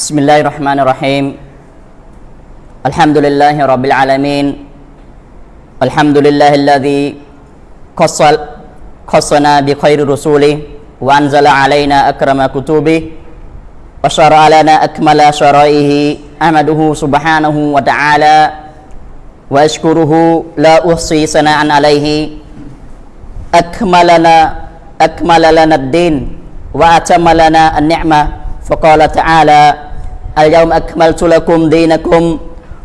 بسم الله الرحمن الرحيم الحمد لله رب العالمين الحمد لله الذي خص خصنا بخير رسوله وأنزل علينا أكرم كتبه وشرع لنا أكمل شرائه أحمده سبحانه وتعالى وأشكره لا أحصي ثناء عليه أكملنا أكمل لنا الدين وأتم لنا النعمة فقال تعالى اليوم أكملت لكم دينكم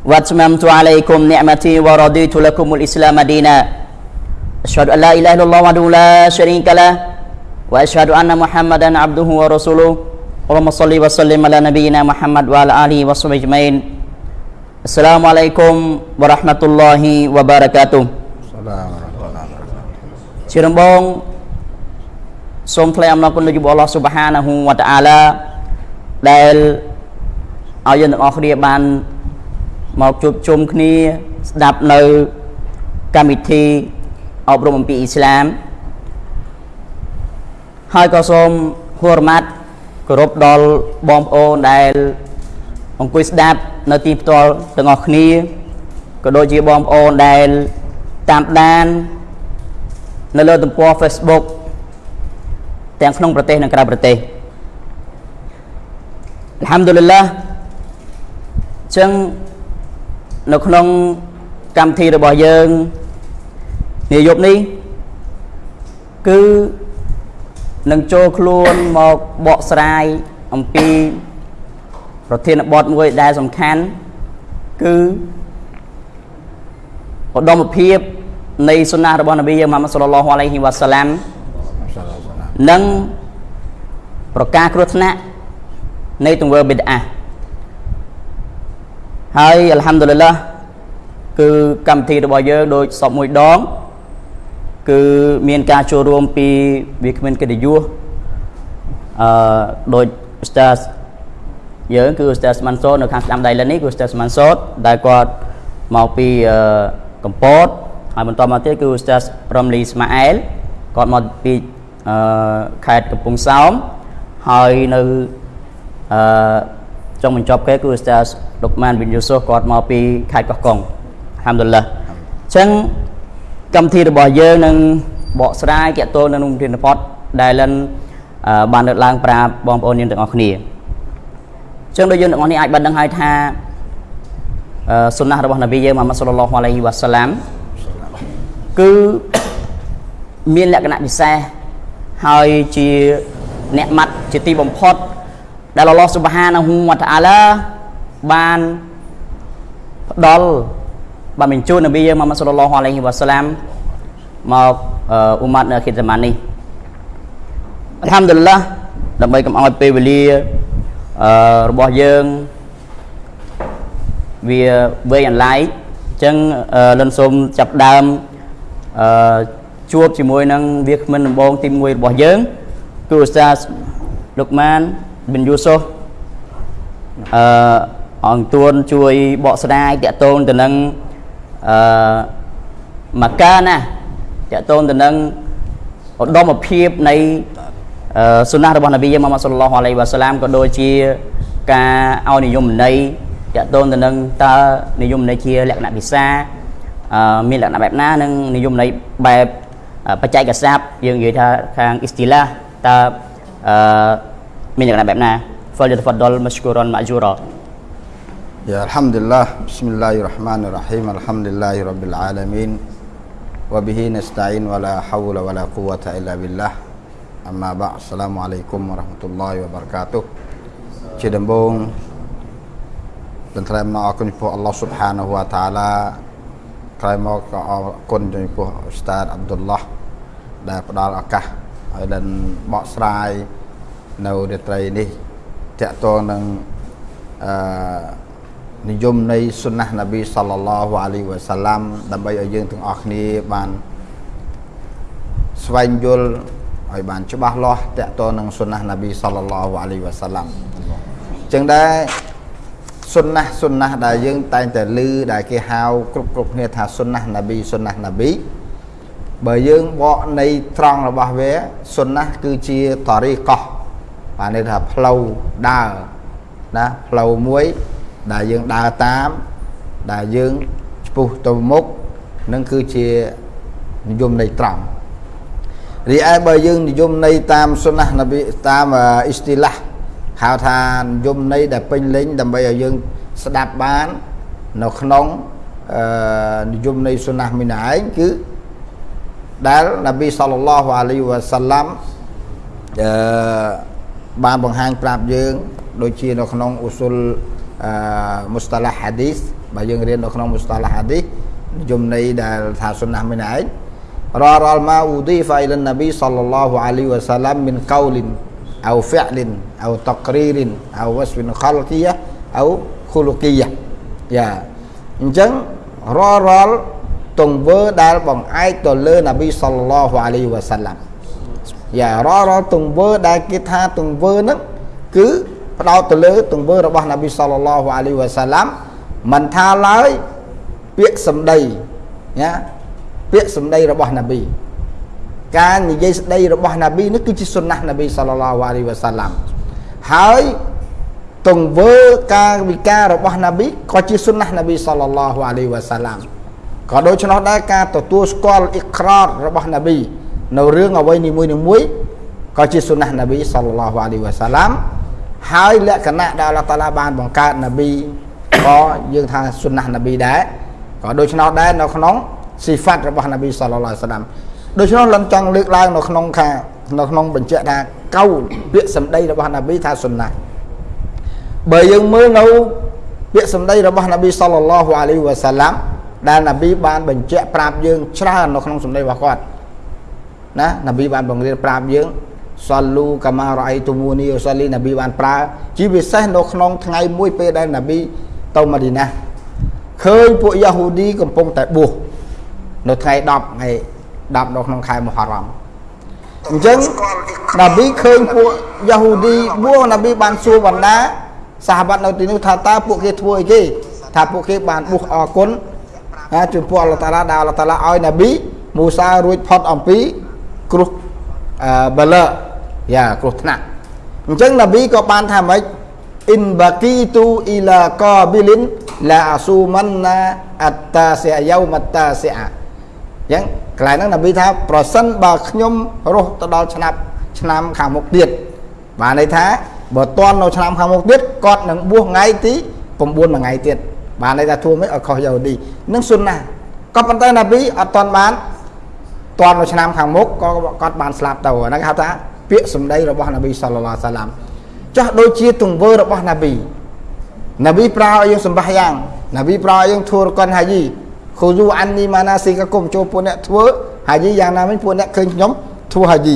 وأتممت عليكم نعمتي ورضيت لكم الإسلام دينا. أشهد أن لا إله إلا الله وحده لا شريك له وأشهد أن محمدا عبده ورسوله. اللهم صل وسلم على نبينا محمد وعلى آله وصحبه أجمعين. السلام عليكم ورحمة الله وبركاته. السلام Ta'ala សូមថ្លែងអំណរគុណដល់ព្រះអល់ឡោះស៊ុបហានាហ៊ូវតាអាឡាដែល ឲ្យយើងទាំងអស់គ្នាបានមកជួបជុំគ្នាស្ដាប់នៅកម្មវិធីអប់រំអំពីអ៊ីស្លាមហើយក៏សូមហួរម៉ាត់គោរពដល់បងប្អូនដែលអង្គុយស្ដាប់នៅទីផ្ទាល់ទាំងអស់គ្នាក៏ដូចជាបងប្អូនដែលតាមដាននៅលើទំព័រ Facebook ទាំងក្នុងប្រទេសនិងក្រៅប្រទេសអល់ហាំឌុលឡាអញ្ចឹងនៅក្នុងកម្មវិធីរបស់យើងនាយប់នេះគឺនឹងចូលខ្លួនមកបកស្រាយអំពីប្រធានបទមួយដែលសំខាន់គឺឧត្តមភាពនៃសុណារបស់នប៊ីយើងម៉ាម៉ាត់សល្លឡោះអាឡៃហ៊ីវ៉ាសាឡាំសាឡាមសាឡាមនិងប្រការគ្រោះថ្នាក់នៃទង្វើបិទអា ហើយអល់ហាំឌុលឡាគឺកម្មវិធីរបស់យើងដូចសពមួយដង គឺមានការចូលរួមពីវាគ្មិនកិត្តិយសអឺដូចអ៊ូស្តាសយើងគឺអ៊ូស្តាសម៉ាន់សូតនៅខាងស្ដាំដៃលិននេះគឺអ៊ូស្តាសម៉ាន់សូតដែលគាត់មកពីអឺកំពតហើយបន្តមកទៀតគឺអ៊ូស្តាសរំលីស្ម៉ាអែលគាត់មកពីអឺខេត្តកំពង់សោមហើយនៅអឺ ចុងបញ្ចប់គេគឺអ៊ូស្តាសលុកម៉ានប៊ីនយូស៊ូសគាត់មកពីខេត្តកោះកុងអាហាំឌុលឡាអញ្ចឹងកម្មវិធីរបស់យើងនឹងបកស្រាយតាក់ទងនឹងប្រធានបទដែលលិនអឺបានលើកឡើងប្រាប់បងប្អូនយើងទាំងអស់គ្នាអញ្ចឹងដូចយើងទាំងអស់នេះអាចបានដឹងហើយថាអឺសុណារបស់នប៊ីយើងម៉ាម៉ាត់សល្លឡោះអាឡៃហ៊ីវ៉ាសាឡាមគឺមានលក្ខណៈពិសេសហើយជាអ្នកម៉ាត់ជាទីបំផុត ដែលអល់ឡោះស៊ុបហានាហ៊ូវតាអាឡាបានផ្ដល់បានបញ្ជូននប៊ីយើងម៉ាម៉ាត់សល្លឡោះអាឡៃហ៊ីវ៉ាសាឡាមមកអឺអ៊ុម៉ាត់នៅខិតហ្សាម៉ាននេះអល់ហាំឌុលឡាដើម្បីកុំឲ្យពេលវេលាអឺរបស់យើងវាវែងអន្លាយអញ្ចឹងអឺលិនសូមចាប់ផ្ដើមអឺជួបជាមួយនឹងវាគ្មិនដំបងទី1របស់យើងគឺអ៊ូស្តាសលុកម៉ាន ប៊ិនយូស៊ុសអឺអង្គទួនជួយបកស្រាយតាក់ទងទៅនឹងអឺមកកាណាតាក់ទងទៅនឹងឧត្តមភាពនៃអឺសុណារបស់នប៊ីម៉ាម៉ាត់សល្លឡោះអាឡៃវ៉ាសាឡាមក៏ដូចជាការឲ្យនិយមន័យតាក់ទងទៅនឹងតើនិយមន័យជាលក្ខណៈភាសាអឺមានលក្ខណៈបែបណានិងនិយមន័យបែបអឺបច្ចេកស័ព្ទយើងនិយាយថាខាងអ៊ីស្ទីឡាតើអឺ min lakna babna falyatafaddal mashkuran ma'jura. Ya alhamdulillah. Bismillahirrahmanirrahim. Alhamdulillahirabbil alamin. Wa bihi nasta'in wala hawla wala quwwata illa billah. Amma ba' Assalamualaikum warahmatullahi wabarakatuh. Cedembong tentrem ma'akun po Allah subhanahu wa ta'ala. Kaimok kon dengan ustaz Abdullah. Dan pada akah dan bak serai. នាហ៊ូវតាអាឡាក្រោយមកក៏អរគុណចំពោះឧស្តាតអាប់ឌុលឡោះដែលផ្ដល់ឱកាសឲ្យដល់បកស្រាយនៅរាត្រីនេះតាក់ទងនឹងអឺនិយមនៃសុណាស់នប៊ីសល្លឡោះអាឡៃវ៉ាសាឡាំដើម្បីឲ្យយើងទាំងអស់គ្នាបានស្វែងយល់ឲ្យបានច្បាស់លាស់តកតនឹងសុណាស់នប៊ីសល្លឡោះអាឡៃវ៉ាសាឡាំអញ្ចឹងដែរសុណាស់សុណាស់ដែលយើងតែងតែឮដែលគេហៅគ្រប់គ្រប់គ្នាថាសុណាស់នប៊ីសុណាស់នប៊ីបើយើងបកនៃត្រង់របស់វាសុណាស់គឺជាតរីកោះ បានន័យថាផ្លូវដើរណាផ្លូវមួយ ដែលយើងដើរតាម ដែលយើងឆ្ពោះទៅមុខនឹងគឺជានិយមន័យត្រង់រីឯបើយើងនិយមន័យតាមសុណានប៊ីតាមអ៊ីស្ទីឡាហ៍ហៅថានិយមន័យដែលពេញលេញដើម្បីឲ្យយើងស្ដាប់បាននៅក្នុងអឺនិយមន័យសុណាមីនឯងគឺដែលនប៊ីសល្លឡោះអាឡៃវ៉ាសាឡាំអឺ បានបង្ហាញប្រាប់យើង ដូចជានៅក្នុងអ៊ូស៊ុលអឺមុស្តាឡាហាឌីសបាទយើងរៀននៅក្នុងមុស្តាឡាហាឌីសនិយមន័យដែលថាសុនណះមិនឯងរាល់រាល់ម៉ាអ៊ូឌីហ្វាអ៊ីលានណាប៊ីសល្លឡោះអាលីវ៉ាសាឡាំមិនកោលិនអោហ្វលិនអោតក្រីរិនអោវ៉ាស្វិនខលគីយ៉ាអោខូលគីយ៉ាយ៉ាអញ្ចឹងរាល់រាល់ទង្វើដែលបង្អែកទៅលើណាប៊ីសល្លឡោះអាលីវ៉ាសាឡាំ យ៉ារាល់រាល់ទង្វើដែលគេថាទង្វើហ្នឹងគឺផ្ដោតទៅលើទង្វើរបស់នប៊ីសល្លឡោះអាឡៃវ៉ាសាឡាំមិនថាឡើយពាក្យសម្ដីណាពាក្យសម្ដីរបស់នប៊ីការនិយាយស្ដីរបស់នប៊ីនេះគឺជាសុណាស់នប៊ីសល្លឡោះអាឡៃវ៉ាសាឡាំហើយទង្វើការវិការរបស់នប៊ីក៏ជាសុណាស់នប៊ីសល្លឡោះអាឡៃវ៉ាសាឡាំក៏ដូច្នោះដែរការទទួលស្គាល់អ៊ីក្រររបស់នប៊ី នៅរឿងអ្វីនីមួយនីមួយក៏ជាសុណាស់នប៊ីសល្លឡោះអាឡៃវ៉ាសាឡាំហើយលក្ខណៈដែលអល់ឡោះតាឡាបានបង្កើតនប៊ីក៏យើងថាសុណាស់នប៊ីដែរក៏ដូច្នោះដែរនៅក្នុងស៊ីហ្វាត់របស់នប៊ីសល្លឡោះអាឡាមដូច្នោះលំចង់លើកឡើងនៅក្នុងខានៅក្នុងបញ្ជាក់ថាកៅពាក្យសម្ដីរបស់នប៊ីថាសុណាស់បើយើងមើលនៅពាក្យសម្ដីរបស់នប៊ីសល្លឡោះអាឡៃវ៉ាសាឡាំដែលនប៊ីបានបញ្ជាក់ប្រាប់យើងច្រើននៅក្នុងសម្ដីរបស់គាត់ ណានប៊ីបានបង្រៀនប្រាប់យើងសលលូកាម៉ារ៉ៃទូមូនីសលីនប៊ីបានប្រើជាពិសេសនៅក្នុងថ្ងៃមួយពេលដែលនប៊ីទៅម៉ាឌីណាឃើញពួកយ៉ាហូឌីកំពុងតែបួសនៅថ្ងៃ10ថ្ងៃ10នៅក្នុងខែមូហារ៉ាំអញ្ចឹងនប៊ីឃើញពួកយ៉ាហូឌីបួសនប៊ីបានសួរបណ្ដាសាហបាត់នៅទីនោះថាតើពួកគេធ្វើអីគេថាពួកគេបានបួសអរគុណចំពោះអល់ឡោះតាឡាដែលអល់ឡោះតាឡាឲ្យនប៊ីមូសារួចផុតអំពី គ្រោះអឺបលយ៉ាគ្រោះថ្នាក់អញ្ចឹងនប៊ីក៏បានថាម៉េចអ៊ីនបាគីទូអ៊ីឡាកាប៊ីលិនឡាអាស៊ូម៉ាន់ណាអត្តាសិអាយ៉ូម៉ាតាសិអាអញ្ចឹងកន្លែងហ្នឹងនប៊ីថាប្រសិនបើខ្ញុំរស់ទៅដល់ឆ្នាំឆ្នាំខាងមុខទៀតបានន័យថាបើតន់នៅឆ្នាំខាងមុខទៀតគាត់នឹងបួសថ្ងៃទី9មួយថ្ងៃទៀតបានន័យថាធួមិនឲ្យខុសយ៉ាហូឌីនឹងសុនណាក៏ប៉ុន្តែណាប៊ីអត់តន់បាន តន់នៅឆ្នាំខាងមុខក៏គាត់បានស្លាប់ទៅហ្នឹងគេហៅថាពាក្យសម្ដីរបស់នប៊ីសល្លឡោះសាឡាមចោះដូចជាទង្វើរបស់ណាប៊ីណាប៊ីប្រើឲ្យយើងសម្បាសយ៉ាងណាប៊ីប្រើឲ្យយើងធ្វើរកនហាយីខូយូអាននីម៉ាណាស៊ីកគុំចូលពួកអ្នកធ្វើហាយីយ៉ាងណាមិញពួកអ្នកឃើញខ្ញុំធ្វើហាយី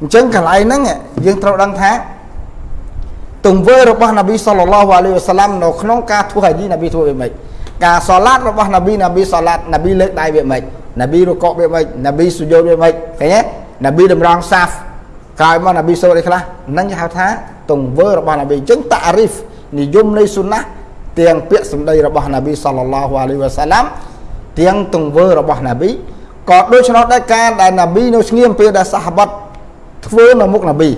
អញ្ចឹងកន្លែងហ្នឹងយើងត្រូវដឹងថាទង្វើរបស់នប៊ីសល្លឡោះអាឡៃវ៉ាសាឡាំនៅក្នុងការធ្វើហាជីនប៊ីធ្វើវាមិនការសឡាតរបស់នប៊ីនប៊ីសឡាតនប៊ីលើកដៃវាមិន នប៊ីរកកវាមិននប៊ីសុយោវាមិនឃើញទេនប៊ីតម្រង់សាហ្វក្រោយមកនប៊ីសូត្រអីខ្លះហ្នឹងគេហៅថាទង្វើរបស់នប៊ីអញ្ចឹងតារីហ្វនិយមនៃសុណាទាំងពាក្យសម្ដីរបស់នប៊ីសល្លឡោះអាឡៃវ៉ាសាឡាំទាំងទង្វើរបស់នប៊ីក៏ដូច្នោះដែរការដែលនប៊ីនៅស្ងៀមពេលដែលសាហាបាត់ធ្វើនៅមុខនប៊ី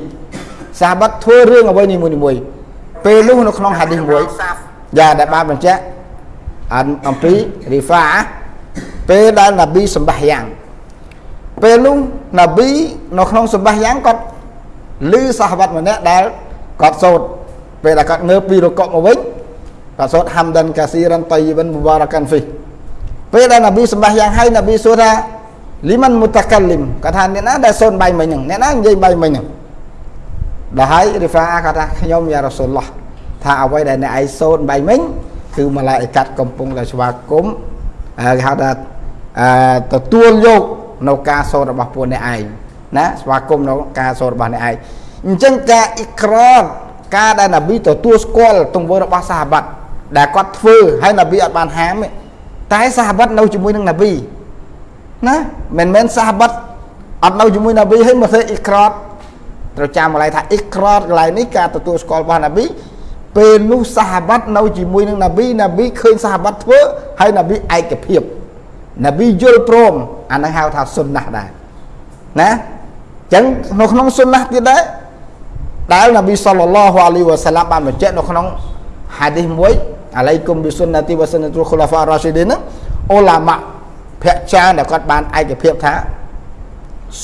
សាហាបាត់ធ្វើរឿងអ្វីនីមួយមួយពេលនោះនៅក្នុងហាឌីសមួយយ៉ាដែលបានបញ្ជាក់អំពីរីហ្វា ពេលដែលនប៊ីសម្បះយ៉ាងពេលនោះនប៊ីនៅក្នុងសម្បះយ៉ាងគាត់ឮសាហាបាត់ម្នាក់ដែលគាត់សូត្រពេលដែលគាត់ងើបពីរកកមកវិញគាត់សូត្រហាំដានកាស៊ីរ៉ាន់តៃវិនមុបារ៉ាកានហ្វីពេលដែលនប៊ីសម្បះយ៉ាងហើយនប៊ីសួរថាលីមិនមុតកាលីមគាត់ថាអ្នកណាដែលសូត្របាយមិញហ្នឹងអ្នកណានិយាយបាយមិញហ្នឹងដល់ហើយរីហ្វាគាត់ថាខ្ញុំយ៉ារ៉ាស៊ូលឡោះថាអ្វីដែលអ្នកឯងសូត្របាយមិញគឺម៉ាឡាអ៊ីកាត់កំពុងតែស្វាគមន៍គេហៅថាអឺ ទទួលយកនៅការសូត្ររបស់ពួកអ្នកឯងណាស្វាគមន៍នៅការសូត្ររបស់អ្នកឯងអញ្ចឹងការអ៊ីក្ររការដែលនប៊ីទទួលស្គាល់ទង្វើរបស់សាហាបាត់ដែលគាត់ធ្វើហើយនប៊ីអត់បានហាមតែសាហាបាត់នៅជាមួយនឹងនប៊ីណាមិនមែនសាហាបាត់អត់នៅជាមួយនប៊ីហើយមកធ្វើអ៊ីក្ររត្រូវចាំម្ល៉េះថាអ៊ីក្រតកន្លែងនេះការទទួលស្គាល់របស់ណាប៊ីពេលនោះសាហាបាត់នៅជាមួយនឹងណាប៊ីណាប៊ីឃើញសាហាបាត់ធ្វើហើយណាប៊ីឯកភាព ណាប៊ីយល់ព្រមអានឹងហៅថាសុនណាស់ដែរណាអញ្ចឹងនៅក្នុងសុនណាស់ទៀតដែរដែលណាប៊ីសល្លឡោះអាឡៃវ៉ាសាឡាមបានបញ្ជាក់នៅក្នុងហាឌីសមួយអាឡៃគុំប៊ីសុនណាទីវ៉ាសុនណាតុលខូឡាហ្វារ៉ាស៊ីឌីនអូឡាម៉ាភាគច្រើនដែលគាត់បានឯកភាពថា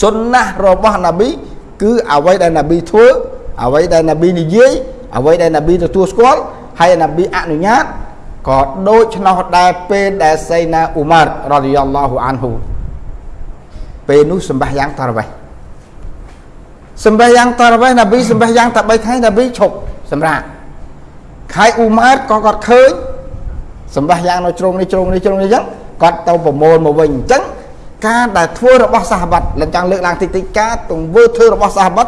សុនណារបស់នប៊ីគឺអ្វីដែលនប៊ីធ្វើអ្វីដែលនប៊ីនិយាយអ្វីដែលនប៊ីទទួលស្គាល់ហើយនប៊ីអនុញ្ញាត ក៏ដូច្នោះដែរពេលដែលសៃណាអ៊ូម៉ាររ៉ាឌីយ៉ាឡោះអានហ៊ូពេលនោះសម្បះយ៉ាងតារវេះសម្បះយ៉ាងតារវេះនប៊ីសម្បះយ៉ាងតែ3ថ្ងៃនប៊ីឈប់សម្រាប់ខៃអ៊ូម៉ារក៏គាត់ឃើញសម្បះយ៉ាងនៅជ្រុងនេះជ្រុងនេះជ្រុងនេះអញ្ចឹងគាត់ទៅប្រមូលមកវិញអញ្ចឹងការដែលធ្វើរបស់សាហាប័តលំចង់លើកឡើងតិចតិចការទង្វើធ្វើរបស់សាហាប័ត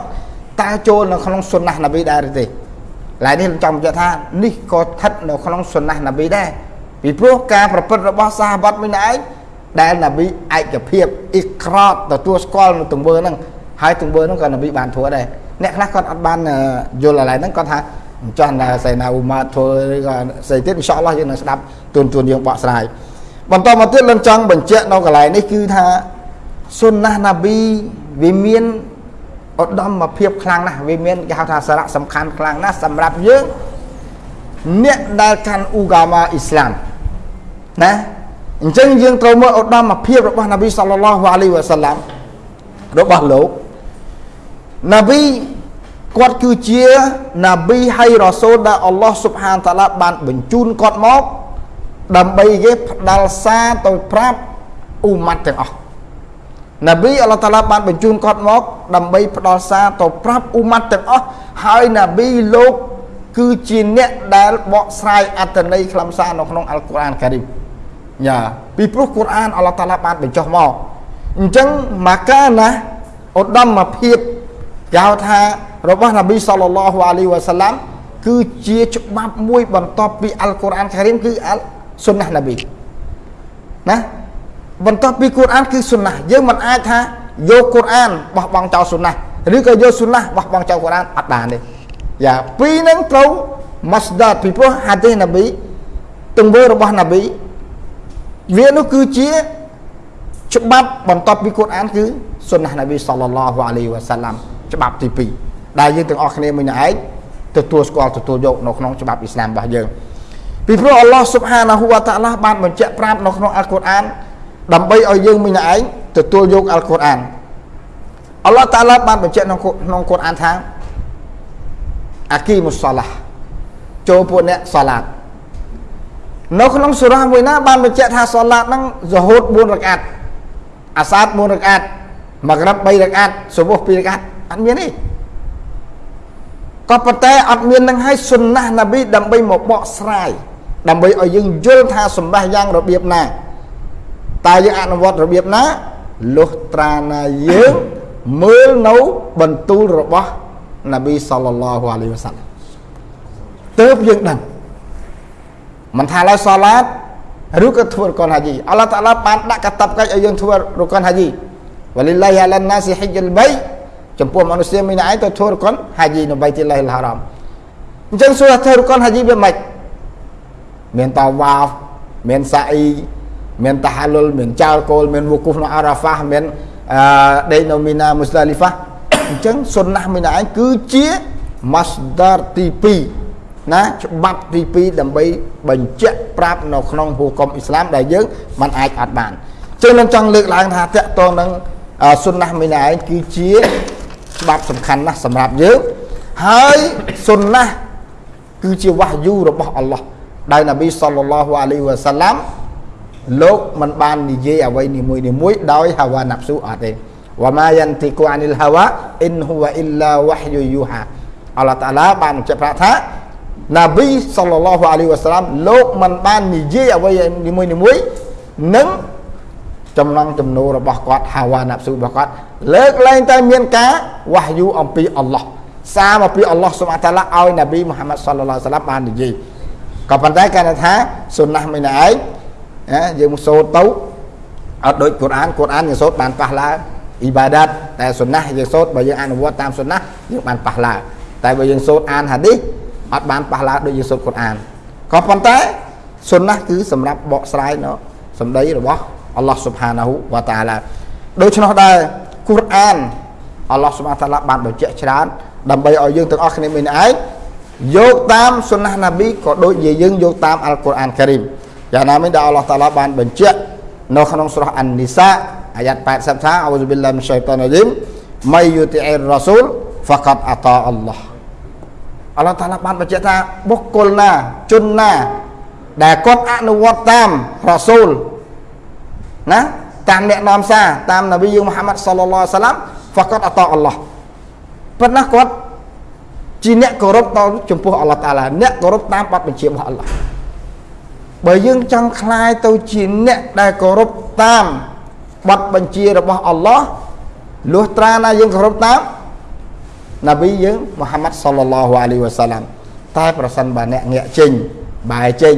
តើចូលនៅក្នុងសុណាស់នប៊ីដែរឬទេ ឡើយនេះចង់បញ្ជាក់ថានេះក៏ស្ថិតនៅក្នុងសុណាស់នប៊ីដែរពីព្រោះការប្រព្រឹត្តរបស់សាហាប័តមួយឯងដែលនប៊ីឯកភាពអ៊ីក្រតទទួលស្គាល់នៅទង្វើហ្នឹងហើយទង្វើហ្នឹងក៏នប៊ីបានធ្វើដែរអ្នកខ្លះគាត់អត់បានយល់អាឡែហ្នឹងគាត់ថាអញ្ចឹងណាសៃណាអ៊ូម៉ាធ្វើឬក៏ស្អីទៀតអ៊ីនសាអល់ឡោះយើងនឹងស្ដាប់ទូនទូនយើងបកស្រាយបន្តមកទៀតលំចង់បញ្ជាក់នៅកន្លែងនេះគឺថាសុនណាណាប៊ីវាមាន ឧត្តមភាពខ្លាំងណាស់វាមានគេហៅថាសារៈសំខាន់ខ្លាំងណាស់សម្រាប់យើងអ្នកដែលកាន់អ៊ូហ្គាម៉ាអ៊ីស្លាមណាអញ្ចឹងយើងត្រូវមើលឧត្តមភាពរបស់នប៊ីសល្លឡោះអាឡៃវ៉ាសាឡាំរបស់លោកនប៊ីគាត់គឺជានប៊ីហើយរ៉ាសូលដែលអល់ឡោះស៊ុបហានតាឡាបានបញ្ជូនគាត់មកដើម្បីគេផ្ដាល់សារទៅប្រាប់អ៊ូម៉ាត់ទាំងអស់ នប៊ីអល់ឡោះតាឡាបានបញ្ជូនគាត់មក ដើម្បីផ្ដាល់សារទៅប្រាប់អ៊ូម៉ាត់ទាំងអស់ហើយនប៊ីលោកគឺជាអ្នកដែលបកស្រាយអត្ថន័យខ្លឹមសារនៅក្នុងអល់កុរអានការីមយ៉ាពីព្រោះកុរអានអល់ឡោះតាឡាបានបញ្ចុះមកអញ្ចឹងម៉ាកាណាឧត្តមភាពគេហៅថារបស់នប៊ីសល្លឡោះអាឡៃវ៉ាសាឡាំគឺជាច្បាប់មួយបន្ទាប់ពីអល់កុរអានការីមគឺអល់សុនណះនប៊ីណា បន្ទាប់ពីកូរ៉ានគឺសុនណះយើងមិនអាចថាយកកូរ៉ានបោះបង់ចោលសុនណះឬក៏យកសុនណះបោះបង់ចោលកូរ៉ានអត់បានទេយ៉ាពីរហ្នឹងត្រូវ masdar ពីព្រោះហាឌីសនប៊ីទង្វើរបស់នប៊ីវានោះគឺជាច្បាប់បន្ទាប់ពីកូរ៉ានគឺសុនណះនប៊ីសល្លឡោះអាឡៃវ៉ាសាឡាំច្បាប់ទី2ដែលយើងទាំងអស់គ្នាមួយឯងទទួលស្គាល់ទទួលយកនៅក្នុងច្បាប់អ៊ីស្លាមរបស់យើងពីព្រោះអល់ឡោះស៊ុបហានាហ៊ូវតាឡាបានបញ្ជាក់ប្រាប់នៅក្នុងអល់កុរអាន ដើម្បីឲ្យយើងមិញឯងទទួលយកអល់កុរអានអល់ឡោះតាឡាបានបញ្ជាក់ក្នុងក្នុងកុរអានថាអាគីមុសឡាចូលពួកអ្នកសាឡាតនៅក្នុងសូរ៉ាមួយណាបានបញ្ជាក់ថាសាឡាតហ្នឹងហ្សូហូត4រកាត់អាសាត4រកាត់ម៉ាក្រាប3រកាត់សុបុះ2រកាត់អត់មានទេក៏ប៉ុន្តែអត់មាននឹងឲ្យសុនណានប៊ីដើម្បីមកបកស្រាយដើម្បីឲ្យយើងយល់ថាសម្បាសយ៉ាងរបៀបណា តើយើងអនុវត្តរបៀបណាលុះត្រាណាយើងមើលនៅបន្ទូលរបស់នប៊ីសល្លឡោះអាឡៃវ៉ាសាឡាទើបយើងដឹងមិនថាឡើយសាឡាតឬក៏ធ្វើរកនហាជីអល់ឡោះតាឡាបានដាក់កាតបកិច្ចឲ្យយើងធ្វើរកនហាជីវលិលាហ៊ីអាឡានណាស៊ីហ៊ីជលបៃចំពោះមនុស្សមានឯងទៅធ្វើរកនហាជីនៅបៃទីឡៃលហារ៉មអញ្ចឹងសួរថាធ្វើរកនហាជីវាម៉េចមានតាវ៉ាហ្វមានសាអ៊ី មានតាហាលុលមានចោលគោលមានវូគូហ្វនៅអារ៉ាហ្វាមានអឺដេកនៅមីណាមុស្តាលីហ្វាអញ្ចឹងសុនណាមីណាឯងគឺជា masdar ទី2ណាច្បាប់ទី2ដើម្បីបញ្ជាក់ប្រាប់នៅក្នុងហូកុំអ៊ីស្លាមដែលយើងមិនអាចអត់បានចឹងនឹងចង់លើកឡើងថាតកតងនឹងសុនណាមីណាឯងគឺជាច្បាប់សំខាន់ណាស់សម្រាប់យើងហើយសុនណាគឺជាវ៉ាយូរបស់អល់ឡោះដោយនប៊ីសល្លឡោះអាឡៃវ៉ាសាឡាំ លោកមិនបាននិយាយអ្វីនីមួយនីមួយដោយហាវ៉ាណាប់ស៊ូអត់ទេវ៉ាម៉ាយ៉ាន់ទីគូអានិលហាវ៉ាអ៊ីនហ៊ូវអ៊ីលឡាវ៉ាហ៊យូយូហាអល់ឡោះតាឡាបានបញ្ជាក់ប្រាប់ថានប៊ីសល្លឡោះអាឡៃវ៉ាសាឡាំលោកមិនបាននិយាយអ្វីនីមួយនីមួយនឹងចំណងចំណូលរបស់គាត់ហាវ៉ាណាប់ស៊ូរបស់គាត់លើកលែងតែមានការវ៉ាហ៊យូអំពីអល់ឡោះសារមកពីអល់ឡោះសុបហានតាឡាឲ្យនប៊ីមូហាម៉ាត់សល្លឡោះសាឡាំបាននិយាយក៏ប៉ុន្តែគាត់ថាសុនណាស់មិនឯង ណាយើងសូត្រទៅអត់ដូចកូរ៉ានកូរ៉ានយើងសូត្របានប៉ះឡាអ៊ីបាដាតតែសុនណាស់យើងសូត្របើយើងអនុវត្តតាមសុនណាស់យើងបានប៉ះឡាតែបើយើងសូត្រអានហាឌីសអត់បានប៉ះឡាដូចយើងសូត្រកូរ៉ានក៏ប៉ុន្តែសុនណាស់គឺសម្រាប់បកស្រាយនៅសម្ដីរបស់អល់ឡោះស៊ុបហានាហ៊ូវតាឡាដូច្នោះដែរកូរ៉ានអល់ឡោះស៊ុបហាតាឡាបានបញ្ជាក់ច្រើនដើម្បីឲ្យយើងទាំងអស់គ្នាមានឯងយកតាមសុណាណាប៊ីក៏ដូចជាយើងយកតាមអល់កុរអានការីម យ៉ាងណាមិញដែលអល់ឡោះតាឡាបានបញ្ជាក់នៅក្នុងសូរ៉ាអាននីសាអាយ៉ាត់80ថាអ៊ូស៊ុប៊ីឡាមិនឆៃតានរ៉ាជីមម៉ៃយូទីអ៊ីររ៉ាស៊ូលហ្វាកាត់អាតាអល់ឡោះអល់ឡោះតាឡាបានបញ្ជាក់ថាបុគ្គលណាជនណាដែលគាត់អនុវត្តតាមរ៉ាស៊ូលណាតាមអ្នកនាំសារតាមនប៊ីយើងមូហាម៉ាត់សល្លឡោះសាឡាំហ្វាកាត់អាតាអល់ឡោះប៉ុន្តែគាត់ជាអ្នកគោរពដល់ចំពោះអល់ឡោះតាឡាអ្នកគោរពតាមបទបញ្ជារបស់អល់ឡោះ បើយើងចង់คลายទៅជាអ្នកដែលគោរពតាមបទបញ្ជារបស់អល់ឡោះលុះត្រាណាយើងគោរពតាមនប៊ីយើងមូហាម៉ាត់សល្លឡោះអាឡៃវ៉ាសាឡាំតែប្រសិនបើអ្នកងាកចេញបែរចេញ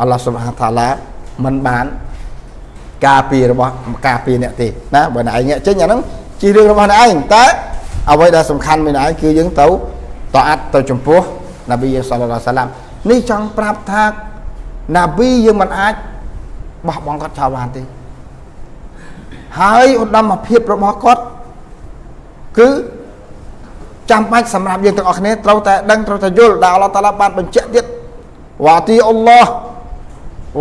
អល់ឡោះសុបហានតាឡាមិនបានការពាររបស់ការពារអ្នកទេណាបើអ្នកឯងងាកចេញអាហ្នឹងជារឿងរបស់អ្នកឯងតែអ្វីដែលសំខាន់មួយឯងគឺយើងទៅតអាត់ទៅចំពោះនប៊ីសល្លឡោះសាឡាមនេះចង់ប្រាប់ថា នប៊ីយើងមិនអាចបោះបង់គាត់ចោលបានទេហើយឧត្តមភាពរបស់គាត់គឺចាំបាច់សម្រាប់យើងទាំងអស់គ្នាត្រូវតែដឹងត្រូវតែយល់ដែលអល់ឡោះតាឡាបានបញ្ជាក់ទៀតវ៉ាទីអល់ឡោះ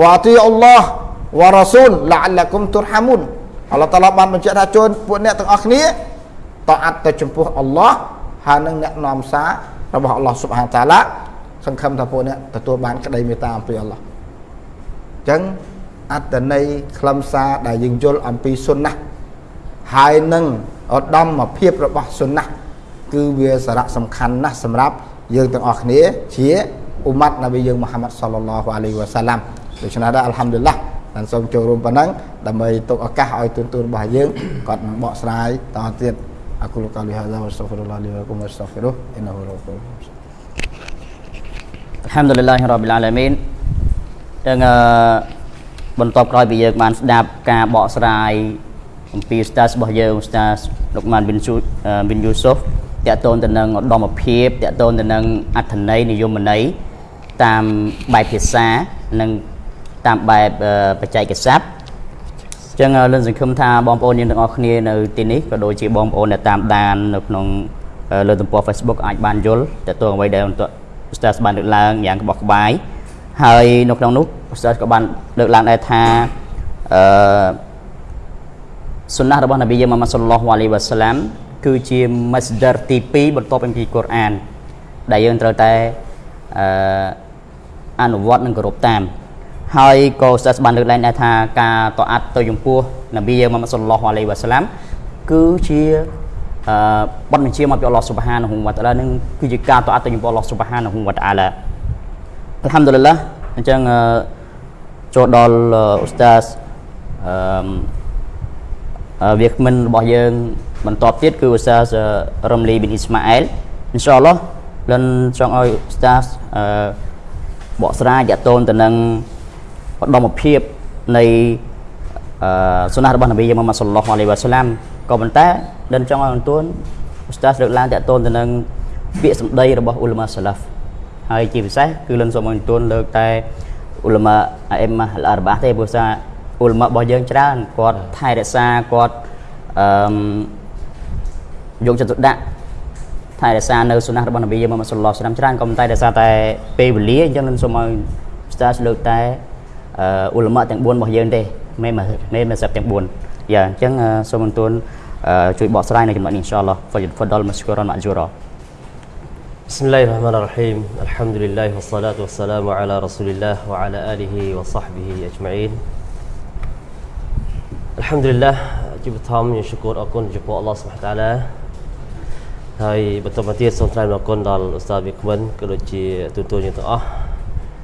វ៉ាទីអល់ឡោះវ៉ារ៉ាស៊ូលឡាអលគុំទុរហាមុនអល់ឡោះតាឡាបានបញ្ជាក់ថាជួនពួកអ្នកទាំងអស់គ្នាតអាត់ទៅចំពោះអល់ឡោះហើយនឹងអ្នកនាំសាររបស់អល់ឡោះស៊ុបហានតាឡាសង្ឃឹមថាពួកអ្នកទទួលបានក្តីមេត្តាអំពីអល់ឡោះអញ្ចឹងអត្តន័យខ្លឹមសារដែលយើងយល់អំពីសុណាហើយនឹងឧត្តមភាពរបស់សុណាគឺវាសារៈសំខាន់ណាស់សម្រាប់យើងទាំងអស់គ្នាជាអ៊ុម៉ាត់នប៊ីយើងមូហាម៉ាត់សល្លឡោះអាលីវ៉ាសាឡាំដូច្នេះដែរអល់ហាំឌីលឡាបានសូមចូលរួមប៉ុណ្ណឹងដើម្បីទុកឱកាសឲ្យទូនទូនរបស់យើងគាត់នឹងបកស្រាយតទៀតអកុលកាលីហាហ្សាវ៉ាស្តាហ្វីរុលឡាលីវ៉ាគុំវ៉ាស្តាហ្វីរុអ៊ីនហូរ៉ូកូ الحمد لله رب العالمين ទាំងបន្ទាប់ក្រោយពីយើងបានស្ដាប់ការបកស្រាយអំពីស្តាសរបស់យើងស្តាសលោកម៉ានប៊ីនស៊ូប៊ីនយូស៊ុហ្វតកតូនទៅនឹងឧត្តមភាពតកតូនទៅនឹងអត្ថន័យនិយមន័យតាមបែបភាសានិងតាមបែបបច្ចេកស័ព្ទចឹងលឿនសង្ឃឹមថាបងប្អូនយើងទាំងអស់គ្នានៅទីនេះក៏ដូចជាបងប្អូនដែលតាមដាននៅក្នុងលើទំព័រ Facebook អាចបានយល់តើតើអ្វីដែលបន្តឧស្សាហ៍បានលើកឡើងយ៉ាងក្បោះក្បាយ ហើយនៅក្នុងនោះឧស្សាហ៍ក៏បានលើកឡើងដែរថាអឺសុណាស់របស់នប៊ីយើងម៉ាម៉ាត់សុលឡោះអាឡៃវ៉ាសាឡាមគឺជា masdar ទី2បន្ទាប់ពីកូរ៉ានដែលយើងត្រូវតែអឺអនុវត្តនិងគោរពតាមហើយក៏សាសបានលើកឡើងដែរថាការតអាត់ទៅចំពោះនប៊ីម៉ាម៉ាត់សុលឡោះអាឡៃវ៉ាសាឡាមគឺជាអឺបទបញ្ជាមកពីអល់ឡោះស៊ុបហានហ៊ូវតាឡានឹងគឺជាការតអាត់ទៅចំពោះអល់ឡោះស៊ុបហានហ៊ូវតាឡា អល់ហាំឌុលឡាអញ្ចឹងចូលដល់អ៊ូស្តាសអឺវាគ្មិនរបស់យើងបន្តទៀតគឺអ៊ូស្តាសរំលីប៊ីនអ៊ីស្ម៉ាអែលអ៊ីនសាអល់ឡោះលិនចង់ឲ្យអ៊ូស្តាសអឺបកស្រាយតតូនទៅនឹងឧត្តមភាពនៃអឺសុណារបស់នប៊ីយម៉ាម៉ាត់សុលឡោះអាឡៃវ៉ាសាឡាមក៏ប៉ុន្តែដិនចង់ឲ្យអន្តូនឧស្តាសលើកឡើងតកតូនទៅនឹងពាក្យសម្ដីរបស់អ៊ុលម៉ាសាឡាហ្វ ហើយជាពិសេសគឺលិនសូមអញ្ជើញលើកតែអ៊ុលម៉ាអេមអរបាទេព្រោះថាអ៊ុលម៉ារបស់យើងច្រើនគាត់ថែរក្សាគាត់អឺយកចិត្តទុកដាក់ថែរក្សានៅសុណាស់របស់នប៊ីយើងមកសល្លោះឆ្នាំច្រើនក៏មិនតែរក្សាតែពេលវេលាអញ្ចឹងលិនសូមឲ្យស្ដាប់លើកតែអ៊ុលម៉ាទាំង4របស់យើងទេមេមេមេមេសាប់ទាំង4យ៉ាអញ្ចឹងសូមអន្ទួនជួយបកស្រាយនៅចំណុចនេះអ៊ីនសាឡោះហ្វយហ្វដលមស្គរនមអជូរ៉ា بسم الله الرحمن الرحيم الحمد لله والصلاة والسلام على رسول الله وعلى آله وصحبه أجمعين الحمد لله ជាបឋមយើងشكرអរគុណចំពោះអល់ឡោះសុបហានតាឡាហើយបន្តមកទៀតសូមថ្លែងអរគុណដល់ឧស្សាហ៍វិក្មិនក៏ដូចជាទូទួលយើងទាំងអស់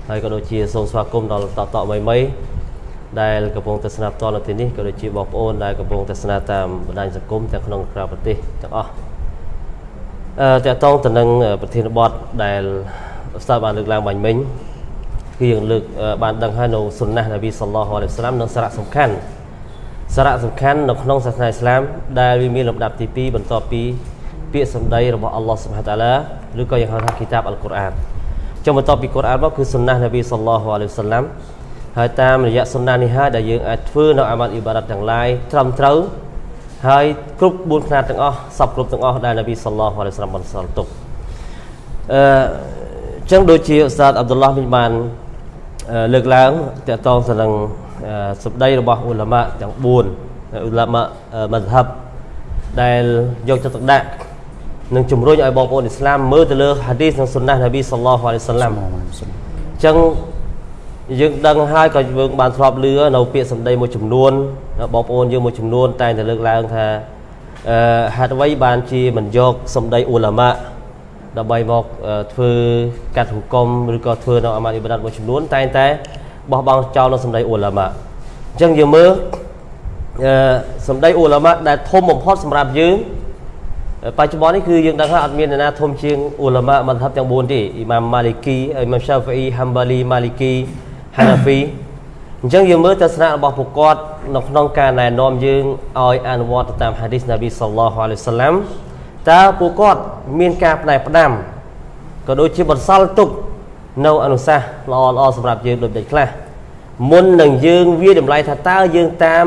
ហើយក៏ដូចជាសូមស្វាគមន៍ដល់តតមីមីដែលកំពុងទស្សនាផ្ទាល់នៅទីនេះក៏ដូចជាបងប្អូនដែលកំពុងទស្សនាតាមបណ្ដាញសង្គមទាំងក្នុងក្រៅប្រទេសទាំងអស់អឺ តកតងទៅនឹងប្រធានបទដែលស្តាប់បានលើកឡើងបាញ់មិញគឺយើងលើកបានដឹងហើយនៅសុនណានប៊ីសល្លោះអាឡៃសាឡាមនឹងសារៈសំខាន់សារៈសំខាន់នៅក្នុងសាសនាអ៊ីស្លាមដែលវាមានលំដាប់ទី2បន្ទាប់ពីពាក្យសម្ដីរបស់អល់ឡោះសុបហានតាឡាឬក៏យ៉ាងហៅថាគីតាបអល់កុរអានចុងបន្ទាប់ពីកុរអានមកគឺសុនណានប៊ីសល្លោះអាឡៃសាឡាមហើយតាមរយៈសុនណានេះហើយដែលយើងអាចធ្វើនៅអាម៉ាត់អ៊ីបារ៉ាត់ទាំងឡាយត្រឹមត្រូវ ហើយគ្រប់4ផ្នែកទាំងអស់សពគ្រប់ទាំងអស់ដែលនប៊ីសល្លោះអាឡៃសាឡាមបានសល់ទុកអឺអញ្ចឹងដូចជាឧស្សាហ៍អាប់ឌុលឡោះវិញបានលើកឡើងតកតងទៅនឹងសម្ដីរបស់អ៊ុលាម៉ាទាំង4អ៊ុលាម៉ាមស្ហាប់ដែលយកចិត្តទុកដាក់និងជំរុញឲ្យបងប្អូនអ៊ីស្លាមមើលទៅលើហាឌីសនិងសុនណះនប៊ីសល្លោះអាឡៃសាឡាំអញ្ចឹងយើងដឹងហើយក៏យើងបានធ្លាប់លឺនៅពាក្យសម្ដីមួយចំនួន បងប្អូនយើងមួយចំនួនតែងតែលើកឡើងថាអឺហេតុអ្វីបានជាមិនយកសម្ដីអ៊ូឡាម៉ាដើម្បីមកធ្វើកាត់ហុគមឬក៏ធ្វើនៅអាម៉ាត់អ៊ីបាដាតមួយចំនួនតែងតែបោះបង់ចោលនៅសម្ដីអ៊ូឡាម៉ាអញ្ចឹងយើងមើលអឺសម្ដីអ៊ូឡាម៉ាដែលធំបំផុតសម្រាប់យើងបច្ចុប្បន្ននេះគឺយើងដឹងថាអត់មាននរណាធំជាងអ៊ូឡាម៉ាមិនថាប់ទាំង4ទេអ៊ីម៉ាមម៉ាលីគីអ៊ីម៉ាមសាហ្វីអ៊ីហាំបាលីម៉ាលីគីហាណាហ្វី អញ្ចឹងយើងមើលទស្សនៈរបស់ពួកគាត់នៅក្នុងការណែនាំយើងឲ្យអនុវត្តតាមហាឌីសនប៊ីសល្លោះអាឡៃសាឡាំតើពួកគាត់មានការផ្នែកផ្ដាំក៏ដូចជាបន្សល់ទុកនៅអនុសាសន៍ល្អល្អសម្រាប់យើងដូចដូចខ្លះមុននឹងយើងវាតម្លៃថាតើយើងតាម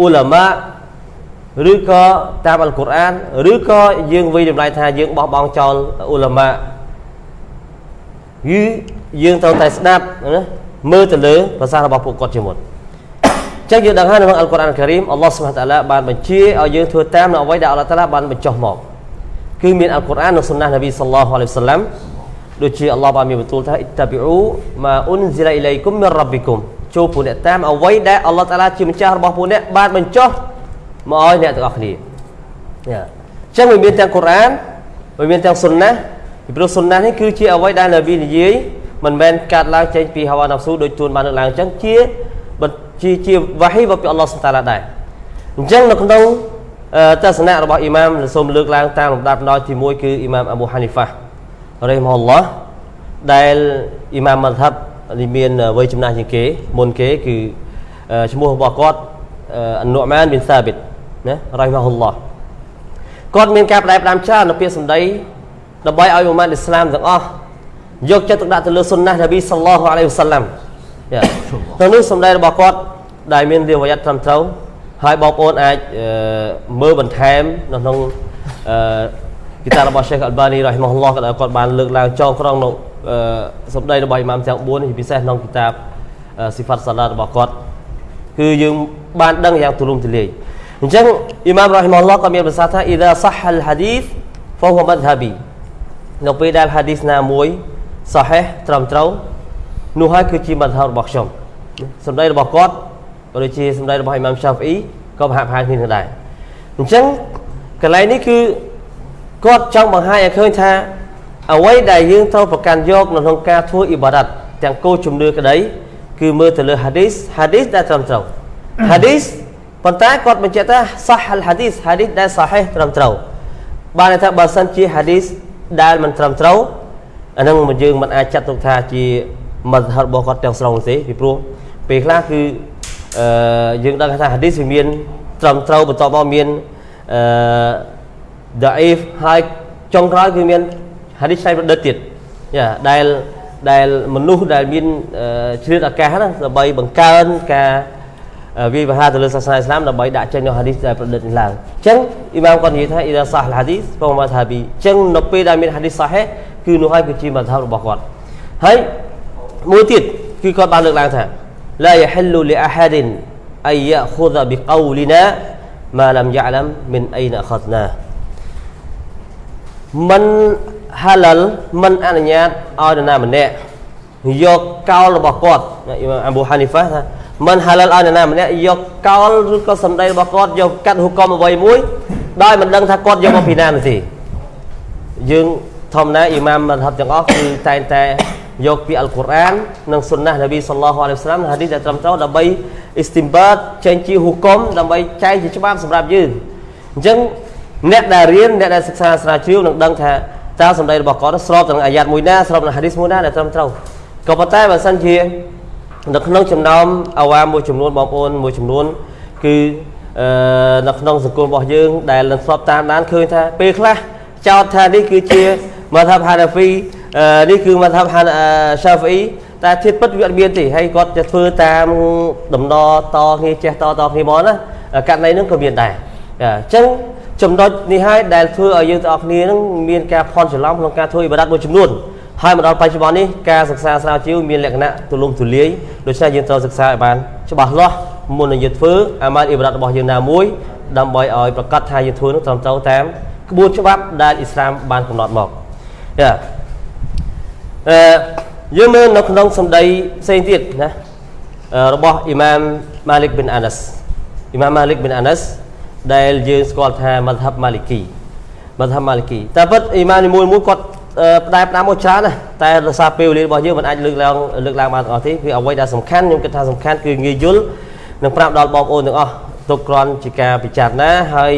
អ៊ូឡាម៉ាឬក៏តាមអល់កុរអានឬក៏យើងវិយតម្លៃថាយើងបោះបង់ចោលអ៊ូឡាម៉ាគឺយើងត្រូវតែស្ដាប់ណា មើលទៅលើភាសារបស់ពួកគាត់ជាមុនចឹងយើងដឹងហើយនៅក្នុងអល់កុរអានការីមអល់ឡោះសុបហានតាឡាបានបញ្ជាឲ្យយើងធ្វើតាមនៅអ្វីដែលអល់ឡោះតាឡាបានបញ្ចុះមកគឺមានអល់កុរអាននិងសុនណះនប៊ីសល្លោះអាឡៃវសាឡាំដូចជាអល់ឡោះបានមានបន្ទូលថាអ៊ីតាប៊ីអ៊ូម៉ាអ៊ុនស៊ីឡាអ៊ីឡៃគុំមីនរ៉ាប៊ីគុំចូលពួកអ្នកតាមអ្វីដែលអល់ឡោះតាឡាជាម្ចាស់របស់ពួកអ្នកបានបញ្ចុះមកឲ្យអ្នកទាំងអស់គ្នាយ៉ាចឹងវាមានទាំងកុរអានវាមានទាំងសុនណះពីព្រោះសុនណះនេះគឺជាអ្វីដែលនប៊ីនិយាយ មិនមែនកាត់ឡើងចេញពីហាវ៉ាណាហ្វស៊ូដូចទួនបានលើកឡើងអញ្ចឹងជាជាជាវ៉ាហ៊ីរបស់ពីអល់ឡោះសុតាឡាដែរអញ្ចឹងនៅក្នុងទស្សនៈរបស់អ៊ីម៉ាមសូមលើកឡើងតាមលំដាប់ដល់ទី1គឺអ៊ីម៉ាមអាប៊ូហានីហ្វារ៉េម៉ាអល់ឡោះដែលអ៊ីម៉ាមម៉ាថាប់នេះមានវ័យចំណាស់ជាងគេមុនគេគឺឈ្មោះរបស់គាត់អនុម៉ានប៊ីនសាប៊ីតណារ៉ៃម៉ាអល់ឡោះគាត់មានការផ្ដែផ្ដាំច្រើននៅពាក្យសម្ដីដើម្បីឲ្យអ៊ុម៉ាត់អ៊ីស្លាមទាំងអស់ យកចិត្តទុកដាក់ទៅលើសុនណះនប៊ីសល្លោះអាឡៃហ៊ីវសាឡាំយ៉ាទៅនេះសម្ដែងរបស់គាត់ដែលមានរាវយ័តត្រឹមត្រូវហើយបងប្អូនអាចមើលបន្ថែមនៅក្នុងអឺគីតារបស់ Sheikh Albani រ៉ហ៊ីម៉ាហ៊ុលឡោះគាត់បានលើកឡើងចោលក្រងនៅសម្ដែងរបស់អ៊ីម៉ាមទាំង4ជាពិសេសក្នុងគីតាបស៊ីហ្វាត់សាឡារបស់គាត់គឺយើងបានដឹងយ៉ាងទូលំទូលាយអញ្ចឹងអ៊ីម៉ាមរ៉ហ៊ីម៉ាហ៊ុលឡោះក៏មានប្រសាសន៍ថា إذا صح الحديث فهو مذهبي នៅពេលដែលហាឌីសណាមួយ សាហេះត្រឹមត្រូវនោះហើយគឺជាមធ្យមរបស់ខ្ញុំសម្ដីរបស់គាត់ក៏ដូចជាសម្ដីរបស់អ៊ីម៉ាមសាហ្វអ៊ីក៏ប្រហាក់ប្រហែលគ្នាដែរអញ្ចឹងកន្លែងនេះគឺគាត់ចង់បង្ហាញឲ្យឃើញថាអ្វីដែលយើងត្រូវប្រកាន់យកនៅក្នុងការធ្វើអ៊ីបារ៉ាត់ទាំងគោលជំនឿក្តីគឺមើលទៅលើហាឌីសហាឌីសដែលត្រឹមត្រូវហាឌីសប៉ុន្តែគាត់បញ្ជាក់ថាសាហលហាឌីសហាឌីសដែលសាហេះត្រឹមត្រូវបានន័យថាបើសិនជាហាឌីសដែលមិនត្រឹមត្រូវ អានឹងយើងមិនអាចចាត់ទុកថាជាមធ្យមរបស់គាត់ទាំងស្រុងទេពីព្រោះពេលខ្លះគឺអឺយើងដឹងថាហាឌីសវាមានត្រឹមត្រូវបន្ទាប់មកមានអឺដាអ៊ីហ្វហើយចុងក្រោយគឺមានហាឌីសផ្សេងប្រឌិតទៀតយ៉ាដែលដែលមនុស្សដែលមានជ្រៀតឱកាសណាដើម្បីបង្កើនការ វាយប្រហារទៅលើសាសនាអ៊ីស្លាមដើម្បីដាក់ចេញនូវហាឌីសដែលប្រឌិតនេះឡើងអញ្ចឹងអ៊ីម៉ាមគាត់និយាយថាអ៊ីដាសាហ៍ហាឌីសហ្វមថាប៊ីអញ្ចឹងនៅពេលដែលមានហាឌីសសាហេគឺនោះហើយគឺជាមន្តហរបស់គាត់ហើយមួយទៀតគឺគាត់បានលើកឡើងថាឡាយហិលលីអាហាឌិនអាយ៉ាខូដប៊ីកោលីណាម៉ាឡាំយ៉ាឡាំមិនអៃណាខត់ណាមិនហាឡាល់មិនអនុញ្ញាតឲ្យនរណាម្នាក់យកកោលរបស់គាត់អ៊ីម៉ាមអប៊ូហានីហ្វាថា មិនហាឡាល់ឲ្យនរណាម្នាក់យកកោលឬក៏សម្ដីរបស់គាត់យកកាត់ហុកមអ្វីមួយដោយមិនដឹងថាគាត់យកមកពីណាទេយើងធម្មតាអ៊ីម៉ាមមហបទាំងអស់គឺតែងតែយកពីអល់កុរអាននិងសុនណះនប៊ីសល្លោះអាឡៃហ៊ីវសាឡាមហាឌីសដែលត្រឹមត្រូវដើម្បីអ៊ីស្ទីមបាតចេញជាហុគមដើម្បីចែកជាច្បាប់សម្រាប់យើងអញ្ចឹងអ្នកដែលរៀនអ្នកដែលសិក្សាស្រាវជ្រាវនឹងដឹងថាតើសម្ដីរបស់គាត់ស្របទៅនឹងអាយ៉ាតមួយណាស្របនឹងហាឌីសមួយណាដែលត្រឹមត្រូវក៏ប៉ុន្តែបើសិនជា នៅក្នុងចំណោមអាវ៉ាមួយចំនួនបងប្អូនមួយចំនួនគឺអឺនៅក្នុងសង្គមរបស់យើងដែលនឹងស្របតាមដានឃើញថាពេលខ្លះចោទថានេះគឺជាមកថាហាណាហ្វីនេះគឺមកថាហាសាហ្វីតែធៀបពិតវាអត់មានទេហើយគាត់จะធ្វើតាមដំណតគ្នាចេះតតគ្នាមកណាករណីហ្នឹងក៏មានដែរអញ្ចឹងចំណុចនេះហើយដែលធ្វើឲ្យយើងទាំងអស់គ្នានឹងមានការផន់ច្រឡំក្នុងការធ្វើអ៊ីបាដាតមួយចំនួន ហើយមកដល់បច្ចុប្បន្ននេះការសិក្សាស្រាវជ្រាវមានលក្ខណៈទូលំទូលាយដូច្នេះយើងត្រូវសិក្សាឲ្យបានច្បាស់លាស់មុននឹងយើងធ្វើអាម៉ាល់អ៊ីបារ៉ាត់របស់យើងណាមួយដើម្បីឲ្យប្រកាសថាយើងធ្វើនោះត្រឹមត្រូវតាមក្បួនច្បាប់ដែលអ៊ីស្លាមបានកំណត់មកយ៉ាអឺយើងមើលនៅក្នុងសម្ដីផ្សេងទៀតណារបស់អ៊ីម៉ាមម៉ាលិកប៊ីនអាណាស់អ៊ីម៉ាមម៉ាលិកប៊ីនអាណាស់ដែលយើងស្គាល់ថាមធ្ហបម៉ាលិគីមធ្ហបម៉ាលិគីតែពិតអ៊ីម៉ាមនីមួយមួយគាត់ ផ្ដែផ្ដាំមកច្រើនណាស់តែរសារពេលវេលារបស់យើងមិនអាចលើកឡើងលើកឡើងបានទាំងអស់ទេគឺអ្វីដែលសំខាន់ខ្ញុំគិតថាសំខាន់គឺងាយយល់និងប្រាប់ដល់បងប្អូនទាំងអស់ទុកគ្រាន់ជាការពិចារណាហើយ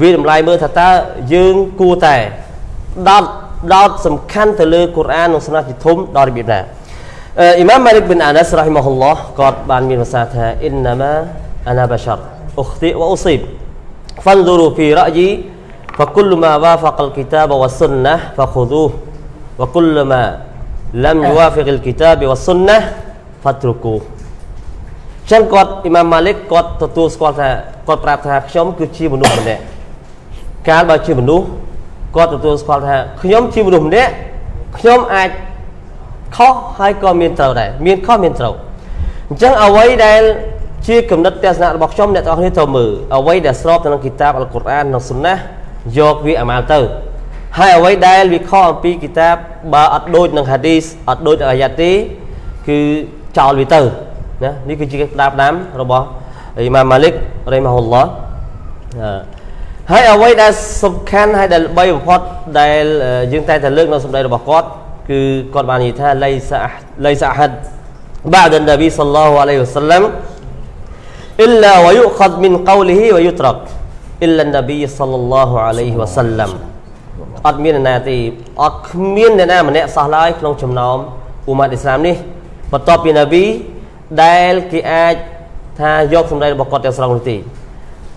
វាតម្លៃមើលថាតើយើងគួរតែដោតដោតសំខាន់ទៅលើកូរ៉ាននិងសុណាជាធំដល់របៀបណាអ៊ីម៉ាមម៉ាលិកប៊ិនអានាសរ៉ាហ៊ីម៉ាហ៊ុលឡោះគាត់បានមានប្រសាសន៍ថាអ៊ីនណាម៉ាអានាបាសារអ៊ុខទីវអ៊ូស៊ីបហ្វាន់ឌូរូហ្វីរ៉ាយី فكل ما وافق الكتاب والسنة فخذوه وكل ما لم يوافق الكتاب والسنة فاتركوه ចឹងគាត់អ៊ីម៉ាមម៉ាលិកគាត់ទទួលស្គាល់ថាគាត់ប្រាប់ថាខ្ញុំគឺជាមនុស្សម្នាក់កាលបើជាមនុស្សគាត់ទទួលស្គាល់ថាខ្ញុំជាមនុស្សម្នាក់ខ្ញុំអាចខុសហើយក៏មានត្រូវដែរមានខុសមានត្រូវអញ្ចឹងអ្វីដែលជាគំនិតទស្សនៈរបស់ខ្ញុំអ្នកទាំងអស់គ្នាត្រូវមើលអ្វីដែលស្របទៅនឹងគីតាបអល់កុរអាននិងសុណា យកវាអាម៉ាល់ទៅហើយអ្វីដែលវាខុសអំពីគីតាបបើអត់ដូចនឹងហាឌីសអត់ដូចនឹងអាយ៉ាទេគឺចោលវាទៅណានេះគឺជាផ្ដាប់ដាំរបស់អ៊ីម៉ាម៉ាលិករ៉េម៉ាហ៊ុលឡោះហើយអ្វីដែលសំខាន់ហើយដែលល្បីបំផុតដែលយើងតែតែលើកនៅសម្ដីរបស់គាត់គឺគាត់បាននិយាយថាលៃសាលៃសាហាត់ بعد النبي صلى الله عليه وسلم إلا ويؤخذ من قوله ويترك អ៊ីលណាប៊ីសល្លឡោះអាឡៃវ៉ាសាឡាំអត់មានអ្នកណាទេអត់គ្មានអ្នកណាម្នាក់សោះឡើយក្នុងចំណោមអ៊ុម៉ាត់អ៊ីស្លាមនេះបន្ទាប់ពីណាប៊ីដែលគេអាចថាយកសម្ដែងរបស់គាត់ទាំងស្រុងនោះទេ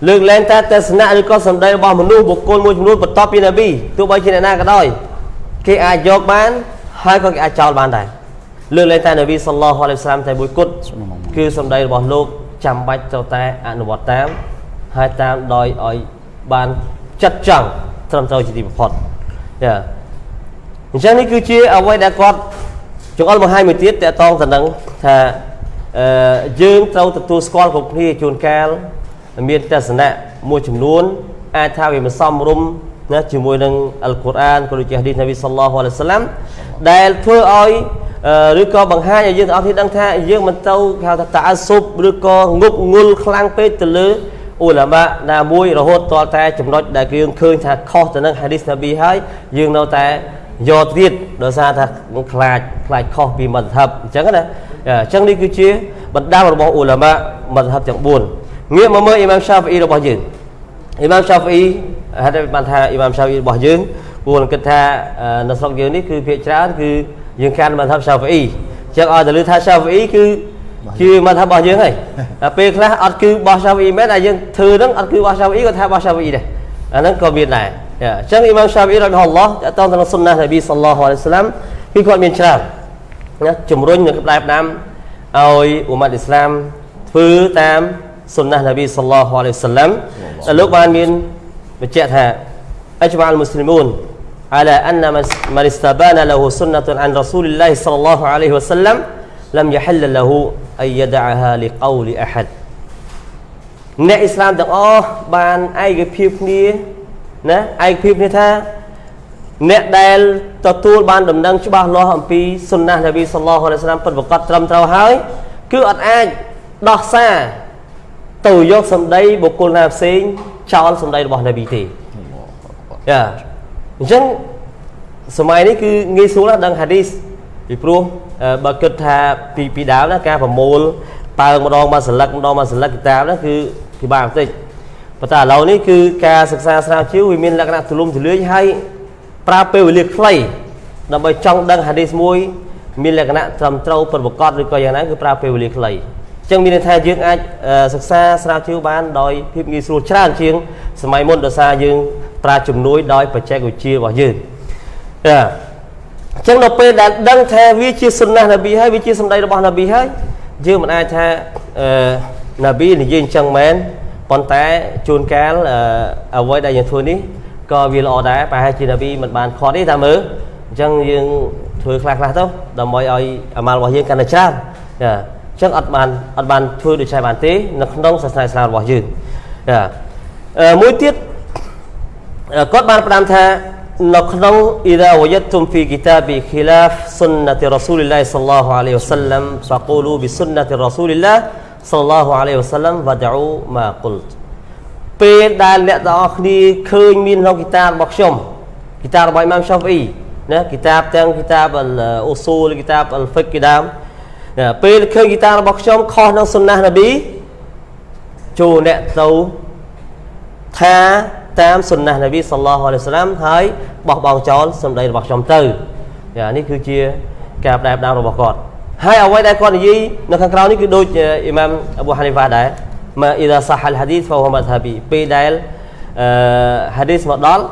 លើកឡើងតែទស្សនៈឬក៏សម្ដីរបស់មនុស្សបុគ្គលមួយចំនួនបន្ទាប់ពីណាប៊ីទោះបីជាអ្នកណាក៏ដោយគេអាចយកបានហើយក៏គេអាចចោលបានដែរលើកឡើងតែនាវីសល្លោះអាឡៃសាឡាមតែមួយគត់គឺសម្ដីរបស់លោកចាំបាច់ត្រូវតែអនុវត្តតាម ហើយតាមដោយឲ្យបានចិត្តចង់ត្រឹមត្រូវជាទីបំផុតយ៉ាអញ្ចឹងនេះគឺជាអ្វីដែលគាត់ចង្អុលបង្ហាញមួយទៀតតកតងទៅនឹងថាអឺយើងត្រូវទទួលស្គាល់គ្រប់គ្នាជួនកាលមានទស្សនៈមួយចំនួនអាចថាវាមិនសមរម្យណាជាមួយនឹងអល់កុរអានក៏ដូចជាហាឌីសនប៊ីសល្លោះអាឡៃសាឡាំដែលធ្វើឲ្យឬក៏បង្ហាញឲ្យយើងទាំងអស់គ្នាដឹងថាយើងមិនទៅហៅថាតាអសុបឬក៏ងប់ងល់ខ្លាំងពេកទៅលើ អ៊ូឡាម៉ាណាមួយរហូតតតែចំណុចដែលយើងឃើញថាខុសទៅនឹងហាឌីសនប៊ីហើយយើងនៅតែយកទៀតដោយសារថាខ្លាចខ្លាចខុសពីមធ្យបអញ្ចឹងណាអញ្ចឹងនេះគឺជាបណ្ដាំរបស់អ៊ូឡាម៉ាមធ្យបទាំង4ងាកមកមើលអ៊ីម៉ាមសាហ្វីអ៊ីរបស់យើងអ៊ីម៉ាមសាហ្វីអ៊ីហេតុបានថាអ៊ីម៉ាមសាហ្វីអ៊ីរបស់យើងពួកគិតថានៅស្រុកយើងនេះគឺភាគច្រើនគឺយើងកាន់មធ្យបសាហ្វីអ៊ីចឹងឲ្យតែលឺថាសាហ្វីអ៊ីគឺ ជាមធ្យបរបស់យើងហើយពេលខ្លះអត់គឺបោះសាហ្វីអ៊ីមែនតែយើងធ្វើហ្នឹងអត់គឺបោះសាហ្វីអ៊ីក៏ថាបោះសាហ្វីអ៊ីដែរអាហ្នឹងក៏មានដែរអញ្ចឹងអ៊ីម៉ាមសាហ្វីអ៊ីរ៉ាហ៊ីឡោះតើតើទៅសុនណានប៊ីសល្លោះអាឡៃសាឡាំគឺគាត់មានច្រើនណាជំរុញនៅក្បែរផ្ដាំឲ្យអ៊ុម៉ាត់អ៊ីស្លាមធ្វើតាមសុនណានប៊ីសល្លោះអាឡៃសាឡាំដែលលោកបានមានបញ្ជាក់ថាអជ្មាអលមូស្លីមូន على أن من استبان له سنة عن رسول الله صلى الله عليه وسلم لم يحل له أن يدعها لقول أحد អ្នកអ៊ីស្លាមទាំងអស់បានឯកភាពគ្នាណាឯកភាពគ្នាថាអ្នកដែលទទួលបានដំណឹងច្បាស់លាស់អំពីសុនណានប៊ីសល្លោះអាឡៃសាឡាមពិតប្រាកដត្រឹមត្រូវហើយគឺអត់អាចដោះសារទៅយកសម្ដីបុគ្គលណាផ្សេងចោលសម្ដីរបស់នប៊ីទេយ៉ាអញ្ចឹងសម័យនេះគឺងាយស្រួលណាស់ដឹងហាឌីសពីព្រោះ បើគិតថាពីពីដើមណាការប្រមូលប៉ើងម្ដងមកស្លឹកម្ដងមកស្លឹកគីតាបណាគឺពិបាកបន្តិចប៉ុន្តែឥឡូវនេះគឺការសិក្សាស្រាវជ្រាវវាមានលក្ខណៈទូលំទូលាយហើយប្រើពេលវេលាខ្លីដើម្បីចង់ដឹងហាឌីសមួយមានលក្ខណៈត្រឹមត្រូវពិតប្រាកដឬក៏យ៉ាងណាគឺប្រើពេលវេលាខ្លីអញ្ចឹងមានន័យថាយើងអាចសិក្សាស្រាវជ្រាវបានដោយភាពងាយស្រួលច្រើនជាងសម័យមុនដោយសារយើងប្រើជំនួយដោយបច្ចេកវិទ្យារបស់យើងចា អញ្ចឹងដល់ពេលដែលដឹងថាវាជាសុនណះនប៊ីហើយវាជាសម្ដីរបស់នប៊ីហើយយើងមិនអាចថាអឺនប៊ីនិយាយអញ្ចឹងមែនប៉ុន្តែជួនកាលអ្វីដែលយើងធ្វើនេះក៏វាល្អដែរប្រហែលជានប៊ីមិនបានខត់ទេតាមមើលអញ្ចឹងយើងធធ្វើខ្លះខ្លះទៅដើម្បីឲ្យអាម៉ាល់របស់យើងកាន់តែច្រើនចាអញ្ចឹងអត់បានអត់បានធ្វើដូចឆែបានទេនៅក្នុងសាសនាអ៊ីស្លាមរបស់យើងចាមួយទៀតគាត់បានផ្ដាំថា នៅក្នុងអ៊ីដាវយតុមហ្វីគីតាប៊ីខីឡាហ្វសុនណាទីរ៉ាស៊ូលីឡៃសល្លោះអាឡៃហ៊ីវសល្លាមហ្វាកូលូប៊ីសុនណាទីរ៉ាស៊ូលីឡៃសល្លោះអាឡៃហ៊ីវសល្លាមវ៉ាដអ៊ូម៉ាគុលពេលដែលអ្នកទាំងអស់គ្នាឃើញមានក្នុងគីតារបស់ខ្ញុំគីតារបស់អ៊ីម៉ាមសាហ្វអ៊ីណាគីតាបទាំងគីតាបអ៊ូស៊ូលគីតាបអលហ្វិកគីដាមពេលឃើញគីតារបស់ខ្ញុំខុសនឹងសុនណានប៊ីចូលអ្នកទៅថា តាមសុនណានប៊ីសល្លោះអាឡៃសាឡាមហើយបោះបង់ចោលសម្ដីរបស់ខ្ញុំទៅយ៉ានេះគឺជាការបដែបដើមរបស់គាត់ហើយអ្វីដែលគាត់និយាយនៅខាងក្រៅនេះគឺដូចអ៊ីម៉ាមអប៊ូហានីហ្វាដែរមកអ៊ីដាសាហលហាឌីសហ្វហូម៉ាត់ហាប៊ីពេលដែលអឺហាឌីសមកដល់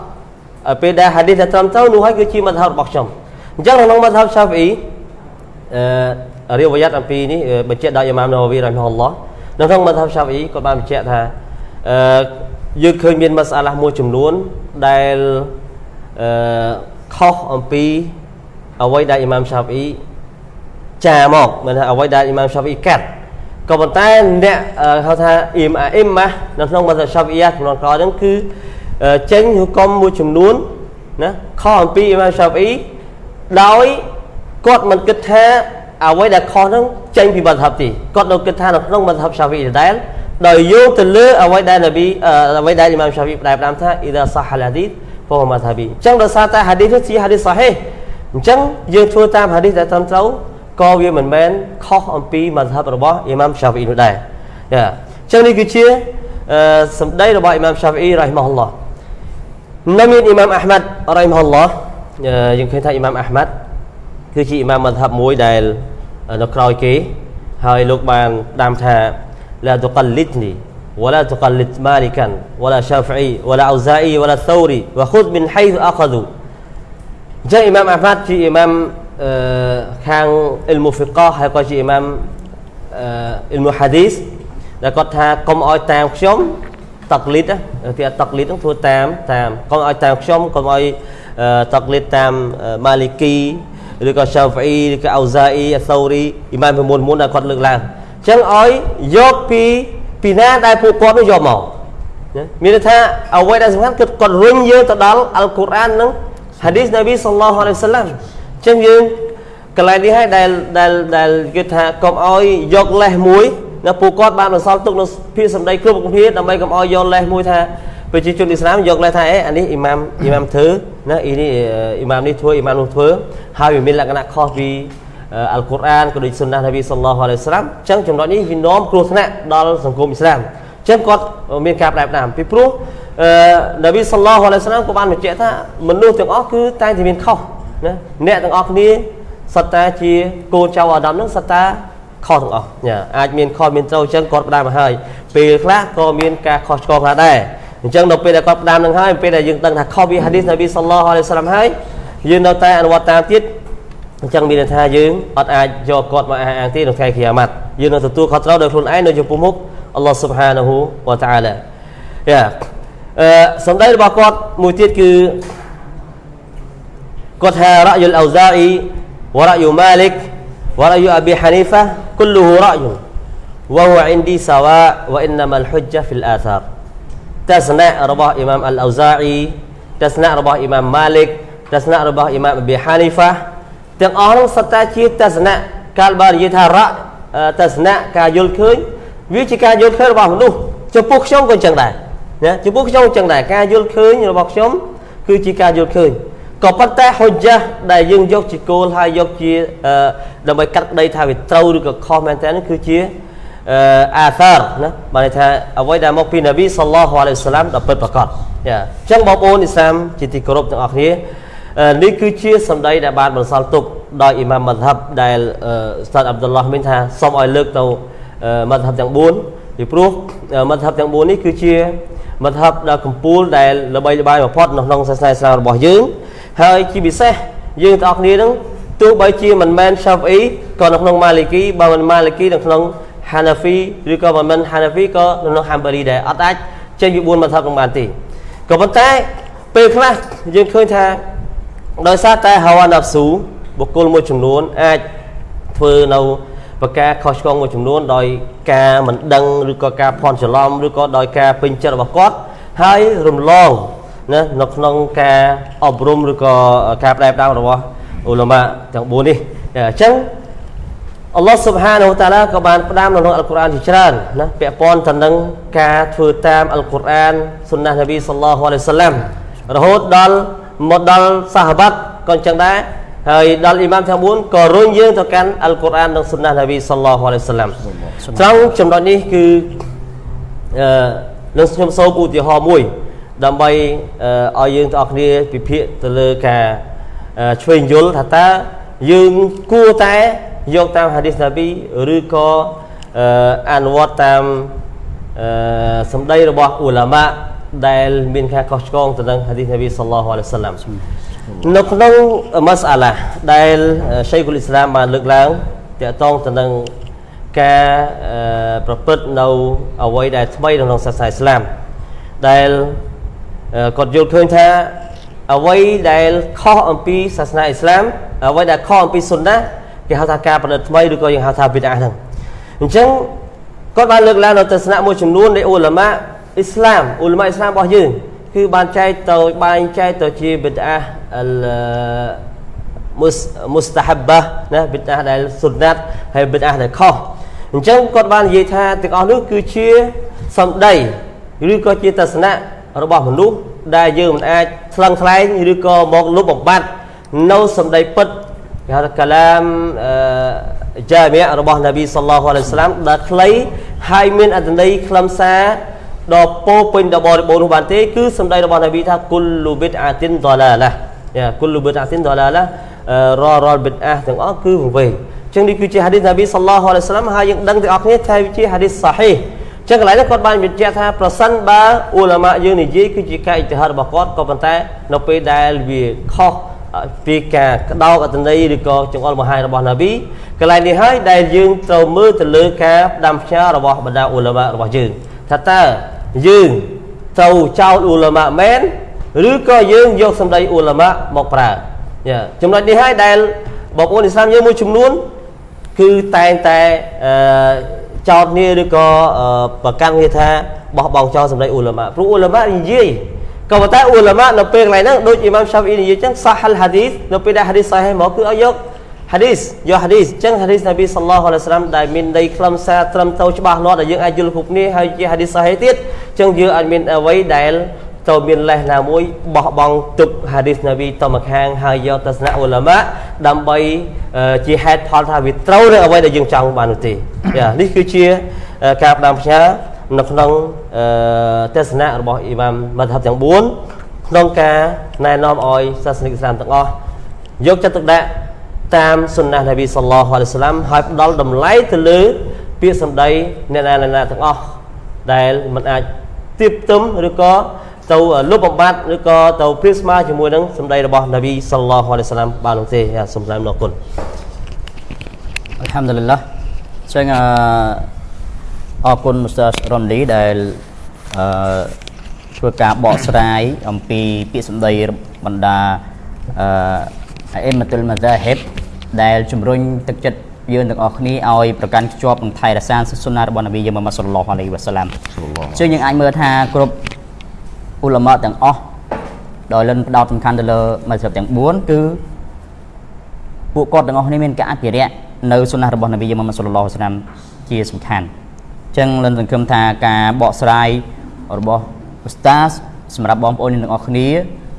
ពេលដែលហាឌីសដែលត្រឹមត្រូវនោះហើយគឺជាមធ្យមរបស់ខ្ញុំអញ្ចឹងក្នុងមធ្យមឆាហ្វីអ៊ីអឺរៀបវយ៉ាត់អំពីនេះបញ្ជាក់ដោយអ៊ីម៉ាមណូវីរ៉ាហ៊ីមហ៊ុលឡោះនៅក្នុងមធ្យមឆាហ្វីអ៊ីគាត់បានបញ្ជាក់ថាអឺ យើងឃើញមានមសាឡាមួយចំនួនដែលអឺខុសអំពីអ្វីដែលអ៊ីម៉ាមឆាហ្វីចាមកមានថាអ្វីដែលអ៊ីម៉ាមឆាហ្វីកាត់ក៏ប៉ុន្តែអ្នកហៅថាអ៊ីមអ៊ីម៉ានៅក្នុងមសាឆាហ្វីយ៉ាចំនួនក្រោយហ្នឹងគឺចេញហុកមមួយចំនួនណាខុសអំពីអ៊ីម៉ាមឆាហ្វីដោយគាត់មិនគិតថាអ្វីដែលខុសហ្នឹងចេញពីមធ្យមទេគាត់នៅគិតថានៅក្នុងមធ្យមឆាហ្វីដដែល ដោយយោងទៅលើអ្វីដែលនប៊ីអ្វីដែលអ៊ីម៉ាមឆាហ្វីផ្ដែផ្ដាំថាអ៊ីដាសាហាឡាឌីតហ្វូម៉ាថាប៊ីអញ្ចឹងដោយសារតែហាឌីសនេះជាហាឌីសសាហេអញ្ចឹងយើងធ្វើតាមហាឌីសដែលត្រឹមត្រូវក៏វាមិនមែនខុសអំពីមធ្យមរបស់អ៊ីម៉ាមឆាហ្វីនោះដែរចាអញ្ចឹងនេះគឺជាសម្ដីរបស់អ៊ីម៉ាមឆាហ្វីរ៉ៃម៉ាហ៊ុលឡោះនៅមានអ៊ីម៉ាមអាហ្មាត់រ៉ៃម៉ាហ៊ុលឡោះយើងឃើញថាអ៊ីម៉ាមអាហ្មាត់គឺជាអ៊ីម៉ាមមធ្យមមួយដែលនៅក្រោយគេហើយលោកបានដាំថា لا تقلدني ولا تقلد مالكا ولا شافعي ولا أوزائي ولا ثوري وخذ من حيث أخذوا جاء إمام أحمد في إمام آه كان المفقه ហើយក៏ជា إمام អ៊ីលមូហាឌីសដែលគាត់ថាកុំឲ្យតាមខ្ញុំតកលីតគេតកលីតហ្នឹងធ្វើតាមតាមកុំឲ្យតាមខ្ញុំកុំឲ្យតកលីតតាមម៉ាលីគីឬក៏ឆាហ្វីអ៊ីឬក៏អូហ្សាអ៊ីអាសូរីអ៊ីម៉ាមពីមុនមុនដែលគាត់លើកឡើង ចឹងឲ្យយកពីពីណាដែលពួកគាត់នោះយកមកមានន័យថាអ្វីដែលសំខាន់គឺគាត់រុញយើងទៅដល់អល់កុរអាននិងហាឌីសនប៊ីសល្លោះអាឡៃសាឡាមចឹងយើងកន្លែងនេះហើយដែលដែលដែលគេថាកុំឲ្យយកលេសមួយនៅពួកគាត់បានបន្សល់ទុកនៅភាសម្ដីគ្រប់គ្នាដើម្បីកុំឲ្យយកលេសមួយថាប្រជាជនអ៊ីស្លាមយកលេសថាអេអានេះអ៊ីម៉ាមអ៊ីម៉ាមធ្វើណាអ៊ីនេះអ៊ីម៉ាមនេះធ្វើអ៊ីម៉ាមនោះធ្វើហើយវាមានលក្ខណៈខុសពី អល់កុរអានក៏ដូចសុនណានប៊ីសល្លោះអាឡៃសាឡាមអញ្ចឹងចំណុចនេះវានាំគ្រោះថ្នាក់ដល់សង្គមអ៊ីស្លាមអញ្ចឹងគាត់មានការផ្ដែផ្ដាំពីព្រោះអឺនប៊ីសល្លោះអាឡៃសាឡាមក៏បានបញ្ជាក់ថាមនុស្សទាំងអស់គឺតែងតែមានខុសណាអ្នកទាំងអស់គ្នាសត្វតាជាកូនចៅអាដាមនឹងសត្វតាខុសទាំងអស់ញ៉ាអាចមានខុសមានត្រូវអញ្ចឹងគាត់ផ្ដាំមកហើយពេលខ្លះក៏មានការខុសឆ្គងខ្លះដែរអញ្ចឹងដល់ពេលដែលគាត់ផ្ដាំនឹងហើយពេលដែលយើងដឹងថាខុសពីហាឌីសនប៊ីសល្លោះអាឡៃសាឡាមហើយយើងនៅតែអនុវត្តតាមទៀត អញ្ចឹងមានន័យថាយើងអត់អាចយកគាត់មកអះអាងទេនៅថ្ងៃគីយ៉ាម៉ាត់យើងនឹងទទួលខុសត្រូវដោយខ្លួនឯងនៅចំពោះមុខអល់ឡោះស៊ុបហានាហ៊ូវតាអាឡាយ៉ាអឺសម្ដីរបស់គាត់មួយទៀតគឺគាត់ថារ៉យុលអូហ្សាអ៊ីវរ៉យុម៉ាលិកវរ៉យុអប៊ីហានីហ្វា كله رأي وهو عندي سواء وإنما الحجة في الآثار ទស្សនៈរបស់អ៊ីម៉ាមអលអូហ្សាអ៊ីទស្សនៈរបស់អ៊ីម៉ាមម៉ាលិកទស្សនៈរបស់អ៊ីម៉ាមអប៊ីហានីហ្វា ទាំងអស់នោះសុទ្ធតែជាទស្សនៈកាលបើនិយាយថារៈទស្សនៈការយល់ឃើញវាជាការយល់ឃើញរបស់មនុស្សចំពោះខ្ញុំក៏អញ្ចឹងដែរណាចំពោះខ្ញុំអញ្ចឹងដែរការយល់ឃើញរបស់ខ្ញុំគឺជាការយល់ឃើញក៏ប៉ុន្តែហុជះដែលយើងយកជាគោលហើយយកជាដើម្បីកាត់ក្តីថាវាត្រូវឬក៏ខុសមែនតើនេះគឺជាអាសារណាបានន័យថាអ្វីដែលមកពីនប៊ីសល្លោះអាឡៃសាឡាមដល់ពិតប្រាកដចាអញ្ចឹងបងប្អូនអ៊ីស្លាមជាទីគោរពទាំងអស់គ្នា នេះគឺជាសម្ដីដែលបានបន្សល់ទុកដោយអ៊ីម៉ាមម៉ាត់ហាប់ដែលស្តាតអាប់ឌុលឡោះមានថាសូមឲ្យលើកទៅម៉ាត់ហាប់ទាំង4ពីព្រោះម៉ាត់ហាប់ទាំង4នេះគឺជាម៉ាត់ហាប់ដ៏កំពូលដែលល្បីល្បាញបំផុតនៅក្នុងសាសនាអ៊ីស្លាមរបស់យើង ហើយជាពិសេសយើងទាំងអស់គ្នានឹងទោះបីជាមិនមែន Shafi'i ក៏នៅក្នុង Maliki បើមិន Maliki នៅក្នុង Hanafi ឬក៏មិនមែន Hanafi ក៏នៅក្នុង Hanbali ដែរអត់អាចចេញពី4ម៉ាត់ហាប់នឹងបានទេក៏ប៉ុន្តែពេលខ្លះយើងឃើញថា ដោយសារតែ hawa nafsu បបុគ្គលមួយចំនួនអាចធ្វើនៅប្រការខុសឆ្គងមួយចំនួនដោយការមិនដឹងឬក៏ការភ័ន្តច្រឡំឬក៏ដោយការពេញចិត្តរបស់គាត់ហើយរំលងណានៅក្នុងការអប់រំឬក៏ការបដែបដើមរបស់អ៊ូឡាម៉ាទាំង4នេះអញ្ចឹងអល់ឡោះស៊ុបហានវតាឡាក៏បានផ្ដាំនៅក្នុងអល់កុរអានជាច្រើនណាពាក់ព័ន្ធទៅនឹងការធ្វើតាមអល់កុរអានសុនណះនប៊ីសល្លោះអាឡៃសាឡាំរហូតដល់ មកដល់សាហាបាត់ក៏អញ្ចឹងដែរហើយដល់អ៊ីម៉ាមទាំង4ក៏រុញយើងទៅកាន់អល់កុរអាននិងសុនណះនប៊ីសល្លោះអាឡៃសាឡាំត្រង់ចំណុចនេះគឺអឺនឹងខ្ញុំសូមឧទាហរណ៍មួយ ដើម្បីឲ្យយើងទាំងអស់គ្នាពិភាក្សាទៅលើការឆ្វេងយល់ថាតើយើងគួរតែយកតាមហាឌីសណាប៊ីឬក៏អនុវត្តតាមសម្ដីរបស់អ៊ូឡាម៉ា ដែលមានការខុសឆ្គងទៅនឹងហាឌីសណាប៊ីសល្លោះអាឡៃសាឡាំនៅក្នុងម៉ាសាឡាដែលឆៃគុលអ៊ីស្លាមបានលើកឡើងតកតងទៅនឹងការប្រព្រឹត្តនៅអ្វីដែលថ្មីក្នុងសាសនាអ៊ីស្លាមដែលគាត់យល់ឃើញថាអ្វីដែលខុសអំពីសាសនាអ៊ីស្លាមអ្វីដែលខុសអំពីសុនណាគេហៅថាការប្រឌិតថ្មីឬក៏យើងហៅថាប៊ីដាហ្នឹងអញ្ចឹងគាត់បានលើកឡើងនៅទស្សនៈមួយចំនួននៃអ៊ូឡាម៉ា អ៊ីស្លាមអ៊ូឡាម៉ាអ៊ីស្លាមរបស់យើងគឺបានចែកទៅបែងចែកទៅជាប៊ីដាអលមុស្តាហាបាណាប៊ីដាដែលសុនណាត់ហើយប៊ីដាដែលខុសអញ្ចឹងគាត់បាននិយាយថាទាំងអស់នោះគឺជាសម្ដីឬក៏ជាទស្សនៈរបស់មនុស្សដែលយើងមិនអាចឆ្លងថ្លែងឬក៏មកលុបបំបត្តិនៅសម្ដីពិតគេហៅថាកាឡាមចាមីរបស់នប៊ីសល្លោះអាឡៃសាឡាមដែលខ្លីហើយមានអត្ថន័យខ្លឹមសារ ដ៏ពោពេញដ៏បរិបូរណ៍នោះបានទេគឺសម្ដីរបស់នប៊ីថាគុលលូប៊ីតអាទីនដឡាឡាយ៉ាគុលលូប៊ីតអាទីនដឡាឡាររលប៊ីតអាទាំងអស់គឺវង្វេងចឹងនេះគឺជាហាឌីសនប៊ីសល្លោះអាឡៃសាឡាមហើយយើងដឹងទាំងអស់គ្នាថាវាជាហាឌីសសាហីចឹងកន្លែងនេះគាត់បានបញ្ជាក់ថាប្រសិនបើអ៊ូឡាម៉ាយើងនិយាយគឺជាការអ៊ីតិហាដរបស់គាត់ក៏ប៉ុន្តែនៅពេលដែលវាខុសពីការក្តោបអត្តន័យឬក៏ចង្អុលមហាយរបស់ណាប៊ីកន្លែងនេះហើយដែលយើងត្រូវមើលទៅលើការផ្ដាំផ្ញើរបស់បណ្ដាអ៊ូឡាម៉ារបស់យើង ថាតើយើងត្រូវចោលអ៊ូឡាម៉ាមែនឬក៏យើងយកសម្ដីអ៊ូឡាម៉ាមកប្រើយ៉ាចំណុចនេះហើយដែលបងប្អូនអ៊ីស្លាមយើងមួយចំនួន គឺតែងតែអឺចោតគ្នាឬក៏ប្រកាន់គ្នាថាបោះបង់ចោលសម្ដីអ៊ូឡាម៉ាព្រោះអ៊ូឡាម៉ានិយាយក៏ប៉ុន្តែអ៊ូឡាម៉ានៅពេលកន្លែងហ្នឹងដូចអ៊ីម៉ាមឆាហ្វីនិយាយចឹងសាហលហាឌីសនៅពេលដែលហាឌីសសាហេមកគឺឲ្យយក ហាឌីសយកហាឌីសចឹងហាឌីសនប៊ីសល្លោះអាឡៃសាឡាមដែលមានន័យខ្លឹមសារត្រឹមត្រូវច្បាស់លាស់ដែលយើងអាចយល់គ្រប់គ្នាហើយជាហាឌីសសាហេទៀតចឹងយើងអាចមានអ្វីដែលទៅមានលេសណាមួយបោះបង់ទុកហាឌីសនប៊ីទៅមកខាងហើយយកទស្សនៈអ៊ូឡាម៉ាដើម្បីជាហេតុផលថាវាត្រូវនៅអ្វីដែលយើងចង់បាននោះទេនេះគឺជាការផ្ដាំផ្ញើនៅក្នុងទស្សនៈរបស់អ៊ីម៉ាមម៉ាត់ហាប់ទាំង4ក្នុងការណែនាំឲ្យសាសនិកអ៊ីស្លាមទាំងអស់យកចិត្តទុកដាក់ តាមសុនណះនប៊ីសល្លោះអាឡៃសាឡាមហើយផ្ដល់តម្លៃទៅលើពាក្យសម្ដីអ្នកណាណាទាំងអស់ដែលមិនអាចទៀបទឹមឬក៏ទៅលុបបំបត្តិឬក៏ទៅព្រៀបស្មើជាមួយនឹងសម្ដីរបស់នប៊ីសល្លោះអាឡៃសាឡាមបាននោះទេសូមស្ដាប់លោកគុណអัลហាំឌុលឡាចឹងអឺអរគុណមស្ទ័ររ៉ុនលីដែលអឺធ្វើការបកស្រាយអំពីពាក្យសម្ដីបណ្ដាអឺ អ៊ីមតុលម៉ាហ្សាហិបដែលជំរុញទឹកចិត្តយើងទាំងអស់គ្នាឲ្យប្រកាន់ខ្ជាប់នឹងថៃរសាសុណារបស់នប៊ីយើងម៉ាម៉ាត់សល្លោះអាឡៃវ៉ាសាឡាមជាងយើងអាចមើលថាគ្រប់អ៊ូឡាម៉ាទាំងអស់ដោយលិនផ្ដោតសំខាន់ទៅលើម៉ាហ្សាបទាំង4គឺពួកគាត់ទាំងអស់គ្នាមានការអភិរក្សនៅសុណារបស់នប៊ីយើងម៉ាម៉ាត់សល្លោះអាឡៃវ៉ាសាឡាមជាសំខាន់ចឹងលិនសង្ឃឹមថាការបកស្រាយរបស់ឧស្តាសសម្រាប់បងប្អូនទាំងអស់គ្នា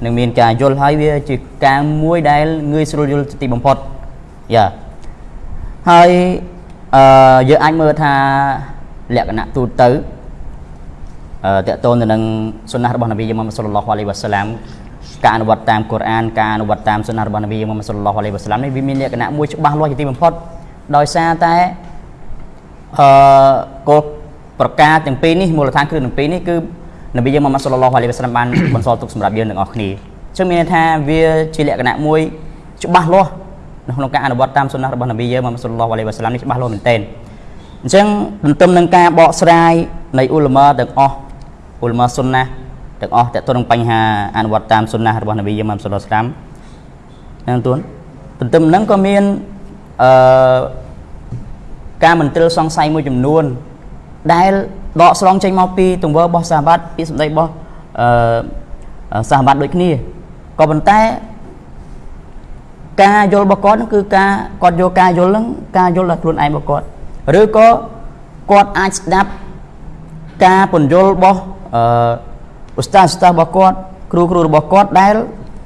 នឹងមានការយល់ហើយវាជាការមួយដែលងាយស្រួលយល់ទីបំផុតយ៉ាហើយអឺយើងអាចមើលថាលក្ខណៈទូទៅអឺតកតូនទៅនឹងសុណារបស់នប៊ីយមុហមសុលឡោះអាឡៃវ៉ាសាឡាមការអនុវត្តតាមកូរ៉ានការអនុវត្តតាមសុណារបស់នប៊ីយមុហមសុលឡោះអាឡៃវ៉ាសាឡាមនេះវាមានលក្ខណៈមួយច្បាស់លាស់ជាទីបំផុតដោយសារតែអឺគោលប្រការទាំងពីរនេះមូលដ្ឋានគ្រឹះទាំងពីរនេះគឺ នប៊ីយើងម៉ាម៉ាត់សុលឡោះអាឡៃវ៉ាសាឡាមបានបន្សល់ទុកសម្រាប់យើងទាំងអស់គ្នាអញ្ចឹងមានន័យថាវាជាលក្ខណៈមួយច្បាស់លាស់នៅក្នុងការអនុវត្តតាមសុណារបស់នប៊ីយើងម៉ាម៉ាត់សុលឡោះអាឡៃវ៉ាសាឡាមនេះច្បាស់លាស់មែនទែនអញ្ចឹងទន្ទឹមនឹងការបកស្រាយនៃអ៊ុលម៉ាទាំងអស់អ៊ុលម៉ាសុណាទាំងអស់តើតើនឹងបញ្ហាអនុវត្តតាមសុណារបស់នប៊ីយើងម៉ាម៉ាត់សុលឡោះអាឡៃវ៉ាសាឡាមនឹងទួនទន្ទឹមហ្នឹងក៏មានអឺការមន្ទិលសង្ស័យមួយចំនួនដែល ដកស្រង់ចេញមកពីទង្វើរបស់សាហាបពីសម្ដីរបស់អឺសាហាបដូចគ្នាក៏ប៉ុន្តែការយល់របស់គាត់ហ្នឹងគឺការគាត់យកការយល់ហ្នឹងការយល់ដល់ខ្លួនឯងរបស់គាត់ឬក៏គាត់អាចស្ដាប់ការពន្យល់របស់អឺឧស្សាហ៍ឧស្សាហ៍របស់គាត់គ្រូគ្រូរបស់គាត់ដែល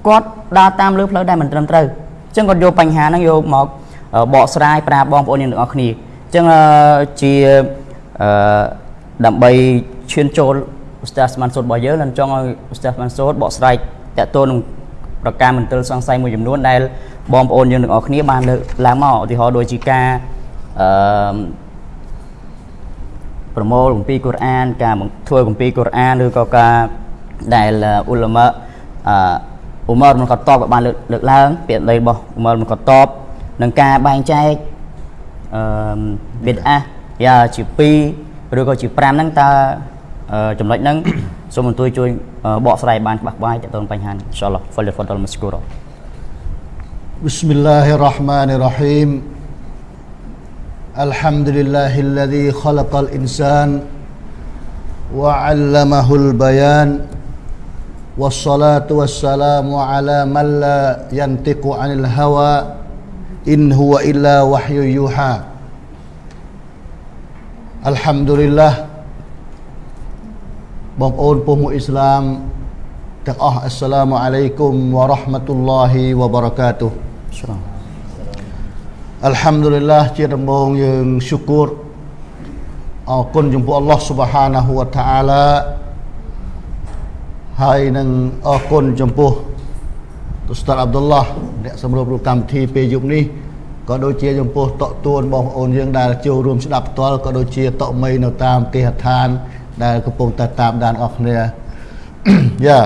គាត់ដើរតាមលើផ្លូវដែលមិនត្រឹមត្រូវអញ្ចឹងគាត់យកបញ្ហាហ្នឹងយកមកបកស្រាយប្រាប់បងប្អូនយើងទាំងអស់គ្នាអញ្ចឹងជាអឺ ដើម្បីឈានចូលឧស្សាហ៍ស្មានសូត្ររបស់យើងនឹងចង់ឲ្យឧស្សាហ៍ស្មានសូត្របកស្រាយតកតូននឹងប្រការមន្ទិលសង្ស័យមួយចំនួនដែលបងប្អូនយើងទាំងអស់គ្នាបានលើកឡើងមកឧទាហរណ៍ដូចជាការអឺប្រមូលគម្ពីរកូរ៉ាន ការធ្វើគម្ពីរកូរ៉ានឬក៏ការដែលអ៊ុលម៉ាអឺអ៊ុមរមិនកតបក៏បានលើកលើកឡើងពាក្យដីរបស់អ៊ុមរមិនកតបនឹងការបែងចែកអឺប៊ីតអាយ៉ាជា2 ឬក៏ជា5ហ្នឹងតើចំណុចហ្នឹងសូមអញ្ជើញជួយបកស្រាយបានច្បាស់បាយតទៅបញ្ហានេះអ៊ីនសាអល់ឡោះហ្វលហ្វដលមស្គូរ بسم الله الرحمن الرحيم الحمد لله الذي خلق الإنسان وعلمه البيان والصلاة والسلام على من لا ينطق عن الهوى إن هو إلا وحي يوحى Alhamdulillah. Bapun Pumuh Islam Ta'ah Assalamualaikum Warahmatullahi Wabarakatuh. Assalamualaikum Alhamdulillah Cirembong yang syukur. Akun jumpa Allah Subhanahu Wa Ta'ala. Hai neng akun jumpa Ustaz Abdullah. Dek sebelum kami di pejuk ni. ក៏ដូចជាចំពោះតកទួនបងប្អូនយើងដែលចូលរួមស្ដាប់ផ្ទាល់ក៏ដូចជាតកមីនៅតាមគេហដ្ឋាន ដែលកំពុងតែតាមដានអស់គ្នាយ៉ា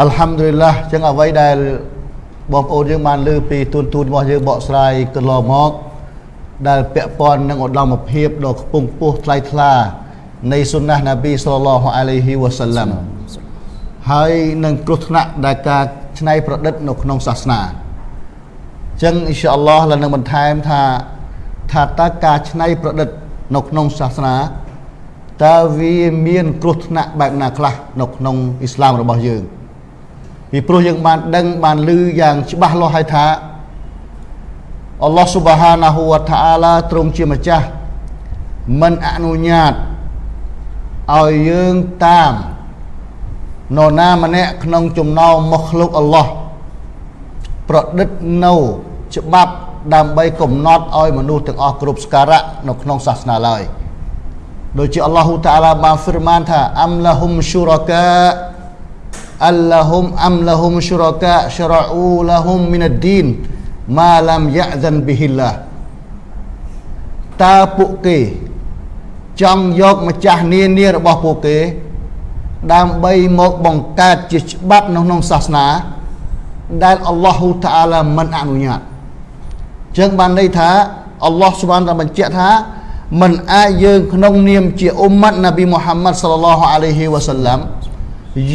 អល់ហាំឌុលីឡាចឹងអ្វីដែលបងប្អូនយើងបានលើពីទូនទូនរបស់យើងបកស្រាយកន្លងមកដែលពាក់ព័ន្ធនឹងឧត្តមភាពដ៏ខ្ពង់ខ្ពស់ថ្លៃថ្លានៃសុណាស់ណាប៊ីសល្លឡោះអាឡៃហ៊ីវ៉ាសាឡាំហើយនឹងគ្រោះថ្នាក់ដែលការច្នៃប្រឌិតនៅក្នុងសាសនា ចឹងអ៊ីនសាអល់ឡោះឡើងនឹងបន្ថែមថាថាតើការច្នៃប្រឌិតនៅក្នុងសាសនាតើវាមានគ្រោះថ្នាក់បែបណាខ្លះនៅក្នុងអ៊ីស្លាមរបស់យើងពីព្រោះយើងបានដឹងបានឮយ៉ាងច្បាស់លាស់ហើយថាអល់ឡោះស៊ុបហានាហ៊ូវតាអាឡាទ្រង់ជាម្ចាស់មិនអនុញ្ញាតឲ្យយើងតាមនរណាម្នាក់ក្នុងចំណោមមកឃ្លោកអល់ឡោះប្រឌិតនៅ ច្បាប់ដើម្បីកំណត់ឲ្យមនុស្សទាំងអស់គ្រប់ស្ការៈនៅក្នុងសាសនាឡើយ។ដូចជាអល់ឡោះតាអាឡាបានហ្វឺរម៉ានថាអមឡាហ៊ុមឈូរកាអលឡាហ៊ុមអមឡាហ៊ុមឈូរកាស្រអ៊ូឡាហ៊ុមមីនអឌីនម៉ាឡាំយ៉ាហ្សានប៊ីហ៊ីឡាតើពួកគេចង់យកម្ចាស់នានារបស់ពួកគេ ដើម្បីមកបង្កើតជាច្បាប់នៅក្នុងសាសនា ដែលអល់ឡោះតាអាឡាមិនអនុញ្ញាត ចឹងបានន័យថាអល់ឡោះសុបានតែបញ្ជាក់ថាមិនអាចយើងក្នុងនាមជាអ៊ុម៉ាត់នប៊ីមូហាម៉ាត់សល្លឡោះអាឡៃហ៊ីវ៉ាសាឡាំ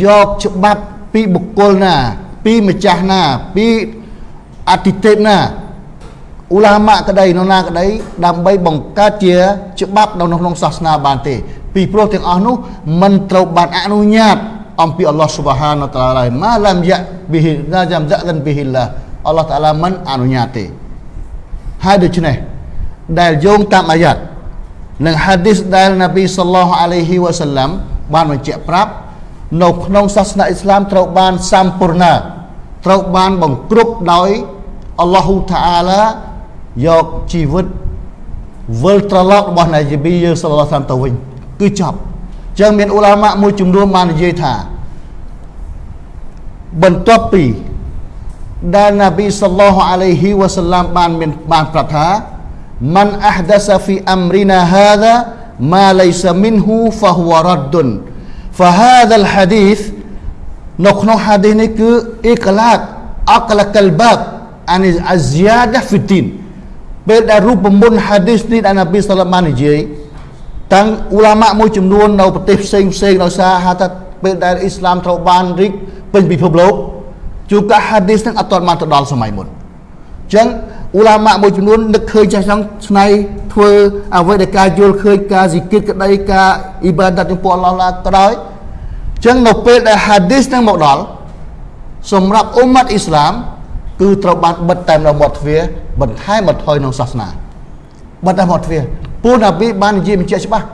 យកច្បាប់ពីបុគ្គលណា ពីម្ចាស់ណា ពីអតិទេពណាអ៊ូឡាម៉ាក្តីនរណាក្តីដើម្បីបង្កើតជាច្បាប់នៅក្នុងសាសនាបានទេ ពីព្រោះទាំងអស់នោះមិនត្រូវបានអនុញ្ញាតអំពីអល់ឡោះស៊ុបហានតាឡាម៉ាឡាំយ៉ាប៊ីហ៊ីណាចាំហ្សានប៊ីហ៊ីឡាអល់ឡោះតាឡាមិនអនុញ្ញាតទេ ហើយដូច្នេះដែលយោងតាមអាយ៉ាត់និងហាឌីសដែលនប៊ីសល្លោះអាឡៃហ៊ីវ៉ាសាឡាំបានបញ្ជាក់ប្រាប់នៅក្នុងសាសនាអ៊ីស្លាមត្រូវបានសម្ពូរណាត្រូវបានបង្គ្រប់ដោយអល់ឡោះតាអាឡាយកជីវិតវិលត្រឡប់របស់នាយប៊ីយើងសល្លោះសាឡាំទៅវិញគឺចប់ចឹងមានអ៊ូឡាម៉ាមួយចំនួនបាននិយាយថាបន្ទាប់ពី ដែលនប៊ីសល្លោះអាឡៃហ៊ីវ៉ាសាឡាំបានមានបានប្រាប់ថា man ahdasa fi amrina hadha ma laysa minhu fahuwa raddun fa hadha al hadith នៅក្នុង hadith នេះគឺអ៊ីក្លាកអក្លកលបាបអានអាហ្ស៊ីយ៉ាដាហ្វីទីនពេលដែលរូបមន្ត hadith នេះដែលនប៊ីសាឡម៉ានិយាយតាំងអ៊ូឡាម៉ាមួយចំនួននៅប្រទេសផ្សេងផ្សេងដោយសារហៅថាពេលដែលអ៊ីស្លាមត្រូវបានរីកពេញពិភពលោក ជួនកាល hadith ហ្នឹងអត់ទាន់បានទៅដល់សម័យមុនចឹងអ៊ូឡាម៉ាមួយចំនួននឹកឃើញចាស់ចង់ឆ្នៃធ្វើអ្វីដែលការយល់ឃើញការស៊ីគិតក្តីការអ៊ីបាដាតចំពោះអល់ឡោះឡាក៏ដោយចឹងនៅពេលដែលហាឌីសនឹងមកដល់សម្រាប់អ៊ុម៉ាត់អ៊ីស្លាមគឺត្រូវបានបិទតែនៅមាត់ទ្វារបន្ថែមបន្ថយក្នុងសាសនាបិទតែមាត់ទ្វារពូណាប៊ីបាននិយាយបញ្ជាក់ច្បាស់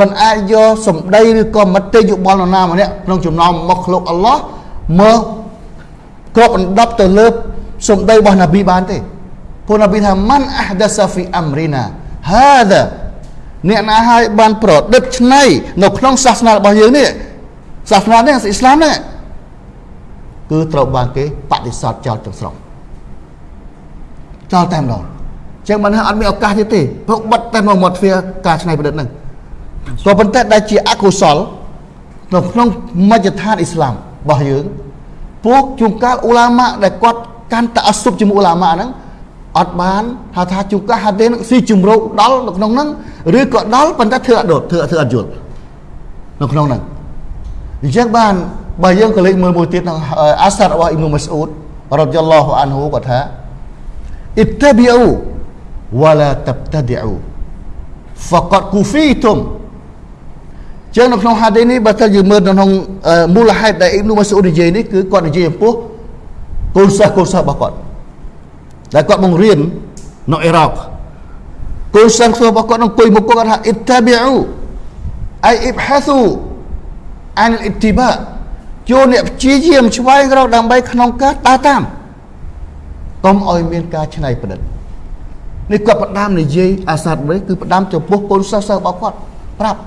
មិនអាចយកសម្ដីឬក៏មតិយោបល់នរណាម្នាក់ក្នុងចំណោមមកលោកអល់ឡោះមក គ្របដណ្ដប់ទៅលើសម្ដីរបស់នប៊ីបានទេព្រោះនប៊ីថាមិនអះដាសាហ្វីអាំរីណាហាដាអ្នកណាហើយបានប្រឌិតឆ្នៃនៅក្នុងសាសនារបស់យើងនេះសាសនានេះអ៊ីស្លាមនេះគឺត្រូវបានគេបដិសេធចោលទាំងស្រុងចោលតែម្ដងចឹងមិនហើយអត់មានឱកាសទៀតទេព្រោះបិទតែមកមាត់ទ្វារការឆ្នៃប្រឌិតហ្នឹងក៏ប៉ុន្តែដែលជាអកុសលនៅក្នុងមជ្ឈដ្ឋានអ៊ីស្លាមរបស់យើង ពួកជួនកាលអ៊ូឡាម៉ាដែលគាត់កាន់តអសុបជាមួយអ៊ូឡាម៉ាហ្នឹងអត់បានថាថាជួនកាលហាទេនឹងស៊ីជំរោគដល់នៅក្នុងហ្នឹងឬក៏ដល់ប៉ុន្តែធ្វើអត់ដុតធ្វើធ្វើអត់យល់នៅក្នុងហ្នឹងអញ្ចឹងបានបើយើងក៏លេចមើលមួយទៀតក្នុងអាសារបស់អ៊ីមម៉ាស្អ៊ូតរ៉ាឌីយ៉ាឡោះអានហ៊ូគាត់ថាអ៊ីតាប៊ីអ៊ូវ៉ាឡាតាប់តាឌីអ៊ូ faqad kufitum ចឹងនៅក្នុងហាឌីនេះបើថាយើងមើលនៅក្នុងមូលហេតុដែលអ៊ីប៊ូម៉ាស៊ូនិយាយនេះគឺគាត់និយាយចំពោះកូនសិស្សកូនសិស្សរបស់គាត់ដែលគាត់បង្រៀននៅអ៊ីរ៉ុកកូនសិស្សរបស់គាត់នឹងអង្គុយមុខគាត់ថាអ៊ីតាប៊ីអ៊ូអៃអ៊ីបហាស៊ូអានអ៊ីទីបាចូលអ្នកព្យាយាមឆ្វែងរកដើម្បីក្នុងការដើរតាមកុំឲ្យមានការច្នៃប្រឌិតនេះគាត់ផ្ដាំនិយាយអាសាត់វិញគឺផ្ដាំចំពោះកូនសិស្សសិស្សរបស់គាត់ប្រាប់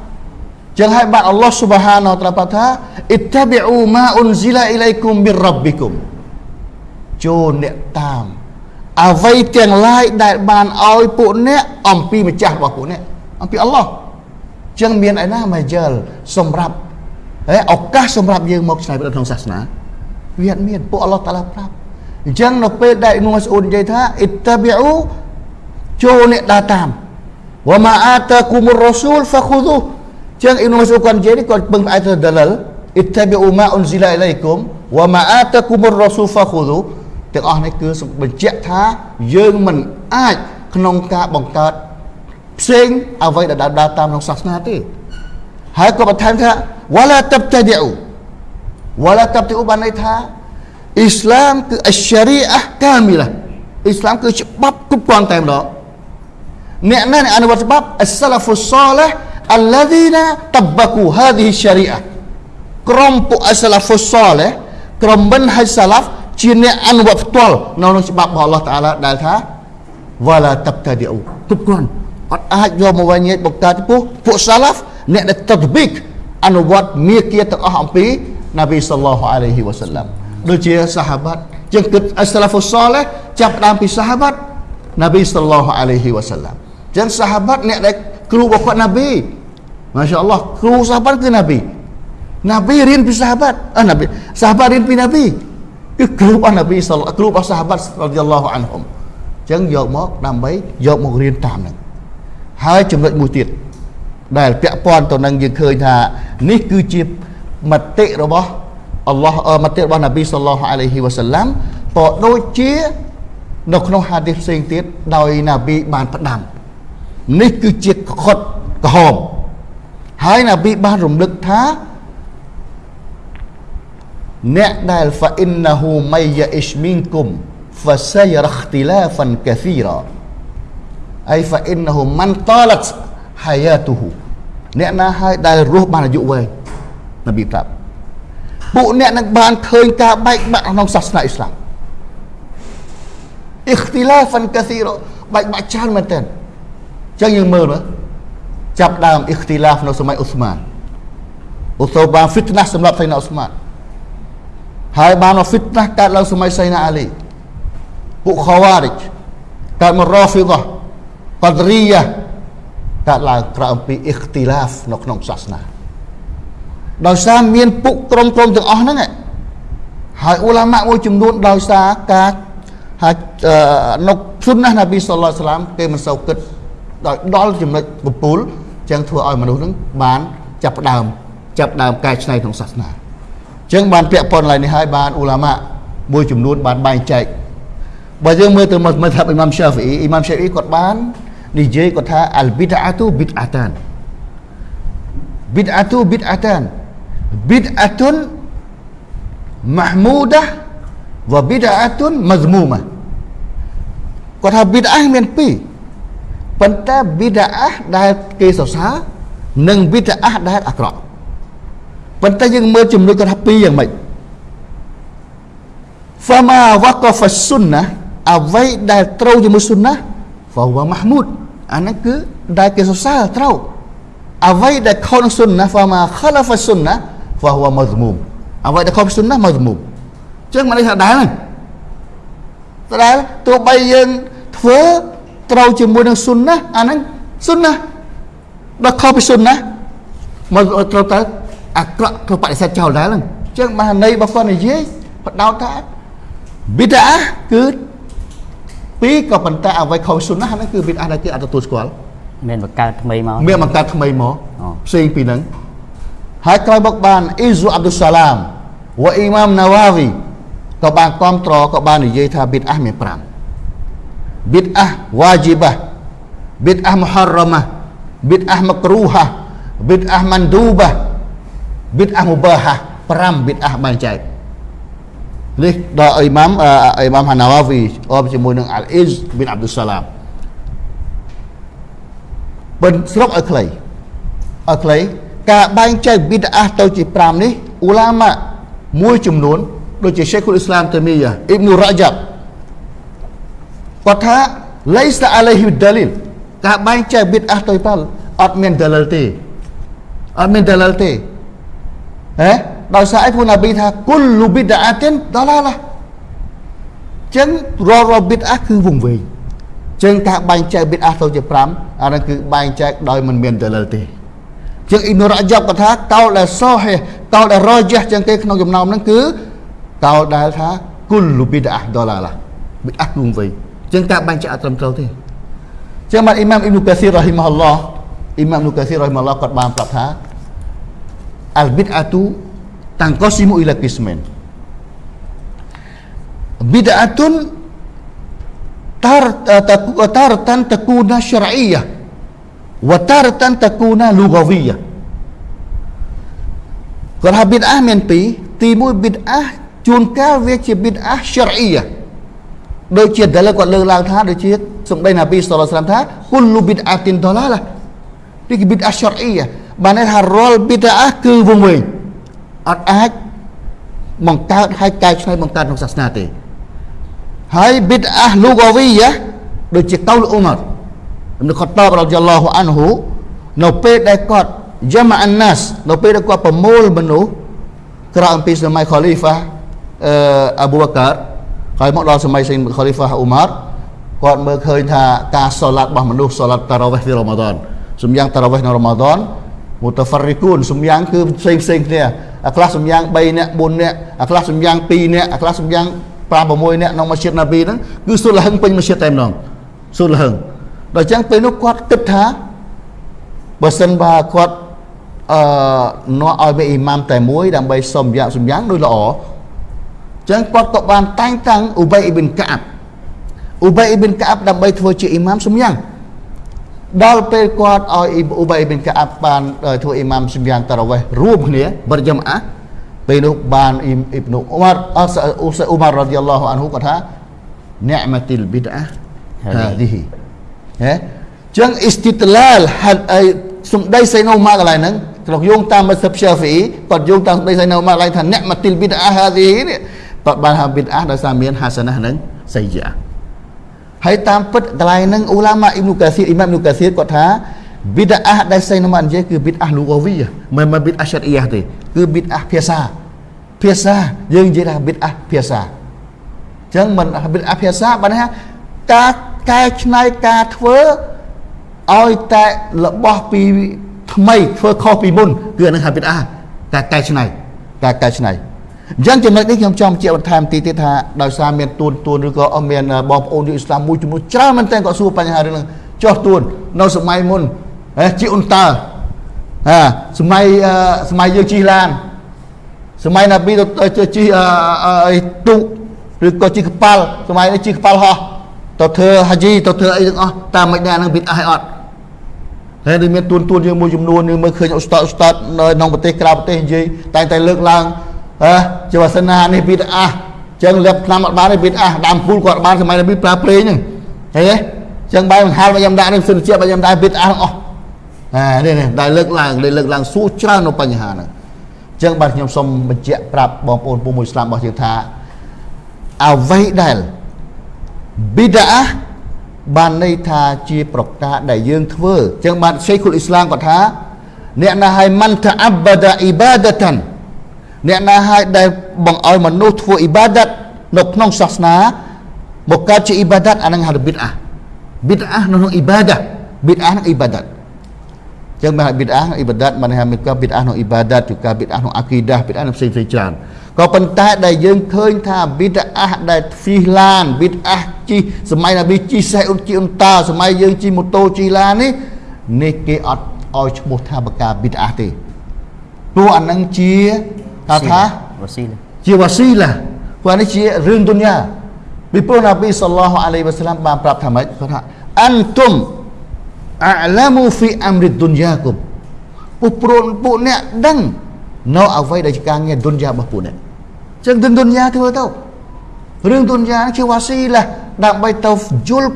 ចឹងហើយបានអល់ឡោះស៊ុបហានតាឡាថាអ៊ីតាប៊ីអ៊ូម៉ាអ៊ុនស៊ីឡាអ៊ីឡៃគុំប៊ីរ៉ាប់ប៊ីគុំចូលអ្នកតាមអ្វីទាំងឡាយដែលបានឲ្យពួកអ្នកអំពីម្ចាស់របស់ពួកអ្នកអំពីអល់ឡោះចឹងមានឯណាម៉ាជលសម្រាប់ហើយឱកាសសម្រាប់យើងមកឆ្នៃប្រឌិតក្នុងសាសនាវាអត់មានពួកអល់ឡោះតាឡាប្រាប់អញ្ចឹងនៅពេលដែលអ៊ីម៉ាស៊ូននិយាយថាអ៊ីតាប៊ីអ៊ូចូលអ្នកដើរតាមវ៉ាម៉ាអាតាគុមរ៉ូស៊ូលហ្វាខូឌូ ចឹងអ៊ីប៊ូម៉ាស៊ូគាត់និយាយនេះគាត់ពឹងផ្អែកទៅដលលអ៊ីតាប៊ីអ៊ូម៉ាអ៊ុនស៊ីឡាអ៊ីឡៃគុំវ៉ាម៉ាអាតាគុមរ៉ាស៊ូលហ្វាខូឌូទាំងអស់នេះគឺបញ្ជាក់ថាយើងមិនអាចក្នុងការបង្កើតផ្សេងអ្វីដែលដើរតាមក្នុងសាសនាទេហើយក៏បន្ថែមថាវ៉ាឡាតាប់តាឌីអ៊ូវ៉ាឡាតាប់តាឌីអ៊ូបានន័យថាអ៊ីស្លាមគឺអស្ចារីអះកាមីឡាអ៊ីស្លាមគឺច្បាប់គ្រប់គ្រាន់តែម្ដងអ្នកណាអនុវត្តច្បាប់អស្សាឡាហ្វុស សាលះ alladzina tabbaku hadhihi syariah ក្រុមពួកអសាឡាហ្វុសលក្រុមមិនហៃសាឡាហ្វជាអ្នកអនុវត្តផ្ទាល់នៅក្នុងច្បាប់របស់អល់ឡោះតាឡាដែលថាវ៉ាឡាតាប់តាឌីអ៊ូគ្រប់គ្រាន់អត់អាចយកមកវិញបង្កើតពួកពួកសាឡាហ្វអ្នកដែលតតប៊ីកអនុវត្តមាគ៌ាទាំងអស់អំពីណាប៊ីសល្លោះអាឡៃហ៊ីវ៉ាសាឡាំដូចជាសាហាបាត់ជាងគិតអសាឡាហ្វុសលចាប់ដើមពីសាហាបាត់ណាប៊ីសល្លោះអាឡៃហ៊ីវ៉ាសាឡាំចឹងសាហាបាត់អ្នកដែលគ្រូរបស់គាត់ណាប៊ី Masya Allah Kru sahabat ke Nabi Nabi rin pi sahabat ah, Nabi Sahabat rin pi Nabi Cái kru របស់ Nabi Kru របស់ sahabat radhiyallahu anhum ចឹងយកមកដើម្បីយកមករៀនតាមនឹងហើយចំណុចមួយទៀតដែលពាក់ព័ន្ធទៅនឹងយើងឃើញថានេះគឺជាមតិរបស់អល់ឡោះមតិរបស់នប៊ីសល្លោះអាឡៃហ៊ីវ៉ាសាឡាំក៏ដូចជានៅក្នុងហាឌីសផ្សេងទៀតដោយនប៊ីបានផ្ដាំនេះគឺជាខុតក្រហម ហើយនប៊ីបានរំលឹកថាអ្នកដែល fa innahu may ya'ish minkum fasayara ikhtilafan kathira អី fa innahu man talat hayatuhu អ្នកណាហើយដែលរស់បានអាយុវែងនប៊ីប្រាប់ពួកអ្នកនឹងបានឃើញការបែកបាក់ក្នុងសាសនាអ៊ីស្លាម ikhtilafan kathira បែកបាក់ច្រើនមែនទែនអញ្ចឹងយើងមើលមើល ចាប់ដើមអ៊ីខ្ទីឡាហ្វនៅសម័យអ៊ូស្មានអ៊ូសូបានហ្វីតណាស់សម្រាប់សៃណាអ៊ូស្មានហើយបានហ្វីតណាស់កើតឡើងសម័យសៃណាអាលីពួកខាវ៉ារិចកើតមករ៉ាហ្វីដះកដរីយ៉ាកើតឡើងក្រោយអំពីអ៊ីខ្ទីឡាហ្វនៅក្នុងសាសនាដោយសារមានពុកក្រុមក្រុមទាំងអស់ហ្នឹងហើយអ៊ូឡាម៉ាមួយចំនួនដោយសារការហើយនៅសុនណានប៊ីសល្លាស្លាមគេមិនសូវគិតដោយដល់ចំណុចពពូល ចឹងធ្វើឲ្យមនុស្សនឹងបានចាប់ផ្ដើមចាប់ដើមកែច្នៃក្នុងសាសនាចឹងបានពាក់ព័ន្ធឡើយនេះហើយបានអ៊ូឡាម៉ាមួយចំនួនបានបែងចែកបើយើងមើលទៅមើលថាអ៊ីម៉ាំសាហ្វីអ៊ីម៉ាំសាហ្វីគាត់បាននិយាយគាត់ថាអលប៊ីដអាទូប៊ីដអាតានប៊ីដអាទូប៊ីដអាតានប៊ីដអាតុនម៉ាហ្មូដាវប៊ីដអាតុនមហ្មូម៉ាគាត់ថាប៊ីដអាមានពីរ ប៉ុន្តែប៊ីដអាដែលគេសរសើរនិងប៊ីដអាដែលអាក្រក់ប៉ុន្តែយើងមើលចំណុចគាត់ថាពីរយ៉ាងម៉េច fama waqafa sunnah អ្វីដែលត្រូវជាមួយសុណាហ្វវម៉ាហ្មូតអានេះគឺដែលគេសរសើរត្រូវអ្វីដែលខុសនឹងសុណាហ្វម៉ាខលាហ្វសុណាហ្វវម៉ាហ្មុមអ្វីដែលខុសសុណាម៉ាហ្មុមចឹងមកនេះថាដែរហ្នឹងដែលទោះបីយើងធ្វើ ត្រូវជាមួយនឹងសុណាអាហ្នឹងសុណាដល់ខុសពីសុណាមកត្រូវទៅអាក្រក់ត្រូវបដិសេធចោលដែរហ្នឹងចឹងបានន័យរបស់គាត់និយាយបដោតថាប៊ីដាគឺពីរក៏ប៉ុន្តែអ្វីខុសសុណាហ្នឹងគឺប៊ីដាដែលគេអត់ទទួលស្គាល់មានបង្កើតថ្មីមកមានបង្កើតថ្មីមកអូផ្សេងពីហ្នឹងហើយក្រោយមកបានអ៊ីស៊ូអាប់ឌុលសាឡាមវ៉ាអ៊ីម៉ាមណាវ៉ាវីក៏បានគ្រប់ត្រក៏បាននិយាយថាប៊ីដាមាន5 ប៊ីដាវ៉ាជីបាប៊ីដាមុហារ៉ាម៉ាប៊ីដាម៉ាក្រូហាប៊ីដាម៉ាន់ឌូបាប៊ីដាមុបាហា5ប៊ីដាបានចែកនេះដល់អ៊ីម៉ាមអ៊ីម៉ាមហាណាវ៉ាវីអបជាមួយនឹងអាល់អ៊ីសប៊ីនអាប់ឌុលសាឡាមបិណ្ឌស្រុកឲ្យខ្លីឲ្យខ្លីការបែងចែកប៊ីដអាទៅជា5នេះអ៊ូឡាម៉ាមួយចំនួនដូចជា Sheikhul Islam Taimiyah Ibn Rajab គាត់ថាលៃសាអាឡៃហ៊ីដាលីលការបែងចែកប៊ីដអាទៅប៉ាល់អត់មានដាលិលទេអត់មានដាលិលទេហេដោយសារអីពូណាប៊ីថាគុលលូប៊ីដអាតិនដាឡាឡាចឹងរាល់រាល់ប៊ីដអាគឺវង្វេងចឹងការបែងចែកប៊ីដអាទៅជា5អានោះគឺបែងចែកដោយមិនមានដាលិលទេជាងអ៊ីប៊ុនរ៉ាយ៉ាប់គាត់ថាកោលដែលសូហេកោលដែលរ៉យ៉ាចឹងទេក្នុងចំណោមហ្នឹងគឺកោលដែលថាគុលលូប៊ីដអាដឡាឡាប៊ីដអាគឺវង្វេង ចឹងការបែងចែកអត់ត្រឹមត្រូវទេចឹងបានអ៊ីម៉ាមអ៊ីប៊ុកាស៊ីររ៉ហ៊ីម៉ាហ៊ុលឡោះអ៊ីម៉ាមអ៊ីប៊ុកាស៊ីររ៉ហ៊ីម៉ាហ៊ុលឡោះគាត់បានប្រាប់ថាអលប៊ីដអាទូ tangqasimu ila qismain bid'atun tar taratan takuna syar'iyyah wa taratan takuna lughawiyah គាត់ថាប៊ីដអាមានពីរទីមួយប៊ីដអាជួនកាលវាជាប៊ីដអាស្យរអ៊ីយ៉ា ដូចជាដែលគាត់លើកឡើងថាដូចជាសម្ដីណាប៊ីសល្លឡោះសាឡាមថាគុលលូប៊ីដអាទីនដឡាឡានេះគឺប៊ីដអាស្យរអ៊ីយ៉ាបានន័យថារាល់ប៊ីដអាគឺវង្វេងអត់អាចបង្កើតហើយកែច្នៃបង្កើតក្នុងសាសនាទេហើយប៊ីដអាលូកាវីយ៉ាដូចជាកោលអ៊ុមារអ៊ីប៊ុខតបរ៉ាឌីយ៉ាឡោះអានហ៊ូនៅពេលដែលគាត់យ៉ាម៉ាអានណាសនៅពេលដែលគាត់ប្រមូលមនុស្សក្រោយអំពីសម័យខលីហ្វាអឺអាប៊ូបកា ហើយមកដល់សម័យខលីហ្វាអ៊ូម៉ារគាត់មើលឃើញថាការសូឡាត់របស់មនុស្សសូឡាត់តារ៉ាវេះនៅរ៉ាម៉ាដនសំយ៉ាងតារ៉ាវេះនៅរ៉ាម៉ាដនមូតាហ្វារីគូនសំយ៉ាងគឺផ្សេងផ្សេងគ្នាអាខ្លះសំយ៉ាង3នាក់4នាក់អាខ្លះសំយ៉ាង2នាក់អាខ្លះសំយ៉ាង5 6នាក់ក្នុងមស្ជីតណាប៊ីហ្នឹងគឺសុលហឹងពេញមស្ជីតតែម្ដងសុលហឹងដល់អញ្ចឹងពេលនោះគាត់គិតថាបើសិនបើគាត់អឺនាំឲ្យមានអ៊ីម៉ាមតែមួយដើម្បីសុំយ៉ាងសំយ៉ាងដូចល្អអញ្ចឹងគាត់ក៏បានតែងតាំងអ៊ូបៃអ៊ីប៊ិនកាប់អ៊ូបៃអ៊ីប៊ិនកាប់ដើម្បីធ្វើជាអ៊ីម៉ាមសំយ៉ាងដល់ពេលគាត់ឲ្យអ៊ូបៃប៊ិនកាប់បានធ្វើអ៊ីម៉ាមសំយ៉ាងតារ៉ាវេះរួមគ្នាបរិយមអាពេលនោះបានអ៊ីអ៊ីបនូអ៊ូម៉ារអសអ៊ូសអ៊ូម៉ាររ៉ាឌីយ៉ាឡោះអានហ៊ូគាត់ថានិអមតិលប៊ីដអាហាឌីហ៊ីហេចឹងអ៊ីស្ទីតឡាលហាត់អីសំដីសៃណូម៉ាកន្លែងហ្នឹងក្នុងយោងតាមមស្សិបសាហ្វីគាត់យោងតាមសំដីសៃណូម៉ាកន្លែងថានិអមតិលប៊ីដអាហាឌីហ៊ីនេះ គាត់បានថាប៊ីដអាដោយសារមានហាសាណាហ្នឹងសៃយ៉ាហើយតាមពិតកន្លែងហ្នឹងអ៊ូឡាម៉ាអ៊ីប៊ុកាស៊ីរអ៊ីម៉ាមអ៊ីប៊ុកាស៊ីរគាត់ថាប៊ីដអាដែលសៃណូម៉ានិយាយគឺប៊ីដអាលូកាវីមិនមែនប៊ីដអាឆាត់អ៊ីយ៉ាទេគឺប៊ីដអាភាសាភាសាយើងនិយាយថាប៊ីដអាភាសាអញ្ចឹងមិនប៊ីដអាភាសាបានថាការកែច្នៃការធ្វើឲ្យតែរបស់ពីថ្មីធ្វើខុសពីមុនគឺអានឹងហៅប៊ីដអាការកែច្នៃការកែច្នៃ អញ្ចឹងចំណុចនេះខ្ញុំចង់បញ្ជាក់បន្ថែមទីទៀតថាដោយសារមានទួនទួនឬក៏អត់មានបងប្អូនយូអ៊ីស្លាមមួយចំនួនច្រើនមែនតើក៏សួរបញ្ហារឿងហ្នឹងចោះទួននៅសម័យមុនហេជាអ៊ុនតើហាសម័យសម័យយើងជិះឡានសម័យណាប៊ីទៅជិះអីទូកឬក៏ជីកប៉ាល់សម័យនេះជីកប៉ាល់ហោះទៅធ្វើហាជីទៅធ្វើអីទាំងអស់តាមមិនដែរនឹងប៊ីតអាយអត់ហើយដូចមានទួនទួនយើងមួយចំនួនយើងមើលឃើញឧស្តាតឧស្តាតនៅក្នុងប្រទេសក្រៅប្រទេសនិយាយតែតែលើកឡើង ហ៎ជាវាសនានេះប៊ីតអាចឹងលាបឆ្នាំអត់បានទេប៊ីតអាដើមពូលគាត់បានសម័យនប៊ីប្រើប្រេងហ្នឹងឃើញទេចឹងបែរបង្ហាលមកខ្ញុំដាក់នេះសិនជាបើខ្ញុំដាក់ប៊ីតអាទាំងអស់អានេះនេះដែលលើកឡើងដែលលើកឡើងសួរច្រើននៅបញ្ហាហ្នឹងអញ្ចឹងបាទខ្ញុំសូមបញ្ជាក់ប្រាប់បងប្អូនពុំមួយស្លាប់របស់យើងថាអ្វីដែលប៊ីដាបានន័យថាជាប្រការដែលយើងធ្វើអញ្ចឹងបាទឆេខុលអ៊ីស្លាមគាត់ថាអ្នកណាឲ្យមិនតាអាប់បាដាអ៊ីបាដាតាន អ្នកណាឲ្យដែលបង្ឲ្យមនុស្សធ្វើអ៊ីបាដាតនៅក្នុងសាសនាមកកើតជាអ៊ីបាដាតអានឹងហៅប៊ីដាប៊ីដានៅក្នុងអ៊ីបាដាប៊ីដាក្នុងអ៊ីបាដាតចឹងបានប៊ីដាអ៊ីបាដាតបានហៅមានកាប៊ីដាក្នុងអ៊ីបាដាតគឺកាប៊ីដាក្នុងអាគីដាប៊ីដានៅផ្សេងផ្សេងច្រើនក៏ប៉ុន្តែដែលយើងឃើញថាប៊ីដាដែលហ្វីឡានប៊ីដាជិះសម័យណាប៊ីជិះសេះអ៊ុនជិះអ៊ុនតាសម័យយើងជិះម៉ូតូជិះឡាននេះនេះគេអត់ឲ្យឈ្មោះថាបកាប៊ីដាទេព្រោះអានឹងជា ថាថាវ៉ាស៊ីឡាជាវ៉ាស៊ីឡាព្រោះនេះជារឿងទុនយ៉ាពីព្រោះណាប៊ីសល្លោះអាឡៃវ៉ាសាឡាមបានប្រាប់ថាម៉េចគាត់ថាអានទុំអាឡាមូហ្វីអាំរិទុនយ៉ាគុំពួកព្រួនពួកអ្នកដឹងនៅអ្វីដែលជាការងារទុនយ៉ារបស់ពួកអ្នកចឹងទុនទុនយ៉ាធ្វើទៅរឿងទុនយ៉ាជាវ៉ាស៊ីឡាដើម្បីទៅយល់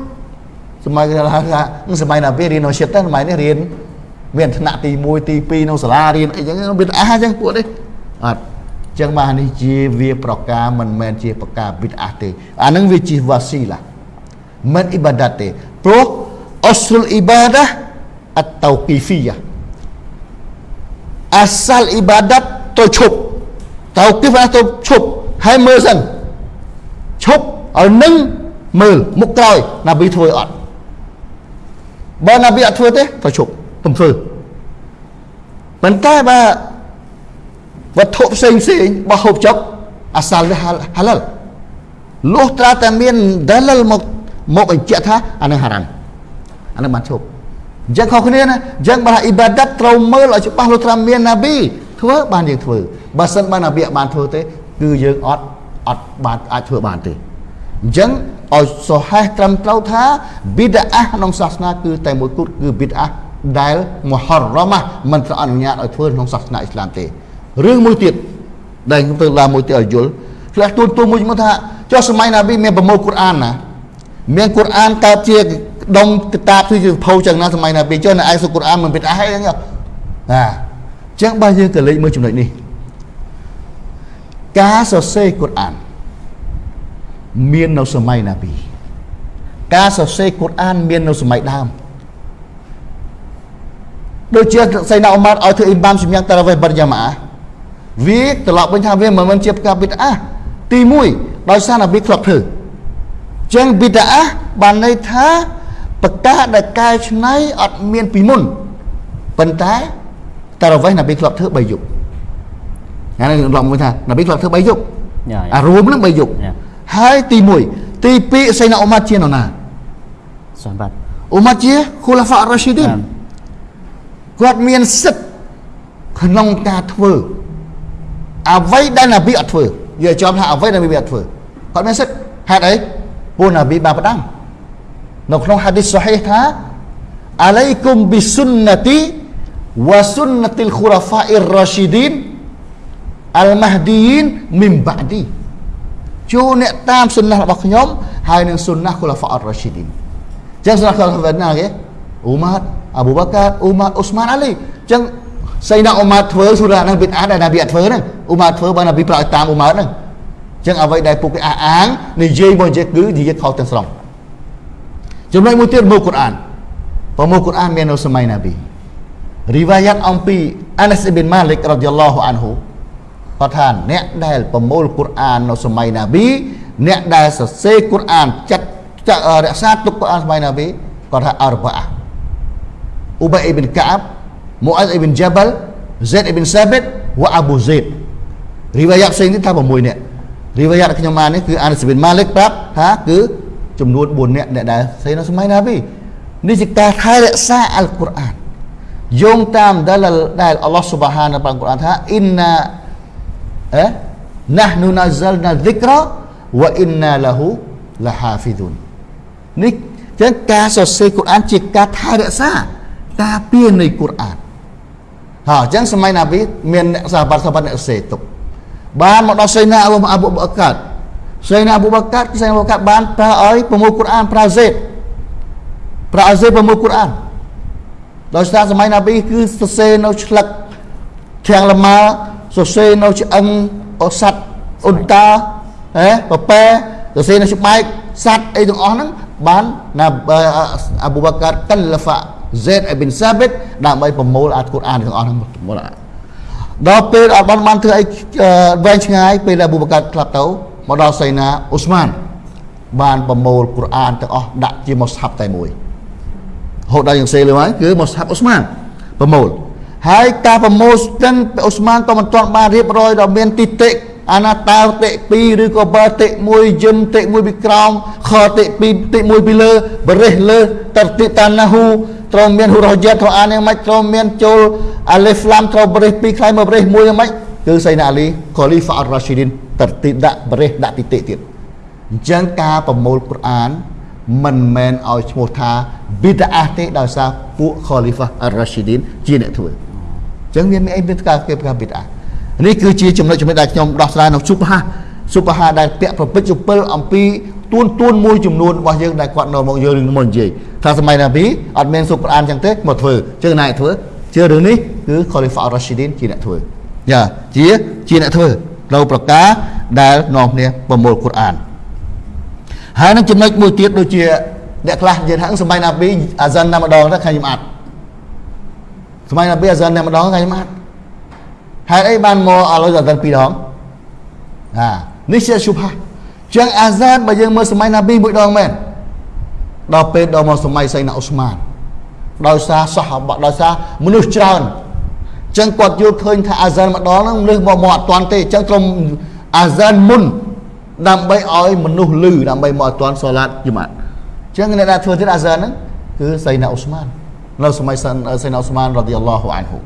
សម័យថាសម័យណាពេលរៀននៅជាតិសម័យនេះរៀនមានថ្នាក់ទី1ទី2នៅសាលារៀនអីចឹងមានអាចឹងពួកនេះ អត់ចឹងបាននេះជាវាប្រការមិនមែនជាប្រការប៊ីតអាទេអានឹងវាជាវ៉ាស៊ីឡាមិនអ៊ីបាដាតទេព្រោះអស្លអ៊ីបាដាអតតោគីហ្វីយ៉ាអាសាលអ៊ីបាដាតទៅឈប់តោគីហ្វាទៅឈប់ហើយមើលសិនឈប់ឲ្យនឹងមើលមុខក្រោយណាប៊ីធ្វើអត់បើណាប៊ីអត់ធ្វើទេទៅឈប់កុំធ្វើប៉ុន្តែបើ វត្ថុផ្សេងផ្សេងបោះហូបចុកអាសាលវាហាឡាល់លុះត្រាតែមានដាលលមកមកបញ្ជាក់ថាអានឹងហារ៉ាំអានឹងបានឈប់អញ្ចឹងខុសគ្នាណាអញ្ចឹងបើអ៊ីបាដាតត្រូវមើលឲ្យច្បាស់លុះត្រាមានណាប៊ីធ្វើបានយើងធ្វើបើសិនបើណាប៊ីបានធ្វើទេ គឺយើងអត់អត់បានអាចធ្វើបានទេអញ្ចឹងឲ្យសហេះត្រឹមត្រូវថាប៊ីដាអះក្នុងសាសនាគឺតែមួយគត់គឺប៊ីដាអះដែលមហររ៉ម៉ាមិនត្រូវអនុញ្ញាតឲ្យធ្វើក្នុងសាសនាអ៊ីស្លាមទេ រឿងមួយទៀតដែលខ្ញុំទៅឡើងមួយទៀតឲ្យយល់ផ្លាស់ទូទូមួយមកថាចុះសម័យណាប៊ីមានប្រមូលកូរ៉ានណាមានកូរ៉ានកើតជាដុំគតាបគឺជាភៅចឹងណាសម័យណាប៊ីចុះនៅឯសុកូរ៉ានមិនបិទអះអីហ្នឹងណាចឹងបើយើងក៏លេខមើលចំណុចនេះការសរសេរកូរ៉ានមាននៅសម័យណាប៊ីការសរសេរកូរ៉ានមាននៅសម័យដើមដូចជាសៃណាអ៊ុម៉ាត់ឲ្យធ្វើអ៊ីមបាមសម្យ៉ាងតារ៉ាវេបរិយាម៉ា វាត្រឡប់វិញថាវាមិនមែនជាកាប៊ីតអាទី1ដោយសារណាវាធ្លាប់ធ្វើចឹងប៊ីតអាបានន័យថាប្រកាសដែលកែច្នៃអត់មានពីមុនប៉ុន្តែតារ៉ាវេណាប៊ីធ្លាប់ធ្វើ3យប់អានេះខ្ញុំឡំមួយថាណាប៊ីធ្លាប់ធ្វើ3យប់យ៉ាអារួមនឹង3យប់យ៉ាហើយទី1ទី2សៃណាអ៊ុម៉ាត់ជានរណាសាបាត់អ៊ុម៉ាត់ជាខូឡាហ្វារ៉ាស៊ីឌីនយ៉ាគាត់មានសិទ្ធិក្នុងការធ្វើ អ្វីដែលនប៊ីអត់ធ្វើនិយាយចំថាអ្វីដែលនប៊ីអត់ធ្វើគាត់មានសិទ្ធិហេតុអីពួកនប៊ីបានផ្ដាំនៅក្នុងហាឌីសសូហីថាអាឡៃគុំប៊ីសុនណាទីវ៉ាសុនណាទីលខូរ៉ាហ្វាអ៊ីរ៉ាស៊ីឌីនអលម៉ាហ្ឌីនមីនបាឌីចូលអ្នកតាមសុនណារបស់ខ្ញុំហើយនឹងសុនណាខូរ៉ាហ្វាអ៊ីរ៉ាស៊ីឌីនចឹងសុនណាខូរ៉ាហ្វាណាគេអ៊ូម៉ាតអប៊ូបាកាអ៊ូម៉ាតអ៊ុស្ម៉ានអាលីចឹង សៃណាអ៊ូម៉ាតធ្វើសុរ៉ាហ្នឹងប៊ីតអាដែលណាប៊ីអត់ធ្វើហ្នឹងអ៊ូម៉ាតធ្វើបើណាប៊ីប្រោយតាមអ៊ូម៉ាតហ្នឹងចឹងអ្វីដែលពួកគេអះអាងនិយាយមកនិយាយគឺនិយាយខុសទាំងស្រុងចំណុចមួយទៀតមកកូរ៉ានប្រមូលកូរ៉ានមាននៅសម័យណាប៊ីរីវ៉ាយ៉ាត់អំពីអាណាសអ៊ីប៊ីនម៉ាលិករ៉ាឌីយ៉ាឡោះអានហ៊ូគាត់ថាអ្នកដែលប្រមូលកូរ៉ាននៅសម័យណាប៊ីអ្នកដែលសរសេរកូរ៉ានចាត់ចាត់រក្សាទុកកូរ៉ានសម័យណាប៊ីគាត់ថាអរបាអា Ubay ibn Ka'ab, Mu'adz ibn Jabal, Zaid ibn Sabit វ៉ាអប៊ូហ្សេតរីវ៉ាយ៉ាត់ផ្សេងនេះថា6នាក់រីវ៉ាយ៉ាត់ខ្ញុំបាននេះគឺអានសប៊ីនម៉ាលិកប្រាប់ថាគឺចំនួន4នាក់អ្នកដែលស្អីនៅសម័យណាប៊ីនេះជាការថែរក្សាអល់កុរអានយោងតាមដែលដែលអល់ឡោះស៊ុបហាននៅក្នុងកុរអានថាអ៊ីនណាអេណាស់នូណាហ្សលណាឌីក្រវ៉ាអ៊ីនណាឡាហ៊ូឡាហាហ្វីឌុននេះចឹងការសរសេរកូរ៉ានជាការថែរក្សាការពារនៃកូរ៉ាន ហើយអញ្ចឹងសម័យណាប៊ីមានអ្នកសាហាបសាហាបអ្នកសរសេរទុកបានមកដល់សៃណាអបអបអកាត់សៃណាអបអកាត់សៃណាអបអកាត់បានប្រើឲ្យប្រមូលកូរ៉ានប្រើសេតប្រើឲ្យសេតប្រមូលកូរ៉ានដោយសារសម័យណាប៊ីគឺសរសេរនៅឆ្លឹកធាងលម៉ាសរសេរនៅឆ្អឹងអស័តអ៊ុនតាហេប៉ប៉ែសរសេរនៅច្បាច់សัตว์អីទាំងអស់ហ្នឹងបានណាអាប៊ូបាកាត់កលហ្វា ហ្សេតអ៊ីប៊ីនសាប៊ីតដើម្បីប្រមូលអាកូរ៉ានទាំងអស់ហ្នឹងប្រមូលដល់ពេលអត់បានបានធ្វើអីវែងឆ្ងាយពេលអាប៊ូបាកាត់ខ្លះទៅមកដល់សៃណាអ៊ូស្មានបានប្រមូលកូរ៉ានទាំងអស់ដាក់ជាមុស្ហាប់តែមួយហូតដល់យ៉ាងសេលើហើយគឺមុស្ហាប់អ៊ូស្មានប្រមូលហើយការប្រមូលទាំងអ៊ូស្មានក៏មិនទាន់បានរៀបរយដល់មានទីតិ អាណាតាតិ2ឬក៏បើតិ1យឹមតិ1ពីក្រោមខតិ2តិ1ពីលើបរិះលើតតិតាណាហ៊ូត្រូវមានហ៊ូរ៉យ៉ាត់ត្រូវអានយ៉ាងម៉េចត្រូវមានចូលអាលីហ្វឡាំត្រូវបរិះ2ខ្លាយមកបរិះ1យ៉ាងម៉េចគឺសៃណាអាលីកូលីហ្វាអររ៉ាស៊ីឌីនតតិដាក់បរិះដាក់ទីតិទៀតអញ្ចឹងការប្រមូលកូរ៉ានមិនមែនឲ្យឈ្មោះថាប៊ីតាអះទេដោយសារពួកខូលីហ្វាអររ៉ាស៊ីឌីនជាអ្នកធ្វើអញ្ចឹងមានអីមានការគេប្រកាសប៊ីតាអះ នេះគឺជាចំណុចចំណុចដែលខ្ញុំដោះស្រាយនៅសុបហាសុបហាដែលពាក់ប្រពៃជពិលអំពីទួនទួនមួយចំនួនរបស់យើងដែលគាត់នៅមកយើងរឿងមកនិយាយថាសម័យណាប៊ីអត់មានសុខអានចឹងទេមកធ្វើជើងណាធ្វើជឿរឿងនេះគឺ Khalifa Rashidin ជាអ្នកធ្វើយ៉ាជាជាអ្នកធ្វើនៅប្រការដែលនាំគ្នាប្រមូលកូរ៉ានហើយនឹងចំណុចមួយទៀតដូចជាអ្នកខ្លះនិយាយថាសម័យណាប៊ីអាហ្សានតែម្ដងទៅខាងខ្ញុំអត់សម័យណាប៊ីអាហ្សានតែម្ដងខាងខ្ញុំអត់ ហេតុអីបានមកអឡូវអាសានពីរដងអានេះជាឈុបហាចឹងអាសានបើយើងមើលសម័យណាប៊ីមួយដងមែនដល់ពេលដល់មកសម័យសៃណាអ៊ូស្មានដោយសារសោះដោយសារមនុស្សច្រើនចឹងគាត់យល់ឃើញថាអាសានម្ដងហ្នឹងមនុស្សមកមកអត់ទាន់ទេចឹងត្រឹមអាសានមុនដើម្បីឲ្យមនុស្សលឺដើម្បីមកអត់ទាន់សូឡាតយម៉ាត់ចឹងអ្នកដែលធ្វើទៀតអាសានហ្នឹងគឺសៃណាអ៊ូស្មាននៅសម័យសៃណាអ៊ូស្មានរ៉ាឌីយ៉ាឡោះអានហ៊ូ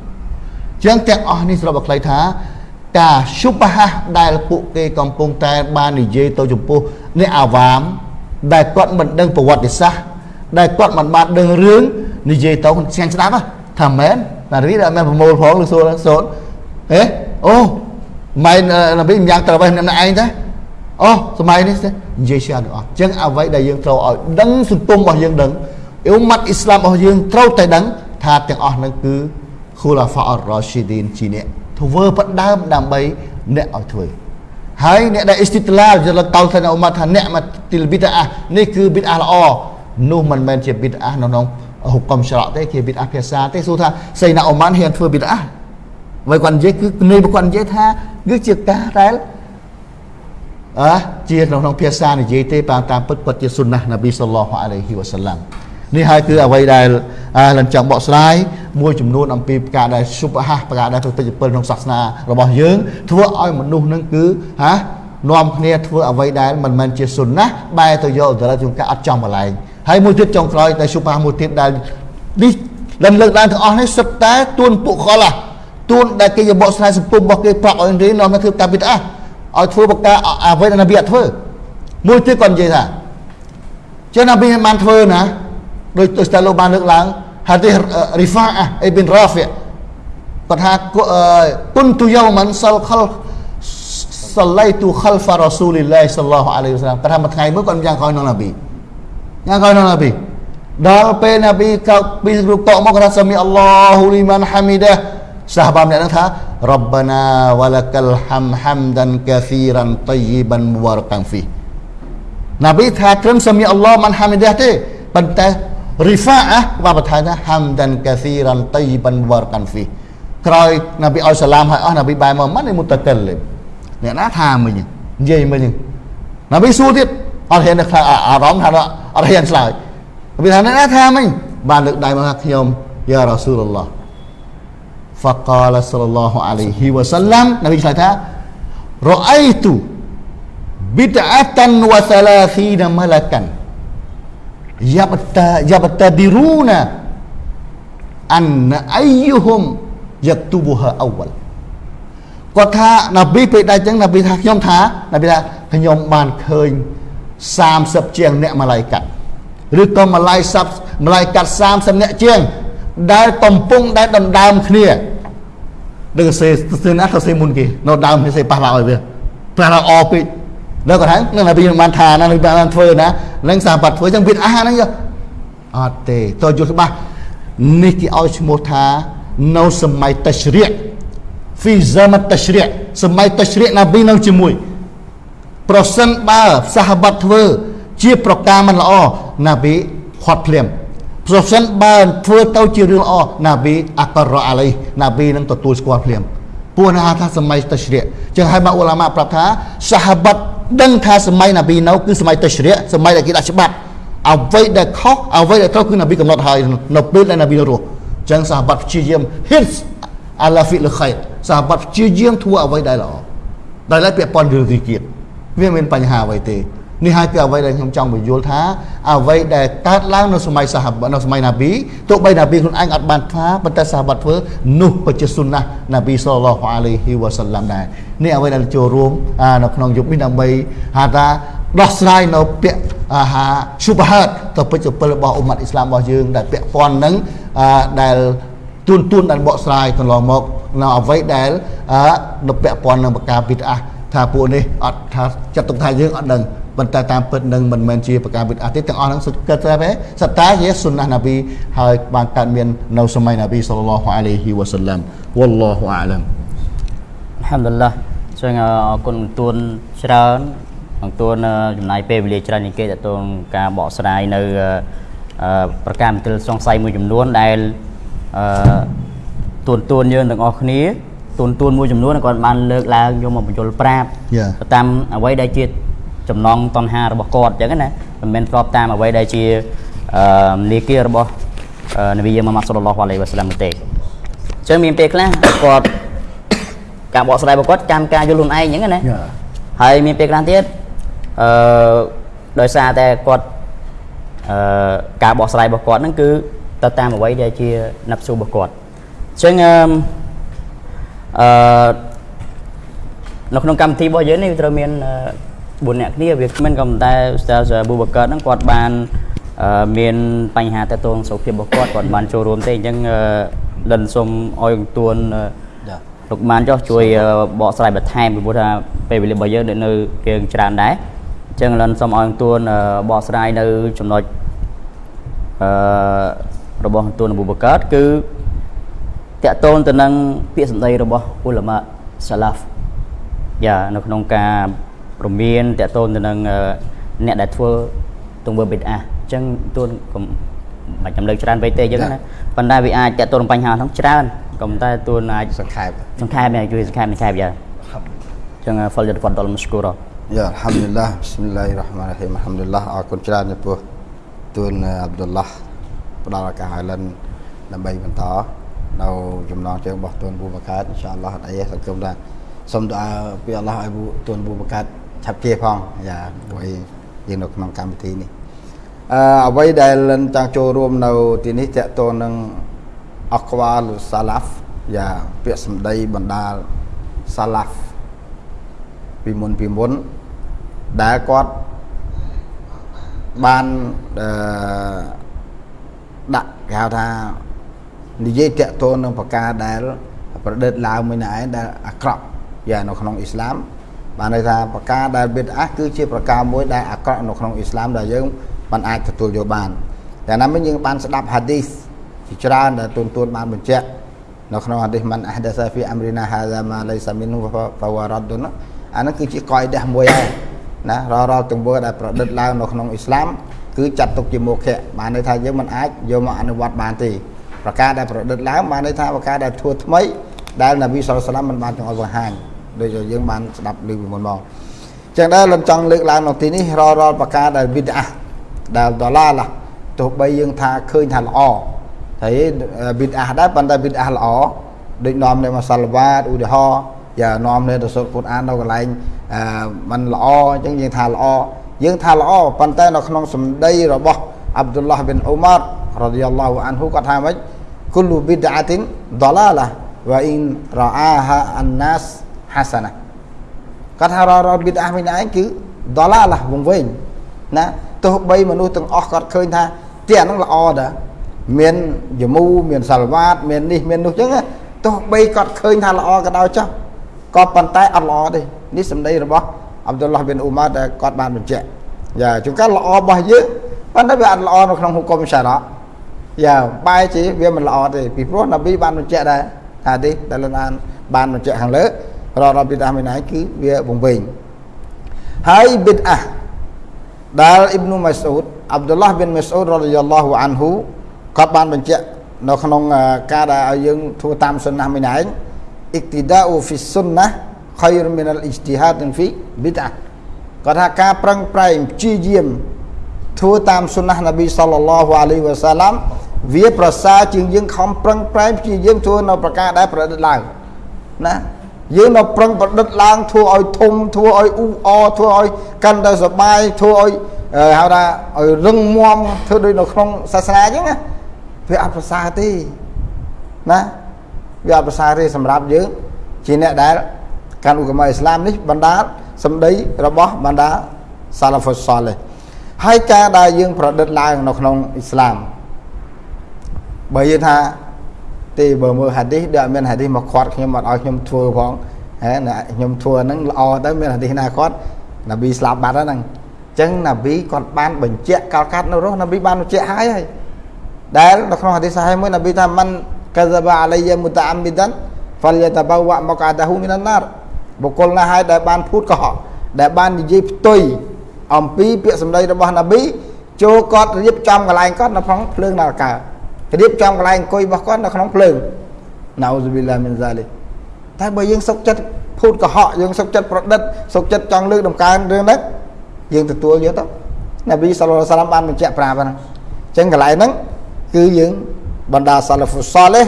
ចឹងទាំងអស់នេះស្របបខ្លីថាការឈុបហាដែលពួកគេកំពុងតែបាននិយាយទៅចំពោះអ្នកអាវ៉ាម ដែលគាត់មិនដឹងប្រវត្តិសាស្ត្រដែលគាត់មិនបានដឹងរឿងនិយាយទៅស្ងាញ់ស្ដាប់ថាមែនណារីដែលមែនប្រមូលផងឬសូនសូនអេអូម៉ែនប៊ីម្យ៉ាងត្រូវឯងម្នាក់ឯងទេអូសម័យនេះទេនិយាយច្រើនទាំងអស់អញ្ចឹងអ្វីដែលយើងត្រូវឲ្យដឹងសង្គមរបស់យើងដឹងអ៊ុម៉ាត់អ៊ីស្លាមរបស់យើងត្រូវតែដឹងថាទាំងអស់នឹងគឺ ខូឡាហ្វាអររ៉ាស៊ីឌីនជាអ្នកធ្វើបដើមដើម្បីអ្នកឲ្យធ្វើហើយអ្នកដែលអ៊ីស្ទីតឡាលយល់កោលថាអ៊ុម៉ាត់ថាអ្នកមកទីលប៊ីតអានេះគឺប៊ីតអាល្អនោះមិនមែនជាប៊ីតអានៅក្នុងហុកមច្រកទេគេប៊ីតអាភាសាទេសួរថាសៃណាអ៊ុម៉ានហ៊ានធ្វើប៊ីតអាហើយគាត់និយាយគឺនេះគាត់និយាយថាគឺជាការដែលអើជាក្នុងភាសានិយាយទេតាមពិតគាត់ជាសុនណះនប៊ីសល្លោះអាឡៃហ៊ីវ៉ាសាឡាំ នេះហើយគឺអ្វីដែលលញ្ចង់បកស្រាយមួយចំនួនអំពីប្រការដែលសុបហាប្រការដែលប្រតិពលក្នុងសាសនារបស់យើង ធ្វើឲ្យមនុស្សនឹងគឺហានាំគ្នាធ្វើអ្វីដែលមិនមែនជាសុនណាបែរទៅយកអន្តរជាតិការអត់ចំកន្លែងហើយមួយទៀតចុងក្រោយតែសុបហាមួយទៀតដែលនេះលំលើកឡើងទាំងអស់នេះសុទ្ធតែទួនពួកខឡាទួនដែលគេយកបកស្រាយសង្គមរបស់គេប្រាប់ឲ្យរៀននាំមកធ្វើកាពីតអាឲ្យធ្វើបកការអ្វីដែលនប៊ីអត់ធ្វើមួយទៀតគាត់និយាយថាចឹងនប៊ីបានធ្វើណា ដោយទៅស្តាលោកបានលើកឡើងហាឌីសរីហ្វាអអ៊ីប៊ីនរ៉ាហ្វីគាត់ថាគុនទូយូមិនសលខលសឡៃទូខលហ្វារ៉ាស៊ូលីឡាហ៊ីសល្លោះអាឡៃហ៊ីវសាឡាមគាត់ថាមួយថ្ងៃមួយគាត់យ៉ាងក្រោយនឹងនប៊ីយ៉ាងក្រោយនឹងនប៊ីដល់ពេលនប៊ីកោពីរូបតមកគាត់ថាសាមីអល់ឡោហ៊ូលីម៉ានហាមីដាសាហាបាម្នាក់ហ្នឹងថារ៉បាណាវ៉ាលកលហាំហាំដានកាហ្វីរ៉ានតយីបានមូបារកាំហ្វីនប៊ីថាត្រឹមសាមីអល់ឡោម៉ានហាមីដាទេប៉ុន្តែ rifa'ah ក៏បន្ថែមថា hamdan kathiran tayyiban mubarakan fi ក្រោយណាប៊ីឲ្យសាឡាមឲ្យអស់ណាប៊ីបែរមកមិនមុតកលអ្នកណាថាមិញនិយាយមិញណាប៊ីសួរទៀតអត់ហ៊ានថាអារម្មណ៍ថាអត់ហ៊ានឆ្លើយណាប៊ីថាអ្នកណាថាមិញបានលើកដៃមកថាខ្ញុំយ៉ារ៉ាស៊ូលឡោះ فقال صلى الله عليه وسلم ណាប៊ីឆ្លើយថារអៃទូ bid'atan wa thalathina malakan yabta Yabtadiruna anna ayyuhum yaktubuha awal គាត់ថាណាប៊ីពេលដែរចឹងណាប៊ីថាខ្ញុំថាណាប៊ីថាខ្ញុំបានឃើញ30ជាងអ្នកម៉ាឡៃកាត់ឬក៏ម៉ាឡៃសាប់ម៉ាឡៃកាត់30អ្នកជាង ដែលកំពុងដែលដណ្ដើមគ្នាដឹងសេសេណាទៅសេមុនគេនៅដើមសេប៉ះឡើងឲ្យវាប៉ះឡើងអពេក ដល់គាត់ថានឹងនប៊ីបានថាណានប៊ីបានធ្វើណានឹងសាបាត់ធ្វើចឹងវាអាហ្នឹងយកអត់ទេតើយល់ច្បាស់នេះគេឲ្យឈ្មោះថានៅសម័យតជ្រៀក في زمن التشريع សម័យតជ្រៀកនប៊ីនៅជាមួយប្រសិនបើសាហបាត់ធ្វើជាប្រការមិនល្អណាប៊ីខាត់ភ្លាមប្រសិនបើធ្វើទៅជារឿងល្អណាប៊ីអាករ៉ាអាឡៃណាប៊ីនឹងទទួលស្គាល់ភ្លាមពួកណាថាសម័យតជ្រៀកចឹងហើយមកអ៊ូឡាម៉ាប្រាប់ថាសាហបាត់ ដឹងថាសម័យណាប៊ីនៅគឺសម័យតជ្រៀកសម័យដែលគេដាក់ច្បាប់អ្វីដែលខុសអ្វីដែលត្រូវគឺណាប៊ីកំណត់ហើយនៅពេលដែលណាប៊ីនៅរស់ចឹងសាហបាត់ព្យាយាម hits អាឡាហ្វីលខៃសាបាត់ព្យាយាមធ្វើអ្វីដែលល្អដោយឡែកពាក់ព័ន្ធរឿងទីគៀតវាមានបញ្ហាអ្វីទេ នេះហើយគឺអ្វីដែលខ្ញុំចង់បញ្យល់ថាអ្វីដែលកើតឡើងនៅសម័យសាហាបនៅសម័យណាប៊ីទោះបីណាប៊ីខ្លួនឯងអត់បានថាប៉ុន្តែសាហាបធ្វើនោះក៏ជាសុណាណាប៊ីសល្លឡោះអាឡៃហ៊ីវ៉ាសាឡាំដែរនេះអ្វីដែលចូលរួមនៅក្នុងយុគនេះដើម្បីហៅថាដោះស្រាយនៅពាក្យអាហាឈុបហាតទៅពេជ្រពិលរបស់អ៊ុម៉ាត់អ៊ីស្លាមរបស់យើងដែលពាក់ព័ន្ធនឹងដែលទួនទួនដែលបកស្រាយកន្លងមកនៅអ្វីដែលនៅពាក់ព័ន្ធនឹងបកាប៊ីតអាថាពួកនេះអត់ថាចាត់ទុកថាយើងអត់ដឹង ប៉ុន្តែតាមពិតនឹងមិនមែនជាបកាប៊ីតអាទេទាំងអស់ហ្នឹងសុទ្ធគិតតែសត្តាជាសុណាណាប៊ីហើយបានកើតមាននៅសម័យណាប៊ីសល្លឡោះអាឡៃហ៊ីវ៉ាសាឡាំវ៉លឡោះអាឡាំអល់ហាំឌុលឡាចឹងអរគុណទួនច្រើនអង្គទួនចំណាយពេលវេលាច្រើននេះគេតទៅការបកស្រាយនៅប្រការមន្ទិលសង្ស័យមួយចំនួនដែលអឺទួនទួនយើងទាំងអស់គ្នាទួនទួនមួយចំនួនគាត់បានលើកឡើងយកមកបញ្យលប្រាប់តាមអ្វីដែលជា ចំណងតណ្ហារបស់គាត់អញ្ចឹងណាមិនមែនស្របតាមអ្វីដែលជាអឺនីគារបស់នប៊ីម៉ាម៉ាត់សុលឡោះអាឡៃវ៉ាសាឡាមទេអញ្ចឹងមានពេលខ្លះគាត់ការបកស្រាយរបស់គាត់ចាំការយល់ខ្លួនឯងអញ្ចឹងណាហើយមានពេលខ្លះទៀតអឺដោយសារតែគាត់អឺការបកស្រាយរបស់គាត់ហ្នឹងគឺទៅតាមអ្វីដែលជាណាប់ស៊ូរបស់គាត់អញ្ចឹងអឺនៅក្នុងកម្មវិធីរបស់យើងនេះវាត្រូវមាន 4អ្នកគ្នាវាមិនក៏ប៉ុន្តែស្ទើរប៊ូបកើតហ្នឹងគាត់បានមានបញ្ហាតទៅសុខភាពរបស់គាត់គាត់បានចូលរួមទេអញ្ចឹងលិនសុំឲ្យទួនលោកបានចុះជួយបកស្រាយបន្ថែមពីព្រោះថាពេលវេលារបស់យើងនៅគេច្រើនដែរអញ្ចឹងលិនសុំឲ្យទួនបកស្រាយនៅចំណុចអឺរបស់ទួនអប៊ូបកើតគឺតកតូនទៅនឹងពាក្យសម្ដីរបស់អ៊ុលម៉ាសាឡាហ្វយ៉ានៅក្នុងការព្រមានតកតូនទៅនឹងអ្នកដែលធ្វើទង្វើបិទអាអញ្ចឹងទួនកុំមិនចាំលើកច្រើនពេកទេអញ្ចឹងណាប៉ុន្តែវាអាចតកតូនបញ្ហាហ្នឹងច្រើនក៏ប៉ុន្តែទួនអាចសង្ខេបសង្ខេបជួយសង្ខេបសង្ខេបយ៉ាអញ្ចឹង فل យតហ្វដលមស្គូរយ៉ាអល់ហាំឌុលឡាប៊ីស្មិលឡាហ៊ីរ៉ាហ្មានរ៉ាហ៊ីមអល់ហាំឌុលឡាអរគុណច្រើនចំពោះទួនអាប់ឌុលឡាផ្ដល់ឱកាសឲ្យលិនដើម្បីបន្តនៅចំណងជើងរបស់ទួនប៊ូបកាតអ៊ីនសាអល់ឡោះអត់អីសង្ឃឹមថាសូមដុអាពីអល់ឡោះឲ្យទួនប៊ូបកាត ឆាប់ជាផងយ៉ាព្រោះយើងនៅក្នុងកម្មវិធីនេះអឺអ្វីដែលលិនចង់ចូលរួមនៅទីនេះតកតនឹងអក្វាលសាឡាហ្វយ៉ាពាក្យសម្ដីបណ្ដាលសាឡាហ្វពីមុនពីមុនដែលគាត់បានអឺដាក់គេហៅថានិយាយតកតនឹងប្រការដែលប្រឌិតឡើងមួយណែដែលអាក្រក់យ៉ានៅក្នុងអ៊ីស្លាម បានន័យថាប្រការដែលបិទអាគឺជាប្រការមួយដែលអាក្រក់នៅក្នុងអ៊ីស្លាមដែលយើងមិនអាចទទួលយកបានតែណាមិញយើងបានស្ដាប់ហាឌីសជាច្រើនដែលទូនទួនបានបញ្ជាក់នៅក្នុងហាឌីសមិនអះដាសាហ្វីអាំរីណាហាហ្សាម៉ាឡៃសាមីនហ្វវរ៉ាឌុនអានោះគឺជាកយដះមួយហើយណារាល់រាល់ទង្វើដែលប្រឌិតឡើងនៅក្នុងអ៊ីស្លាមគឺចាត់ទុកជាមុខៈបានន័យថាយើងមិនអាចយកមកអនុវត្តបានទេប្រការដែលប្រឌិតឡើងបានន័យថាប្រការដែលធ្វើថ្មីដែលនប៊ីសុលសាឡាមមិនបានចង់ឲ្យបង្ហាញ ដូចយើងបានស្ដាប់ឮពីមុនមកចឹងដែរលំចង់លើកឡើងនៅទីនេះរាល់រាល់ប្រការដែលវិដអាដែលដឡាឡាទោះបីយើងថាឃើញថាល្អតែវិដអាដែរប៉ុន្តែវិដអាល្អដូចនាំនៅមកសាល់វ៉ាតឧទាហរណ៍យ៉ានាំនៅទៅសុទ្ធគុតអាននៅកន្លែងអឺมันល្អអញ្ចឹងយើងថាល្អយើងថាល្អប៉ុន្តែនៅក្នុងសម្ដីរបស់អាប់ឌុលឡាហប៊ីនអ៊ូម៉ាររ៉ាឌីយ៉ាឡោះអានហ៊ូគាត់ថាម៉េចគុលប៊ីដអាទីនដឡាឡាវ៉ាអ៊ីនរ៉ាអាហាអានណាស ហាសាណាគាត់ថាររប៊ីដអាមីនឯងគឺដុល្លារឡាវងវិញណាទោះបីមនុស្សទាំងអស់គាត់ឃើញថាទីអាហ្នឹងល្អដែរមានយមូមានសាល់វ៉ាតមាននេះមាននោះអញ្ចឹងទោះបីគាត់ឃើញថាល្អក៏ដោយចុះក៏ប៉ុន្តែអត់ល្អទេនេះសម្ដីរបស់អាប់ឌុលឡាះប៊ីនអ៊ូម៉ាដែលគាត់បានបញ្ជាក់យ៉ាជួនកាលល្អរបស់យើងប៉ុន្តែវាអត់ល្អនៅក្នុងហុគមសារ៉ាយ៉ាបែរជាវាមិនល្អទេពីព្រោះនប៊ីបានបញ្ជាក់ដែរហាឌីសដែលលោកអានបានបញ្ជាក់ខាងលើ រ៉ាប៊ីដាមីណៃគឺវាវង្វេងហើយប៊ីដអាដែលអ៊ីប្នូម៉ាស៊ូតអាប់ឌុលឡាះប៊ីនម៉ាស៊ូតរ៉ាឌីយ៉ាឡោះអានហ៊ូគាត់បានបញ្ជាក់នៅក្នុងការដែលឲ្យយើងធ្វើតាមសុ nnah មួយឯងអ៊ីកទីដាអ៊ូហ្វីសុ nnah ខៃរមីនអលអ៊ីស្ទីហាដហ្វីប៊ីដអាគាត់ថាការប្រឹងប្រែងព្យាយាមធ្វើតាមសុ nnah នប៊ីសល្លឡោះអាឡៃវ៉ាសាឡាំវាប្រសើរជាងយើងខំប្រឹងប្រែងព្យាយាមធ្វើនៅប្រការដែលប្រឌិតឡើងណា យើងនៅប្រឹងប្រឌិតឡើងធ្វើឲ្យធំធ្វើឲ្យអ៊ូអធ្វើឲ្យកាន់តែសុបាយធ្វើឲ្យហៅថាឲ្យរឹងមាំធ្វើដូចនៅក្នុងសាសនាអញ្ចឹងណាវាអត់ប្រសើរទេណាវាអត់ប្រសើរទេសម្រាប់យើងជាអ្នកដែលកាន់ឧបមាអ៊ីស្លាមនេះបណ្ដាលសម្ដីរបស់បណ្ដាសាឡាហ្វុសសាលេហើយការដែលយើងប្រឌិតឡើងនៅក្នុងអ៊ីស្លាមបើយើងថា ទេបើមើលហាឌីសដែលមានហាឌីសមកខាត់ខ្ញុំអត់ឲ្យខ្ញុំធ្វើផងហេណាខ្ញុំធ្វើហ្នឹងល្អទៅមានហាឌីសណាគាត់ណាប៊ីស្លាប់បាត់ហ្នឹងអញ្ចឹងណាប៊ីគាត់បានបញ្ជាក់កលកាត់នៅរស់ណាប៊ីបានបញ្ជាក់ហើយហើយដែលនៅក្នុងហាឌីសសាហេមួយណាប៊ីថាមិនកាហ្សាបាអាឡៃយ៉ាមុតាអាមីដានហ្វលយតបវៈមកអាដាហ៊ូមីនណារបុគ្គលណាហើយដែលបានភូតកុហកដែលបាននិយាយផ្ទុយអំពីពាក្យសម្ដីរបស់ណាប៊ីចូលគាត់រៀបចំកន្លែងគាត់នៅក្នុងភ្លើងនរកា រៀបចំកន្លែងអង្គុយរបស់គាត់នៅក្នុងភ្លើងណៅស៊ូប៊ីឡាមីនហ្សាលីតែបើយើងសុកចិត្តភូតកុហកយើងសុកចិត្តប្រឌិតសុកចិត្តចង់លើកដំកើងរឿងហ្នឹងយើងទទួលយកទៅនប៊ីសល្លឡោះសាឡាមបានបញ្ជាក់ប្រាប់ហ្នឹងអញ្ចឹងកន្លែងហ្នឹងគឺយើងបណ្ដាសាឡាហ្វូសលេ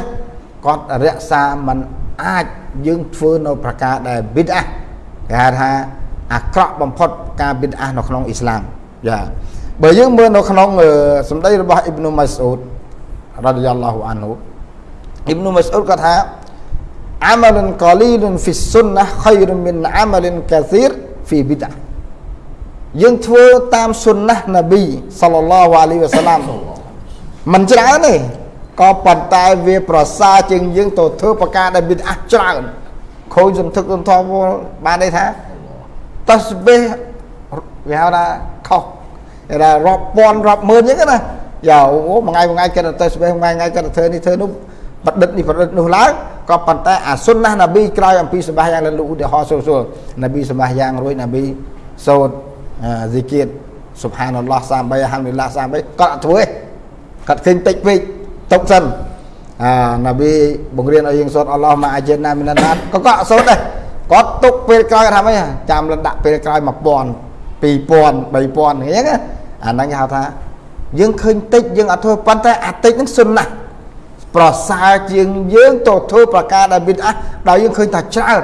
គាត់រក្សាមិនអាចយើងធ្វើនៅប្រការដែលប៊ីដអាគេហៅថាអាក្រក់បំផុតការប៊ីដអានៅក្នុងអ៊ីស្លាមយ៉ាបើយើងមើលនៅក្នុងសម្ដីរបស់អ៊ីប្នូម៉ាស៊ូត រ៉ាឌីយ៉ាឡោះអានហ៊ូអ៊ីបនុម៉ាស្អ៊ូដគាត់ថាអាម៉ាលិនកលីលហ្វីសុនណាខៃរមិនអាម៉ាលិនកាស៊ីរហ្វីប៊ីដាយើងធ្វើតាមសុនណាស់ណាប៊ីសល្លឡោះអាលីវ៉ាសាឡាមមិនច្រើនទេក៏ប៉ុន្តែវាប្រសើរជាងយើងទៅធ្វើប្រការដែលប៊ីដាច្រើនខូចសន្ធឹកសន្ធមបានន័យថាតស្បេះវាហៅថាខុសដែលរាប់ពាន់រាប់ម៉ឺនអញ្ចឹងណា យ៉ាអូមួយថ្ងៃមួយថ្ងៃគិតទៅស្បេះមួយថ្ងៃគិតធ្វើនេះធ្វើនោះប្រឌិតនេះប្រឌិតនោះឡើងក៏ប៉ុន្តែអាសុនណានប៊ីក្រោយអំពីសម្បាយ៉ាងលើឧទាហរណ៍សូសូលនប៊ីសម្បាយ៉ាងរួចនប៊ីសូត្រហ្ស៊ីគៀតសុបហានអល់ឡោះ33អាហាំឌីឡា33គាត់អត់ធ្វើទេគាត់ឃើញតិចពេកຕົកសិនអានប៊ីបង្រៀនឲ្យយើងសូត្រអល់ឡោះមកអាជិនណាមីណាណាក៏គាត់សូត្រដែរគាត់ទុកពេលក្រោយគាត់ថាម៉េចចាំលដាក់ពេលក្រោយ1000 2000 3000អញ្ចឹងអាហ្នឹងគេហៅថា យើងឃើញតិចយើងអត់ធ្វើប៉ុន្តែអាតិចហ្នឹងសុនណាស់ប្រសើរជាងយើងទៅធ្វើប្រការដែលមានអះដោយយើងឃើញថាច្រើន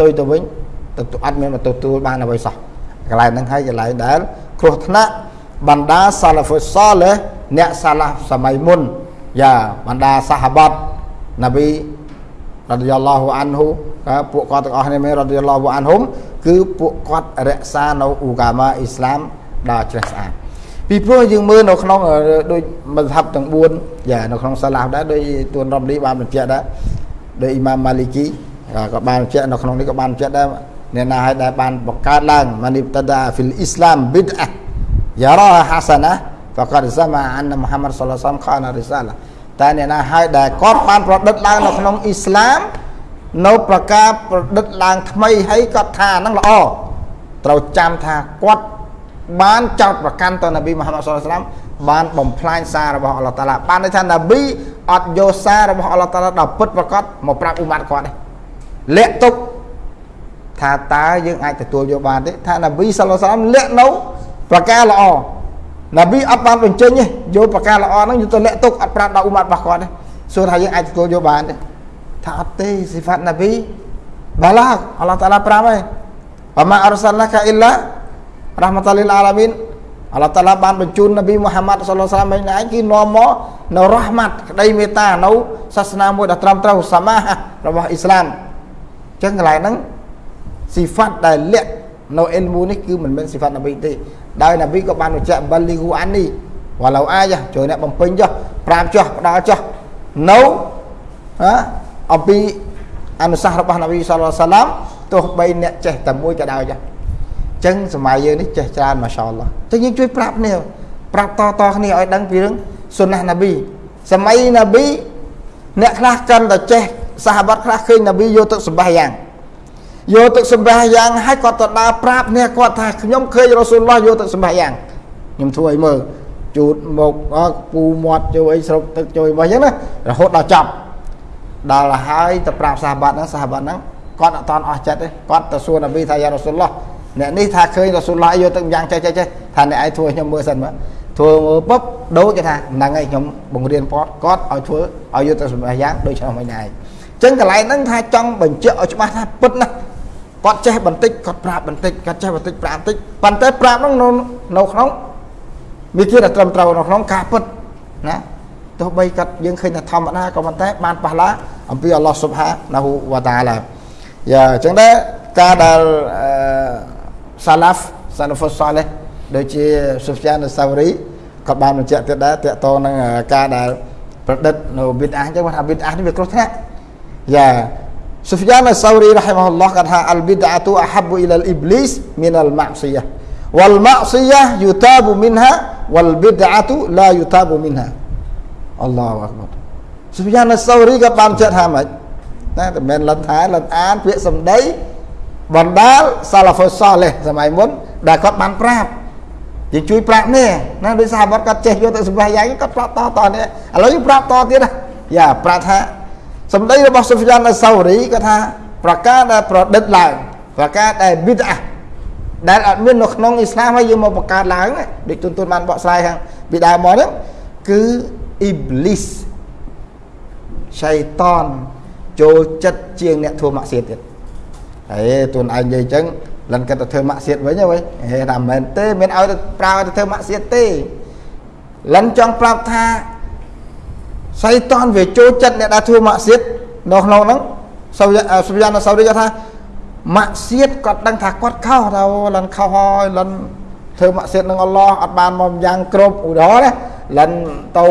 ទៅទៅវិញទៅអត់មានមកទទួលបានអ្វីសោះកន្លែងហ្នឹងហើយកន្លែងដែលគ្រោះថ្នាក់បណ្ដាសាឡាហ្វុសលេអ្នកសាឡាសម័យមុនយ៉ាបណ្ដាសាហាបាត់ណាប៊ីរ៉ាឌីយ៉ាឡោះអានហ៊ូពួកគាត់ទាំងអស់នេះមែនរ៉ាឌីយ៉ាឡោះអានហ៊ុំគឺពួកគាត់រក្សានៅអ៊ូកាម៉ាអ៊ីស្លាមដល់ជ្រះស្អាត ពីព្រោះយើងមើលនៅក្នុងដូចមធ្យមទាំង4យ៉ានៅក្នុងសាឡាហ្វដែរដូចទួនរ៉ាំលីបានបញ្ជាក់ដែរដោយអ៊ីម៉ាមម៉ាលីគីក៏បានបញ្ជាក់នៅក្នុងនេះក៏បានបញ្ជាក់ដែរអ្នកណាឲ្យដែលបានបង្កើតឡើងម៉ានីបតដាហ្វីលអ៊ីស្លាមប៊ីដអាយ៉ារ៉ាហាសាណាហ្វកាត់សាម៉ាអានមូហាម៉ាត់សល្លាសាមខានរិសាឡាតែអ្នកណាឲ្យដែលគាត់បានប្រឌិតឡើងនៅក្នុងអ៊ីស្លាមនៅប្រការប្រឌិតឡើងថ្មីហើយគាត់ថាហ្នឹងល្អត្រូវចាំថាគាត់ បានចោតប្រកាន់ទៅនប៊ីមូហាម៉ាត់សុលឡាមបានបំផ្លាញសាររបស់អល់ឡោះតាឡាបានន័យថានប៊ីអត់យកសាររបស់អល់ឡោះតាឡាដល់ពិតប្រកបមកប្រាប់អ៊ុម៉ាត់គាត់ទេលាក់ទុកថាតើយើងអាចទទួលយកបានទេថានប៊ីសុលឡាមលាក់នៅប្រការល្អនប៊ីអត់បានបញ្ចេញទេយកប្រការល្អហ្នឹងយកទៅលាក់ទុកអត់ប្រាប់ដល់អ៊ុម៉ាត់របស់គាត់ទេសួរថាយើងអាចទទួលយកបានទេថាអត់ទេស៊ីហ្វាត់នប៊ីបាឡាអល់ឡោះតាឡាប្រាប់ហើយវ៉ាម៉ាអរសាលណាកាអ៊ីឡា រ៉ាហ្មាតលីលអាឡាមីនអល់ឡោះតាឡាបានបញ្ជូននប៊ីមូហាម៉ាត់សល្លសាឡាមឯងឯងគឺនាំមកនៅរ៉ហ្មាត់ក្តីមេត្តានៅសាសនាមួយដ៏ត្រឹមត្រូវសាមារបស់អ៊ីស្លាមអញ្ចឹងកន្លែងហ្នឹងស៊ីហ្វាត់ដែលលាក់នៅអ៊ីលមូនេះគឺមិនមែនស៊ីហ្វាត់នប៊ីទេដោយនប៊ីក៏បានបញ្ជាក់បាលីហ៊ូអាននេះវ៉ាឡូអាយជួយអ្នកបំពេញចុះប្រាប់ចុះផ្ដល់ចុះនៅហាអំពីអនុសាសន៍របស់នប៊ីសល្លឡោះសាឡាមទោះបីអ្នកចេះតែមួយក៏ដោយចាអញ្ចឹងសម័យយើងនេះចេះច្រើនម៉ាសាអល់ឡោះអញ្ចឹងយើងជួយប្រាប់គ្នាប្រាប់តតគ្នាឲ្យដឹងពីរឿងសុនណះនប៊ីសម័យនប៊ីអ្នកខ្លះកាន់តែចេះសាហាបាត់ខ្លះឃើញនប៊ីយកទឹកសម្បះយ៉ាងយកទឹកសម្បះយ៉ាងហើយគាត់ទៅដើរប្រាប់អ្នកគាត់ថាខ្ញុំឃើញរ៉ូស៊ូលឡោះយកទឹកសម្បះយ៉ាងខ្ញុំធ្វើឲ្យមើលជូតមកពូមាត់ជួយអីស្រុកទឹកជួយមកអញ្ចឹងណារហូតដល់ចប់ដល់ហើយទៅប្រាប់សាហាបាត់ហ្នឹងសាហាបាត់ហ្នឹងគាត់អត់តន់អស់ចិត្តទេគាត់ទៅសួរនប៊ីថាយ៉ារ៉ូស៊ូលឡោះ អ្នកនេះថាឃើញរ៉ូស៊ូលឡោះយកទឹកយ៉ាងចេះចេះចេះថាអ្នកឯងធ្វើខ្ញុំមើលសិនមើលធ្វើមើលปุ๊បដូចគេថាហ្នឹងហើយខ្ញុំបង្រៀនគាត់គាត់ឲ្យធ្វើឲ្យយកទៅសម្រាប់យ៉ាងដូចឆ្នាំមិញឯងអញ្ចឹងកន្លែងហ្នឹងថាចង់បញ្ជាក់ឲ្យច្បាស់ថាពិតណាគាត់ចេះបន្តិចគាត់ប្រាប់បន្តិចគាត់ចេះបន្តិចប្រាប់បន្តិចប៉ុន្តែប្រាប់ហ្នឹងនៅនៅក្នុងវាជាតែត្រឹមត្រូវនៅក្នុងការពិតណាទោះបីគាត់យើងឃើញថាធម្មតាក៏ប៉ុន្តែបានប៉ះឡាអំពីអល់ឡោះស៊ុបហានាហ៊ូវតាឡាយ៉ាអញ្ចឹងដែរការដែល សាឡាហ្វសាឡាហ្វុសសាលេះដូចជាស៊ុហ្វយ៉ានសាវរីក៏បានបញ្ជាក់ទៀតដែរតកតនឹងការដែលប្រឌិតនៅប៊ីតអាអញ្ចឹងថាប៊ីតអានេះវាគ្រោះថ្នាក់យ៉ាស៊ុហ្វយ៉ានសាវរីរ៉ហ៊ីម៉ាហ៊ុលឡោះគាត់ថាអលប៊ីតអាទូអហាប់អ៊ីលអ៊ីបលីសមីនអលម៉ាស៊ីយ៉ា والمعصية يتاب منها والبدعة لا يتاب منها អល់ឡោះអក្បរសុភយ៉ានសូរីក៏បានចិត្តថាម៉េចណាតែមិនលិនថាលិនអានពាក្យសម្ដី បណ្ដាលសាឡាហ្វុសសាលេះសម័យមុនដែលគាត់បានប្រាប់យើងជួយប្រាប់នេះណាដោយសារគាត់គាត់ចេះយកទៅសម្ភារយ៉ាងគាត់ប្រាប់តតនេះឥឡូវយើងប្រាប់តទៀតណាយ៉ាប្រាប់ថាសម្ដីរបស់សុភយ៉ានសូរីគាត់ថាប្រការដែលប្រឌិតឡើងប្រការដែលប៊ីតអាដែលអត់មាននៅក្នុងអ៊ីស្លាមហើយយើងមកបង្កើតឡើងដូចទុនទុនបានបកស្រាយខាងពីដើមមកហ្នឹងគឺអ៊ីបលីសឆៃតនចូលចិត្តជាងអ្នកធ្វើម៉ាក់សៀតទៀត ហើយទួនឯងនិយាយអញ្ចឹងលិនគាត់ទៅធ្វើម៉ាក់សៀតវិញហ៎វិញហេថាមិនមែនទេមានឲ្យទៅប្រើទៅធ្វើម៉ាក់សៀតទេលិនចង់ប្រាប់ថាសៃតនវាចូលចិត្តអ្នកដែលធ្វើម៉ាក់សៀតនៅក្នុងហ្នឹងសូវសូវយ៉ាងសូវដូចថាម៉ាក់សៀតគាត់ដឹងថាគាត់ខុសថាលិនខុសហើយលិនធ្វើម៉ាក់សៀតនឹងអល់ឡោះអត់បានមកយ៉ាងគ្រប់ឧទាហរណ៍ណាលិនទៅ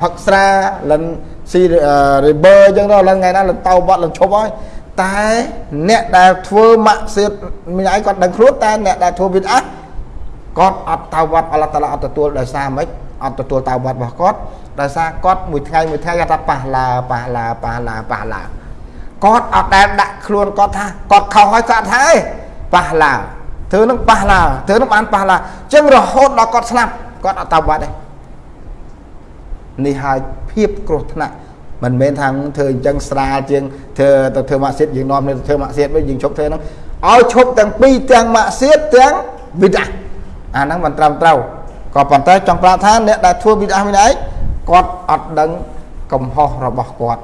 ផឹកស្រាលិនស៊ីរីបឺអញ្ចឹងទៅលិនថ្ងៃណាលិនទៅបាត់លិនឈប់ហើយ តែអ្នកដែលធ្វើម៉ាក់សៀតមានឯងគាត់ដឹងខ្លួនតែអ្នកដែលធ្វើវីដអាគាត់អត់ទៅវត្តអល់ឡោះតាឡាអត់ទទួលដោយសារម៉េចអត់ទទួលទៅវត្តរបស់គាត់ដោយសារគាត់មួយថ្ងៃមួយថ្ងៃគាត់ថាប៉ះឡាប៉ះឡាប៉ះឡាប៉ះឡាគាត់អត់ដែលដាក់ខ្លួនគាត់ថាគាត់ខុសហើយគាត់ថាឯងប៉ះឡាធ្វើនឹងប៉ះឡាធ្វើនឹងបានប៉ះឡាអញ្ចឹងរហូតដល់គាត់ស្លាប់គាត់អត់ទៅវត្តទេនេះហើយភាពគ្រោះថ្នាក់ មិនមែនថាធ្វើអញ្ចឹងស្រាលជាងធ្វើទៅធ្វើម៉ាក់សៀតយើងនាំទៅធ្វើម៉ាក់សៀតវិញយើងឈប់ធ្វើហ្នឹងឲ្យឈប់ទាំងពីរទាំងម៉ាក់សៀតទាំងវិដាអាហ្នឹងមិនត្រឹមត្រូវក៏ប៉ុន្តែចង់ប្រាប់ថាអ្នកដែលធ្វើវិដាមានឯងគាត់អត់ដឹងកំហុសរបស់គាត់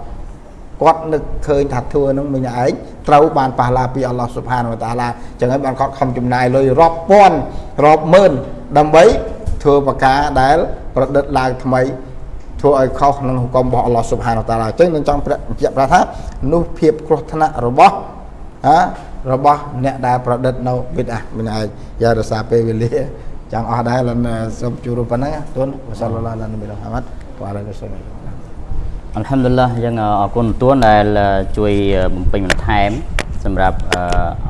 គាត់នឹកឃើញថាធ្វើនឹងមិញឯងត្រូវបានប៉ះឡាពីអល់ឡោះស៊ុបហានវតាឡាចឹងហើយបានគាត់ខំចំណាយលុយរាប់ពាន់រាប់ម៉ឺនដើម្បីធ្វើប្រការដែលប្រឌិតឡើងថ្មី ធ្វើឲ្យខុសនឹងហុគមរបស់អល់ឡោះស៊ុបហានវតាឡាអញ្ចឹងនឹងចង់បញ្ជាក់ប្រាប់ថានោះភាពគ្រោះថ្នាក់របស់ហារបស់អ្នកដែលប្រឌិតនៅវិទ្យាមិញឯងយ៉ារសាពេលវេលាចង់អស់ដែរលសូមជួបប៉ុណ្ណឹងទូនវ៉ាសាឡឡឡាឡានប៊ីហាម៉ាត់វ៉ាអាឡៃហ៊ីសឡាមអល់ហាំឌុលឡាយើងអរគុណទួនដែលជួយបំពេញបន្ថែមសម្រាប់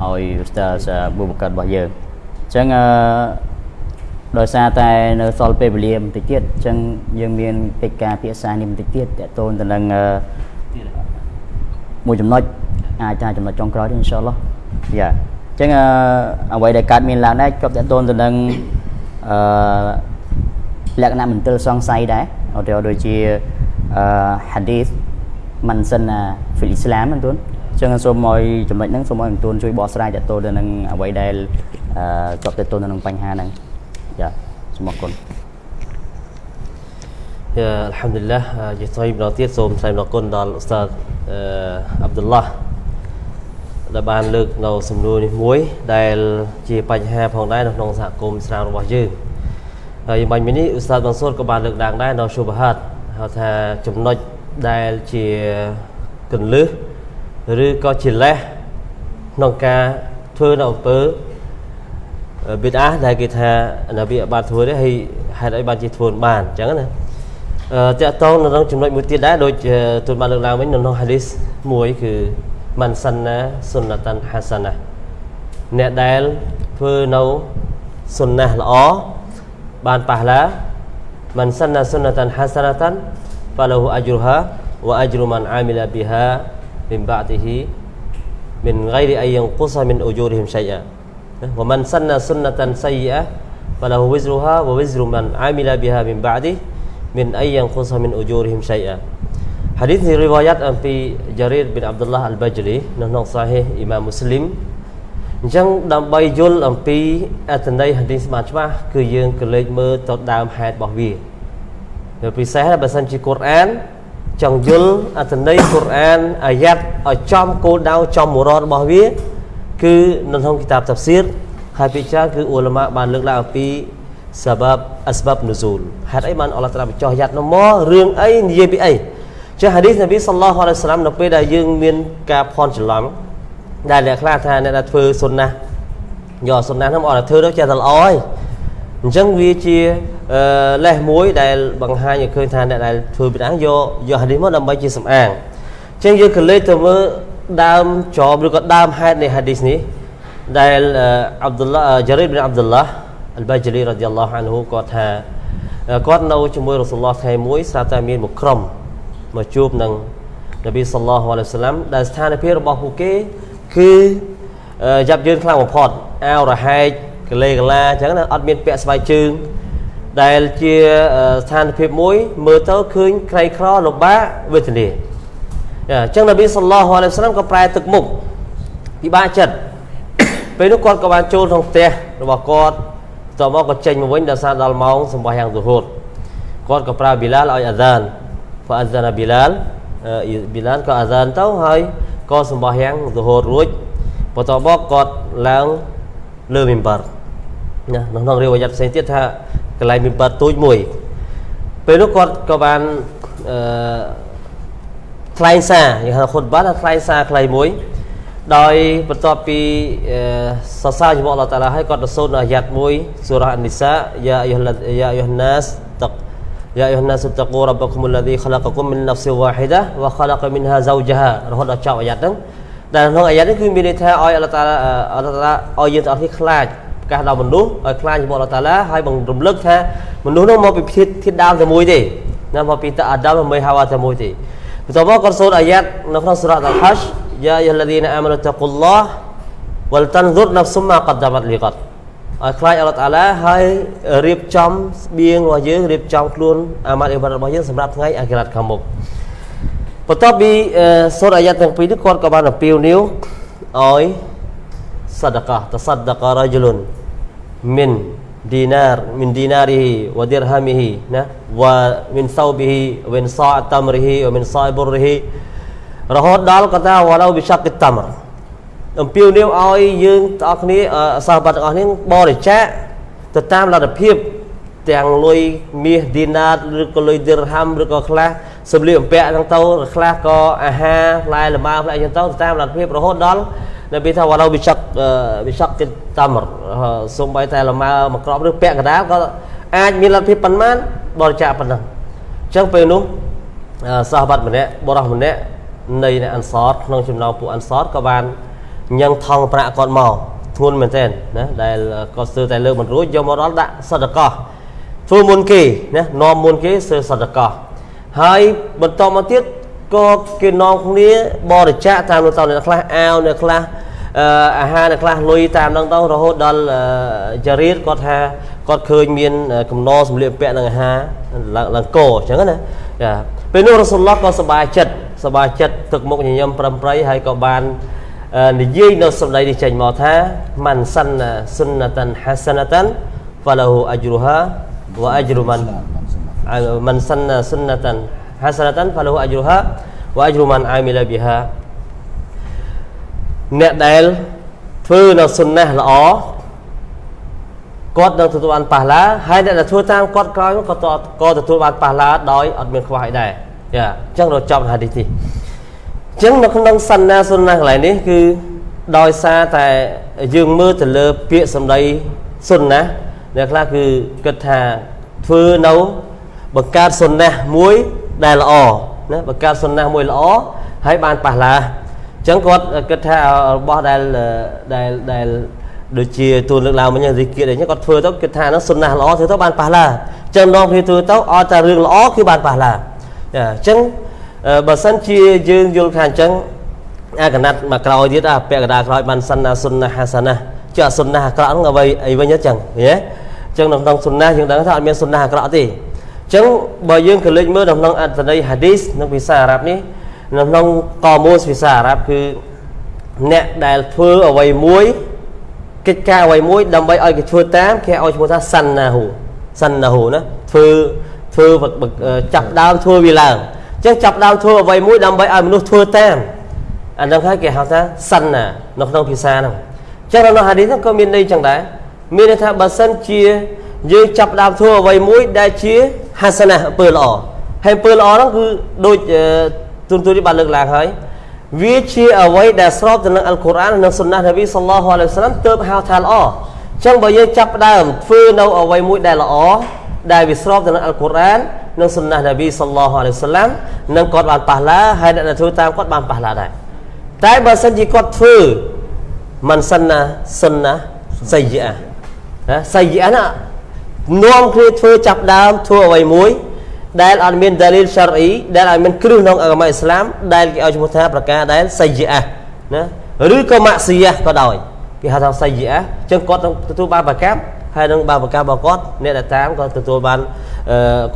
ឲ្យឧស្តាសប៊ូបកាត់របស់យើងអញ្ចឹង ដោយសារតែនៅសល់ពេលវេលាបន្តិចទៀតអញ្ចឹងយើងមានកិច្ចការភាសានេះបន្តិចទៀតតទៅទៅនឹងមួយចំណុចអាចថាចំណុចចុងក្រោយទេអ៊ីនសាអល់ឡោះយ៉ាអញ្ចឹងអ្វីដែលកើតមានឡើងដែរជាប់តទៅទៅនឹងអឺលក្ខណៈមន្ទិលសង្ស័យដែរឧទាហរណ៍ដូចជាអឺ hadith មិនសិនហ្វីលអ៊ីស្លាមហ្នឹងទូនអញ្ចឹងសូមឲ្យចំណុចហ្នឹងសូមឲ្យទូនជួយបកស្រាយតទៅទៅនឹងអ្វីដែលអឺជាប់ទៅទៅនឹងបញ្ហាហ្នឹង យ៉ាសូមអរគុណយ៉ាអល់ហាំឌុលឡាជាថ្មីម្ដងទៀតសូមថ្លែងអរគុណដល់ឧស្សាហ៍អាប់ឌុលឡាដែលបានលើកនៅសំណួរនេះមួយ ដែលជាបញ្ហាផងដែរនៅក្នុងសហគមន៍ស្រាវរបស់យើងហើយបាញ់មិញនេះឧស្សាហ៍បានសូត្រក៏បានលើកឡើងដែរនៅសុបហាត់ហៅថាចំណុចដែលជាកន្លឹះឬក៏ជាលេសក្នុងការធ្វើនៅអំពើ បិទអាដែលគេថានប៊ីបានធ្វើទេហើយហេតុអីបានជាធ្វើបានអញ្ចឹងណាអឺតកតងនៅក្នុងចំណុចមួយទៀតដែរដូចទូនបានលើកឡើងវិញនៅក្នុងហាឌីសមួយគឺមិនសិនណាសុនណតាន់ហាសាណាអ្នកដែលធ្វើនៅសុនណាល្អបានប៉ះឡាមិនសិនណាសុនណតាន់ហាសាណាតាន់ហ្វាឡូហ៊ូអជ្រុហាវអជ្រុមិនអាមីឡាប៊ីហាមីនបាទីហ៊ីមិនហ្គៃរីអៃយ៉ាង ومن سن سنة سيئة فله وزرها ووزر من عمل بها من بعده من أن ينقص من أجورهم شيئا ហាឌីសនេះរីវ៉ាយ៉ាត់អំពីយ៉ារីតប៊ីនអាប់ឌុលឡាហ៍អលបាជលីនៅក្នុងសាហេអ៊ីម៉ាមមូស្លីមអញ្ចឹងដើម្បីយល់អំពីអត្ថន័យហាឌីសបានច្បាស់គឺយើងក៏លេចមើលទៅដើមហេតុរបស់វានៅពិសេសបើសិនជាកូរ៉ានចង់យល់អត្ថន័យកូរ៉ានអាយ៉ាត់ឲ្យចំគោលដៅចំមរតរបស់វា គឺនៅក្នុងគីតាបតាហ្វសៀរហើយពីច្រើនគឺអ៊ូឡាម៉ាបានលើកឡើងអំពីសាបាប់អស្បាប់នូស៊ូលហេតុអីបានអល់ឡោះត្រាបញ្ចោះយ៉ាត់នោះមករឿងអីនិយាយពីអីចាហាឌីសនប៊ីសល្លោះអាឡៃសាឡាមនៅពេលដែលយើងមានការផន់ច្រឡំដែលអ្នកខ្លះថាអ្នកដែលធ្វើសុនណាយកសុនណាហ្នឹងមកអត់ធ្វើទៅចេះតែល្អហើយអញ្ចឹងវាជាលេសមួយដែលបង្ហាញឲ្យឃើញថាអ្នកដែលធ្វើពីហ្នឹងយកយកហាឌីសមកដើម្បីជាសំអាងអញ្ចឹងយើងក៏លេចទៅមើល ដើមចោមឬក៏ដើមហេតុនៃហាឌីសនេះដែលអាប់ឌុលឡាយ៉ារីប៊ីនអាប់ឌុលឡាអលបាជលីរ៉ាឌីយ៉ាឡោះអានហ៊ូគាត់ថាគាត់នៅជាមួយរ៉ូស៊ូលឡោះថ្ងៃមួយស្រាប់តែមានមួយក្រុមមកជួបនឹងនប៊ីសល្លោះអាឡៃសាឡាំដែលស្ថានភាពរបស់ពួកគេគឺយ៉ាប់យឺនខ្លាំងបំផុតអាវរហែកកលេកលាអញ្ចឹងណាអត់មានពាក់ស្បែកជើងដែលជាស្ថានភាពមួយមើលទៅឃើញក្រៃក្រលំបាកវេទនា អញ្ចឹងនប៊ីសល្លោះអាឡៃសាឡាំក៏ប្រែទឹកមុខពិបាកចិត្តពេលនោះគាត់ក៏បានចូលក្នុងផ្ទះរបស់គាត់តមកក៏ចេញមកវិញដល់សារដល់ម៉ោងសម្បោះយ៉ាងទូហូតគាត់ក៏ប្រើប៊ីឡាលឲ្យអាហ្សានហ្វាអាហ្សានប៊ីឡាលប៊ីឡាលក៏អាហ្សានទៅហើយក៏សម្បោះយ៉ាងទូហូតរួចបន្ទាប់មកគាត់ឡើងលើមីបាត់ណានៅក្នុងរៀបយ៉ាត់ផ្សេងទៀតថាកន្លែងមីបាត់ទូចមួយពេលនោះគាត់ក៏បានអឺ ថ្លែងសារយើងហៅខុតបាថាថ្លែងសារខ្លីមួយ ដោយបន្ទាប់ពីសរសើរជាមួយអល់ឡោះតាឡាហើយគាត់ទៅសូត្រនៅអាយ៉ាត់មួយសូរ៉ាអានីសាយ៉ាអាយុហយ៉ាអាយុហណាសតកយ៉ាអាយុហណាសតកូរ៉ាប់គុមុលឡាឌីខ្លាកគុមមិនណាហ្វសិវ៉ាហ៊ីដាវ៉ាខ្លាកមិនហាហ្សោជហារហូតដល់ចប់អាយ៉ាត់ហ្នឹងតែក្នុងអាយ៉ាត់នេះគឺមានន័យថាឲ្យអល់ឡោះតាឡាអល់ឡោះតាឡាឲ្យយើងទាំងអស់គ្នាខ្លាចប្រកាសដល់មនុស្សឲ្យខ្លាចជាមួយអល់ឡោះតាឡាហើយបង្រំលឹកថាមនុស្សនោះមកពីធាតុដើមតែមួយទេណាមកពីតាអាដាមមិនហាវ៉ាតែមួយទេ បន្ទាប់មកគាត់សូត្រអាយ៉ាត់នៅក្នុងសូរ៉ាអល់ហាច់យ៉ាយឡាឌីនអាម៉ានុតកុលឡោះវលតាន់ហ្សុរណាហ្វស៊ុមម៉ាកដាម៉ាត់លីកតឲ្យខ្លាចអល់ឡោះតាឡាហើយរៀបចំស្បៀងរបស់យើងរៀបចំខ្លួនអាម៉ាត់អ៊ីបាត់របស់យើងសម្រាប់ថ្ងៃអាគិរ៉ាត់ខាងមុខបន្ទាប់ពីសូត្រអាយ៉ាត់ទាំងពីរនេះគាត់ក៏បានអំពាវនាវឲ្យសដកាតសដការ៉ាជលុនមិន dinar min dinarihi wa dirhamihi ណា wa min thawbihi wa min sa' tamrihi wa min sa' burrihi រហូតដល់គាត់ថាវ៉ាឡូវិសាគិតាមអំពាវនាវឲ្យយើងទាំងអស់គ្នាសាសបាត់ទាំងអស់គ្នាបរិច្ចាគទៅតាមលទ្ធភាពទាំងលុយមាសឌីណាតឬក៏លុយឌីរហាំឬក៏ខ្លះសម្លៀកបំពាក់ហ្នឹងទៅខ្លះក៏អាហារផ្លែលម៉ើផ្លែអញ្ចឹងទៅតាមលទ្ធភាពរហូតដល់ នប៊ីថាវ៉ាឡូវិសាគវិសាគិតាមសំបីតែលម៉ើមួយក្របឬពាក់កណ្ដាលក៏អាចមានលទ្ធភាពប៉ុន្មានបរិច្ចាគប៉ុណ្ណឹងអញ្ចឹងពេលនោះសាសបាត់ម្នាក់បរោះម្នាក់នៃអ្នកអន្សរក្នុងចំណោមពួកអន្សរក៏បានញ៉ឹងថងប្រាក់គាត់មកធ្ងន់មែនទែនណាដែលគាត់ស្ទើរតែលើកមិនរួចយកមកដល់ដាក់សតកោធ្វើមុនគេណានាំមុនគេស្ទើរសតកោហើយបន្តមកទៀត ក៏គេនាំគ្នាបរិច្ចាគតាមនៅតអ្នកខ្លះអាវអ្នកខ្លះអាហារអ្នកខ្លះលុយតាមនឹងទៅរហូតដល់ចារីតគាត់ថាគាត់ឃើញមានកំណសម្លៀកបំពាក់និងអាហារឡើងកអញ្ចឹងណាចាពេលនោះរ៉ូស៊ុលឡោះក៏សប្បាយចិត្តសប្បាយចិត្តទឹកមុខញញឹមប្រំប្រៃហើយក៏បាននិយាយនៅសម្ដីនេះចេញមកថាម៉ាន់សាន់សុនណាតាន់ហាសាណាតាន់ហ្វាឡូហ៊ូអជ្រុហាវ៉ាអជ្រុម៉ាន់ម៉ាន់សាន់សុនណាតាន់ ហាសាណាតាន់ហ្វាឡូហ៊ូអជ្រុហាវ៉ាអជ្រុម៉ាន់អាមីឡាប៊ីហាអ្នកដែលធ្វើនៅសុនណាល្អគាត់នឹងទទួលបានប៉ះឡាហើយអ្នកដែលធ្វើតាមគាត់ក្រោយក៏ក៏ទទួលបានប៉ះឡាដោយអត់មានខ្វះអីដែរយ៉ាអញ្ចឹងរកចប់ហាឌីសនេះអញ្ចឹងនៅក្នុងសន្នាសុនណាកន្លែងនេះគឺដោយសារតែយើងមើលទៅលើពាក្យសម្ដីសុនណាអ្នកខ្លះគឺគិតថាធ្វើនៅបង្កើតសុនណាមួយ ដែលល្អណាបង្កើតសុនណាមួយល្អហើយបានប៉ះឡាអញ្ចឹងគាត់គិតថារបស់ដែលដែលដែលដូចជាទូនលើកឡើងមិញរីគៀតអីចឹងគាត់ធ្វើទៅគិតថាហ្នឹងសុនណាល្អធ្វើទៅបានប៉ះឡាអញ្ចឹងដងគ្នាធ្វើទៅអត់តែរឿងល្អគឺបានប៉ះឡាចាអញ្ចឹងបើសិនជាយើងយល់ថាអញ្ចឹងអាកណាត់មកក្រោយទៀតអាពាក់កដាក្រោយបានសិនណាសុនណាហាសាណាចុះសុនណាអាក្រក់ហ្នឹងអ្វីអីវិញអញ្ចឹងហ៎អញ្ចឹងនៅក្នុងសុនណាយើងដឹងថាអត់មានសុនណាអាក្រក់ទេអញ្ចឹងបើយើងក៏លេចមើលនៅក្នុងអត្ថន័យហាឌីសក្នុងភាសាអារ៉ាប់នេះនៅក្នុងកមូសភាសាអារ៉ាប់គឺអ្នកដែលធ្វើអ្វីមួយកិច្ចការអ្វីមួយដើម្បីឲ្យគេធ្វើតាមគេឲ្យឈ្មោះថាសាន់ណាហ៊ូសាន់ណាហ៊ូណាធ្វើធ្វើចាប់ដើមធ្វើវាឡើងអញ្ចឹងចាប់ដើមធ្វើអ្វីមួយដើម្បីឲ្យមនុស្សធ្វើតាមអានឹងហើយគេហៅថាសាន់ណានៅក្នុងភាសាហ្នឹងអញ្ចឹងនៅហាឌីសហ្នឹងក៏មានន័យចឹងដែរមានន័យថាបើសិនជាយើងចាប់ដើមធ្វើអ្វីមួយដែលជា ហាសណាអំពើល្អហើយអំពើល្អហ្នឹងគឺដូចទូនទូននេះបានលើកឡើងហើយវាជាអ្វីដែលស្របទៅនឹងអល់កុរអាននិងសុណានប៊ីសល្លោះអាឡៃសាឡាមទើបហៅថាល្អអញ្ចឹងបើយើងចាប់ផ្ដើមធ្វើនៅអ្វីមួយដែលល្អដែលវាស្របទៅនឹងអល់កុរអាននិងសុណានប៊ីសល្លោះអាឡៃសាឡាមនឹងគាត់បានប៉ះឡាហើយអ្នកដែលធ្វើតាមគាត់បានប៉ះឡាដែរតែបើសិនជាគាត់ធ្វើមិនសិនណាសុនណាសៃយៈណាសៃយៈណា នាំគ្នាធ្វើចាប់ដើមធ្វើអ្វីមួយ ដែលអត់មានដាលីលសារអ៊ីដែលអត់មានគ្រឹះក្នុងអកម្មអ៊ីស្លាមដែលគេឲ្យឈ្មោះថាប្រការដែលសៃយៈណាឬក៏ម៉ាក់ស៊ីយ៉ាក៏ដោយគេហៅថាសៃយៈអញ្ចឹងគាត់នឹងទទួលបានប្រកម្មហើយនឹងបានប្រកម្មរបស់គាត់អ្នកដែលតាមក៏ទទួលបាន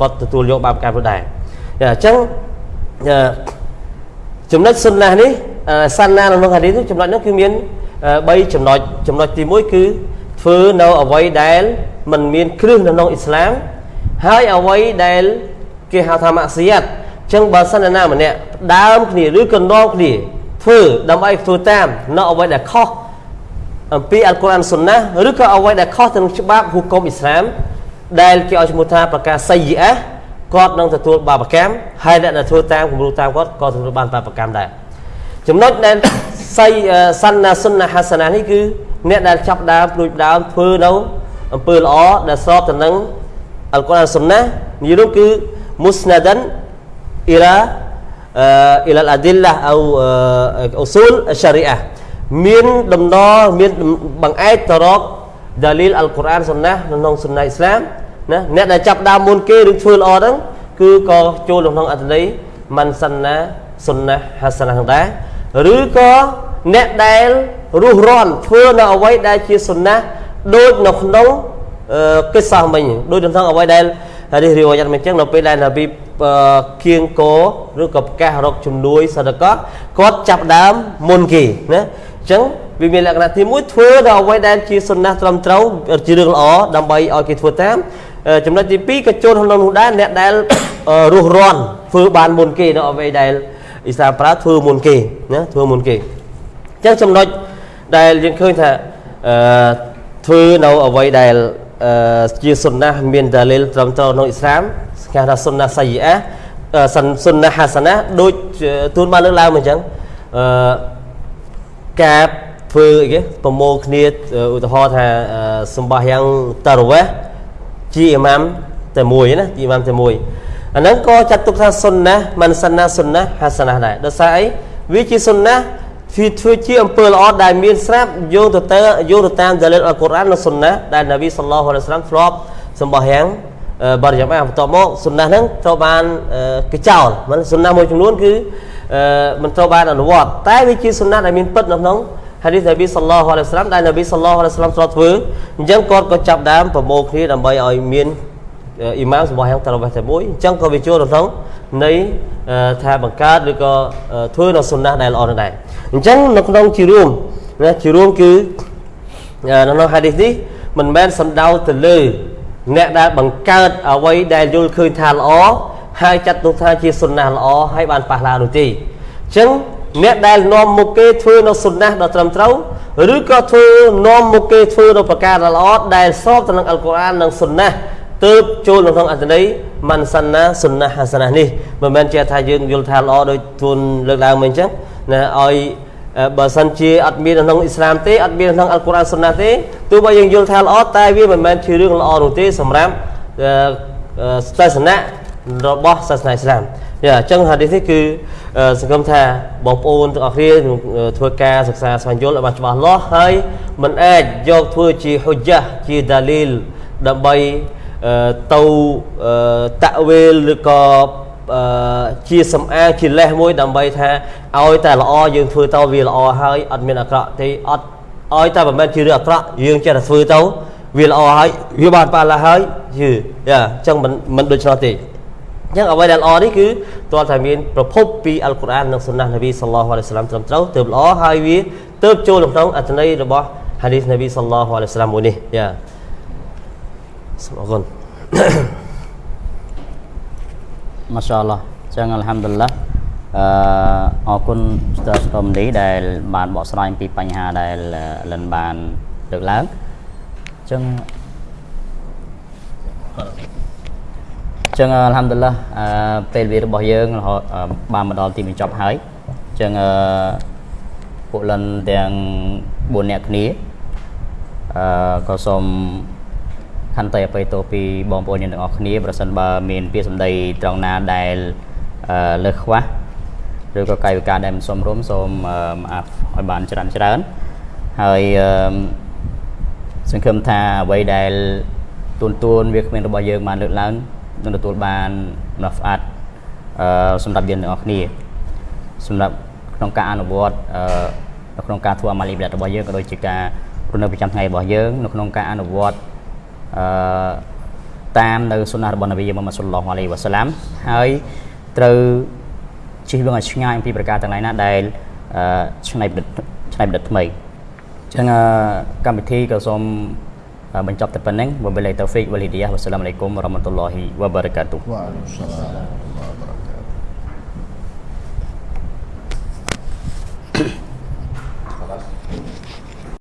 គាត់ទទួលយកបានប្រកម្មនោះដែរអញ្ចឹងចំណុចសុនណានេះសានណាក្នុងហាឌីសចំណុចនោះគឺមាន3ចំណុចចំណុចទី1គឺធ្វើនៅអ្វីដែល มันមានគ្រឹះនៅក្នុងអ៊ីស្លាមហើយអ្វីដែលគេហៅថាម៉ាក់សៀតអញ្ចឹងបើសិនណាម្នាក់ដើមគ្នាឬក៏នាំគ្នាធ្វើដើម្បីធ្វើតាមនៅអ្វីដែលខុសអំពីអល់កុរអានសុនណាឬក៏អ្វីដែលខុសទៅនឹងច្បាប់ហុគមអ៊ីស្លាមដែលគេឲ្យឈ្មោះថាប្រការសៃយៈគាត់នឹងទទួលបាបកម្មហើយអ្នកដែលធ្វើតាមគំរូតាមគាត់ក៏ទទួលបានបាបកម្មដែរចំណុចដែលសៃសាន់ណាសុនណាហាសាណានេះគឺអ្នកដែលចាប់ដើមព្រួយដើមធ្វើនៅ អំពើល្អដែលស្របទៅនឹងអល់កុរអានសុនណានេះនោះគឺមុស្ណាដានអ៊ីឡាអ៊ីឡាអាឌីឡាអូអូស៊ូលអសារីអាមានដំណរមានបង្អែកទៅរកដាលីលអល់កុរអានសុនណាក្នុងសុនណាអ៊ីស្លាមណាអ្នកដែលចាប់ដើមមុនគេឬធ្វើល្អហ្នឹងគឺក៏ចូលក្នុងអត្ថន័យមន្សិនណាសុនណាហាសនាហ្នឹងដែរឬក៏អ្នកដែលរស់រន់ធ្វើនៅអ្វីដែលជាសុនណា ដូចនៅក្នុងកិစ္စមិញដូចនៅក្នុងអ្វីដែលហើយនេះរីវ៉ាយ៉ាត់មិនចឹងនៅពេលដែលនប៊ីគៀងកឬក៏ប្រកាសរកជំនួយសតកោគាត់ចាប់ដើមមុនគេណាអញ្ចឹងវាមានលក្ខណៈទី1ធ្វើដល់អ្វីដែលជាសុណាត្រឹមត្រូវជារឿងល្អដើម្បីឲ្យគេធ្វើតាមចំណុចទី2ក៏ចូលក្នុងនោះដែរអ្នកដែលរស់រាន់ធ្វើបានមុនគេនៅអ្វីដែលអ៊ីស្លាមប្រើធ្វើមុនគេណាធ្វើមុនគេអញ្ចឹងចំណុចដែលយើងឃើញថាអឺ ធ្វើនៅអ្វីដែលជាសុនណាមានដាលីលត្រឹមត្រូវក្នុងអ៊ីស្លាមគេថាសុនណាសៃអាសុនណាហាសាណាដូចទូនបានលើកឡើងមកអញ្ចឹងអឺការធ្វើអីគេប្រមូលគ្នាឧទាហរណ៍ថាសម្បះយ៉ាងតារវេះជាអ៊ីម៉ាមតែមួយណាជាអ៊ីម៉ាមតែមួយអាហ្នឹងក៏ចាត់ទុកថាសុនណាមិនសិនណាសុនណាហាសាណាដែរដោយសារអីវាជាសុនណា ធ្វើធ្វើជាអំពើល្អដែលមានស្រាប់យោងទៅទៅយោងទៅតាមដាលិលអល់កុរអាននិងសុនណាដែលនប៊ីសល្លោះអាឡៃសាឡាមធ្លាប់សម្បោះយ៉ាងបរិយាមាបន្ទាប់មកសុនណាហ្នឹងត្រូវបានកចោលមិនសុនណាមួយចំនួនគឺមិនត្រូវបានអនុវត្តតែវាជាសុនណាដែលមានពិតនៅក្នុងហាឌីសនប៊ីសល្លោះអាឡៃសាឡាមដែលនប៊ីសល្លោះអាឡៃសាឡាមធ្លាប់ធ្វើអញ្ចឹងគាត់ក៏ចាប់ដើមប្រមូលគ្នាដើម្បីឲ្យមាន អ៊ីម៉ាមសម្បោះយ៉ាងតារវេះតែមួយអញ្ចឹងក៏វាចូលក្នុងនៃថាបង្កើតឬក៏ធ្វើនៅសុនណាដែលល្អនោះដែរអញ្ចឹងនៅក្នុងជារួមណាជារួមគឺនៅក្នុងហាឌីសនេះមិនមែនសំដៅទៅលើ អ្នកដែលបង្កើតអ្វីដែលយល់ឃើញថាល្អហើយចាត់ទុកថាជាសុនណាល្អហើយបានប៉ះឡានោះទេអញ្ចឹងអ្នកដែលនាំមុខគេធ្វើនៅសុនណាដ៏ត្រឹមត្រូវឬក៏ធ្វើនាំមុខគេធ្វើនៅប្រការដ៏ល្អដែលស្របទៅនឹងអល់កុរអាននិងសុនណា ទើបចូលនៅក្នុងអត្ថន័យម៉ាន់សាណាសុនណាហាសាណានេះមិនមែនជាថាយើងយល់ថាល្អដោយទួនលើកឡើងមកអញ្ចឹងណាឲ្យអឺបើសិនជាអត់មាននៅក្នុងអ៊ីស្លាមទេអត់មាននៅក្នុងអល់កុរអានសុនណាទេទោះបីយើងយល់ថាល្អតែវាមិនមែនជារឿងល្អនោះទេសម្រាប់អឺអឺសាសនារបស់សាសនាអ៊ីស្លាមយ៉ាអញ្ចឹងហាឌីសនេះគឺអឺសង្ឃឹមថាបងប្អូនទាំងអស់គ្នានឹងអឺធ្វើការសិក្សាស្វែងយល់ឲ្យបានច្បាស់លាស់ហើយមិនអាចយកធ្វើជាហុជ្ជាជាដាលីលដើម្បីអឺ ទៅអឺតាក់វេលឬក៏អឺជាសំអាងជាលេសមួយដើម្បីថាឲ្យតែល្អយើងធ្វើទៅវាល្អហើយអត់មានអាក្រក់ទេអត់ឲ្យតែមិនមែនជារឿងអាក្រក់យើងចេះតែធ្វើទៅវាល្អហើយវាបានប៉ះឡាហើយយឺយ៉ាអញ្ចឹងមិនមិនដូច្នោះទេអញ្ចឹងអ្វីដែលល្អនេះគឺតើតែមានប្រភពពីអល់កុរអាននិងសុណាននប៊ីសល្លោះអាឡៃហ៊ីវសឡាមត្រឹមត្រូវទើបល្អហើយវាទើបចូលក្នុងអត្ថន័យរបស់ហាឌីសនប៊ីសល្លោះអាឡៃហ៊ីវសឡាមមួយនេះយ៉ា សូមអរគុណម៉ាសាអល់ឡោះអញ្ចឹងអัลហាំឌុលឡាអឺអរគុណស្ទើរស្គមនេះដែល បានបកស្រាយអំពីបញ្ហាដែលលិនបានលើកឡើងអញ្ចឹងអញ្ចឹងអัลហាំឌុលឡាអឺពេលវេលារបស់យើងរហូតអឺបានមកដល់ទីបញ្ចប់ហើយអញ្ចឹងអឺពួកលិនទាំង4នាក់គ្នាអឺក៏សូម ខន្តីអបិយទោសពីបងប្អូនយើងទាំងអស់គ្នាប្រសិនបើមានពាក្យសម្ដីត្រង់ណាដែលអឺលើសខ្វះឬក៏កាយវិការដែលមិនសមរម្យសូមអឺអាប់ឲ្យបានច្រើនច្រើនហើយអឺសង្ឃឹមថាអ្វីដែលទូនទួនវាគ្មានរបស់យើងបានលើកឡើងនឹងទទួលបានម្ល៉ាហ្វអាត់អឺសម្រាប់យើងទាំងអស់គ្នាសម្រាប់ក្នុងការអនុវត្តអឺនៅក្នុងការធ្វើអាម៉ាលីបាដរបស់យើងក៏ដូចជាការរស់នៅប្រចាំថ្ងៃរបស់យើងនៅក្នុងការអនុវត្ត អឺតាមនៅសុណារបស់នប៊ីមុហម៉ាត់សុលឡោះអាឡៃវ៉ាសាឡាមហើយត្រូវជិះវងឲ្យឆ្ងាយអំពីប្រការទាំងឡាយណាដែលអឺឆ្នៃប្រឌិតឆ្នៃប្រឌិតថ្មីអញ្ចឹងអឺកម្មវិធីក៏សូមបញ្ចប់តែប៉ុណ្្នឹងវបិលៃតូហ្វិកវលីឌីយ៉ាវ៉ាសាឡាមអាឡៃគុំវរ៉ាហ្មាតុលឡោហ៊ីវ៉ាបារកាតុវ៉ាអឡៃគុមសាឡាម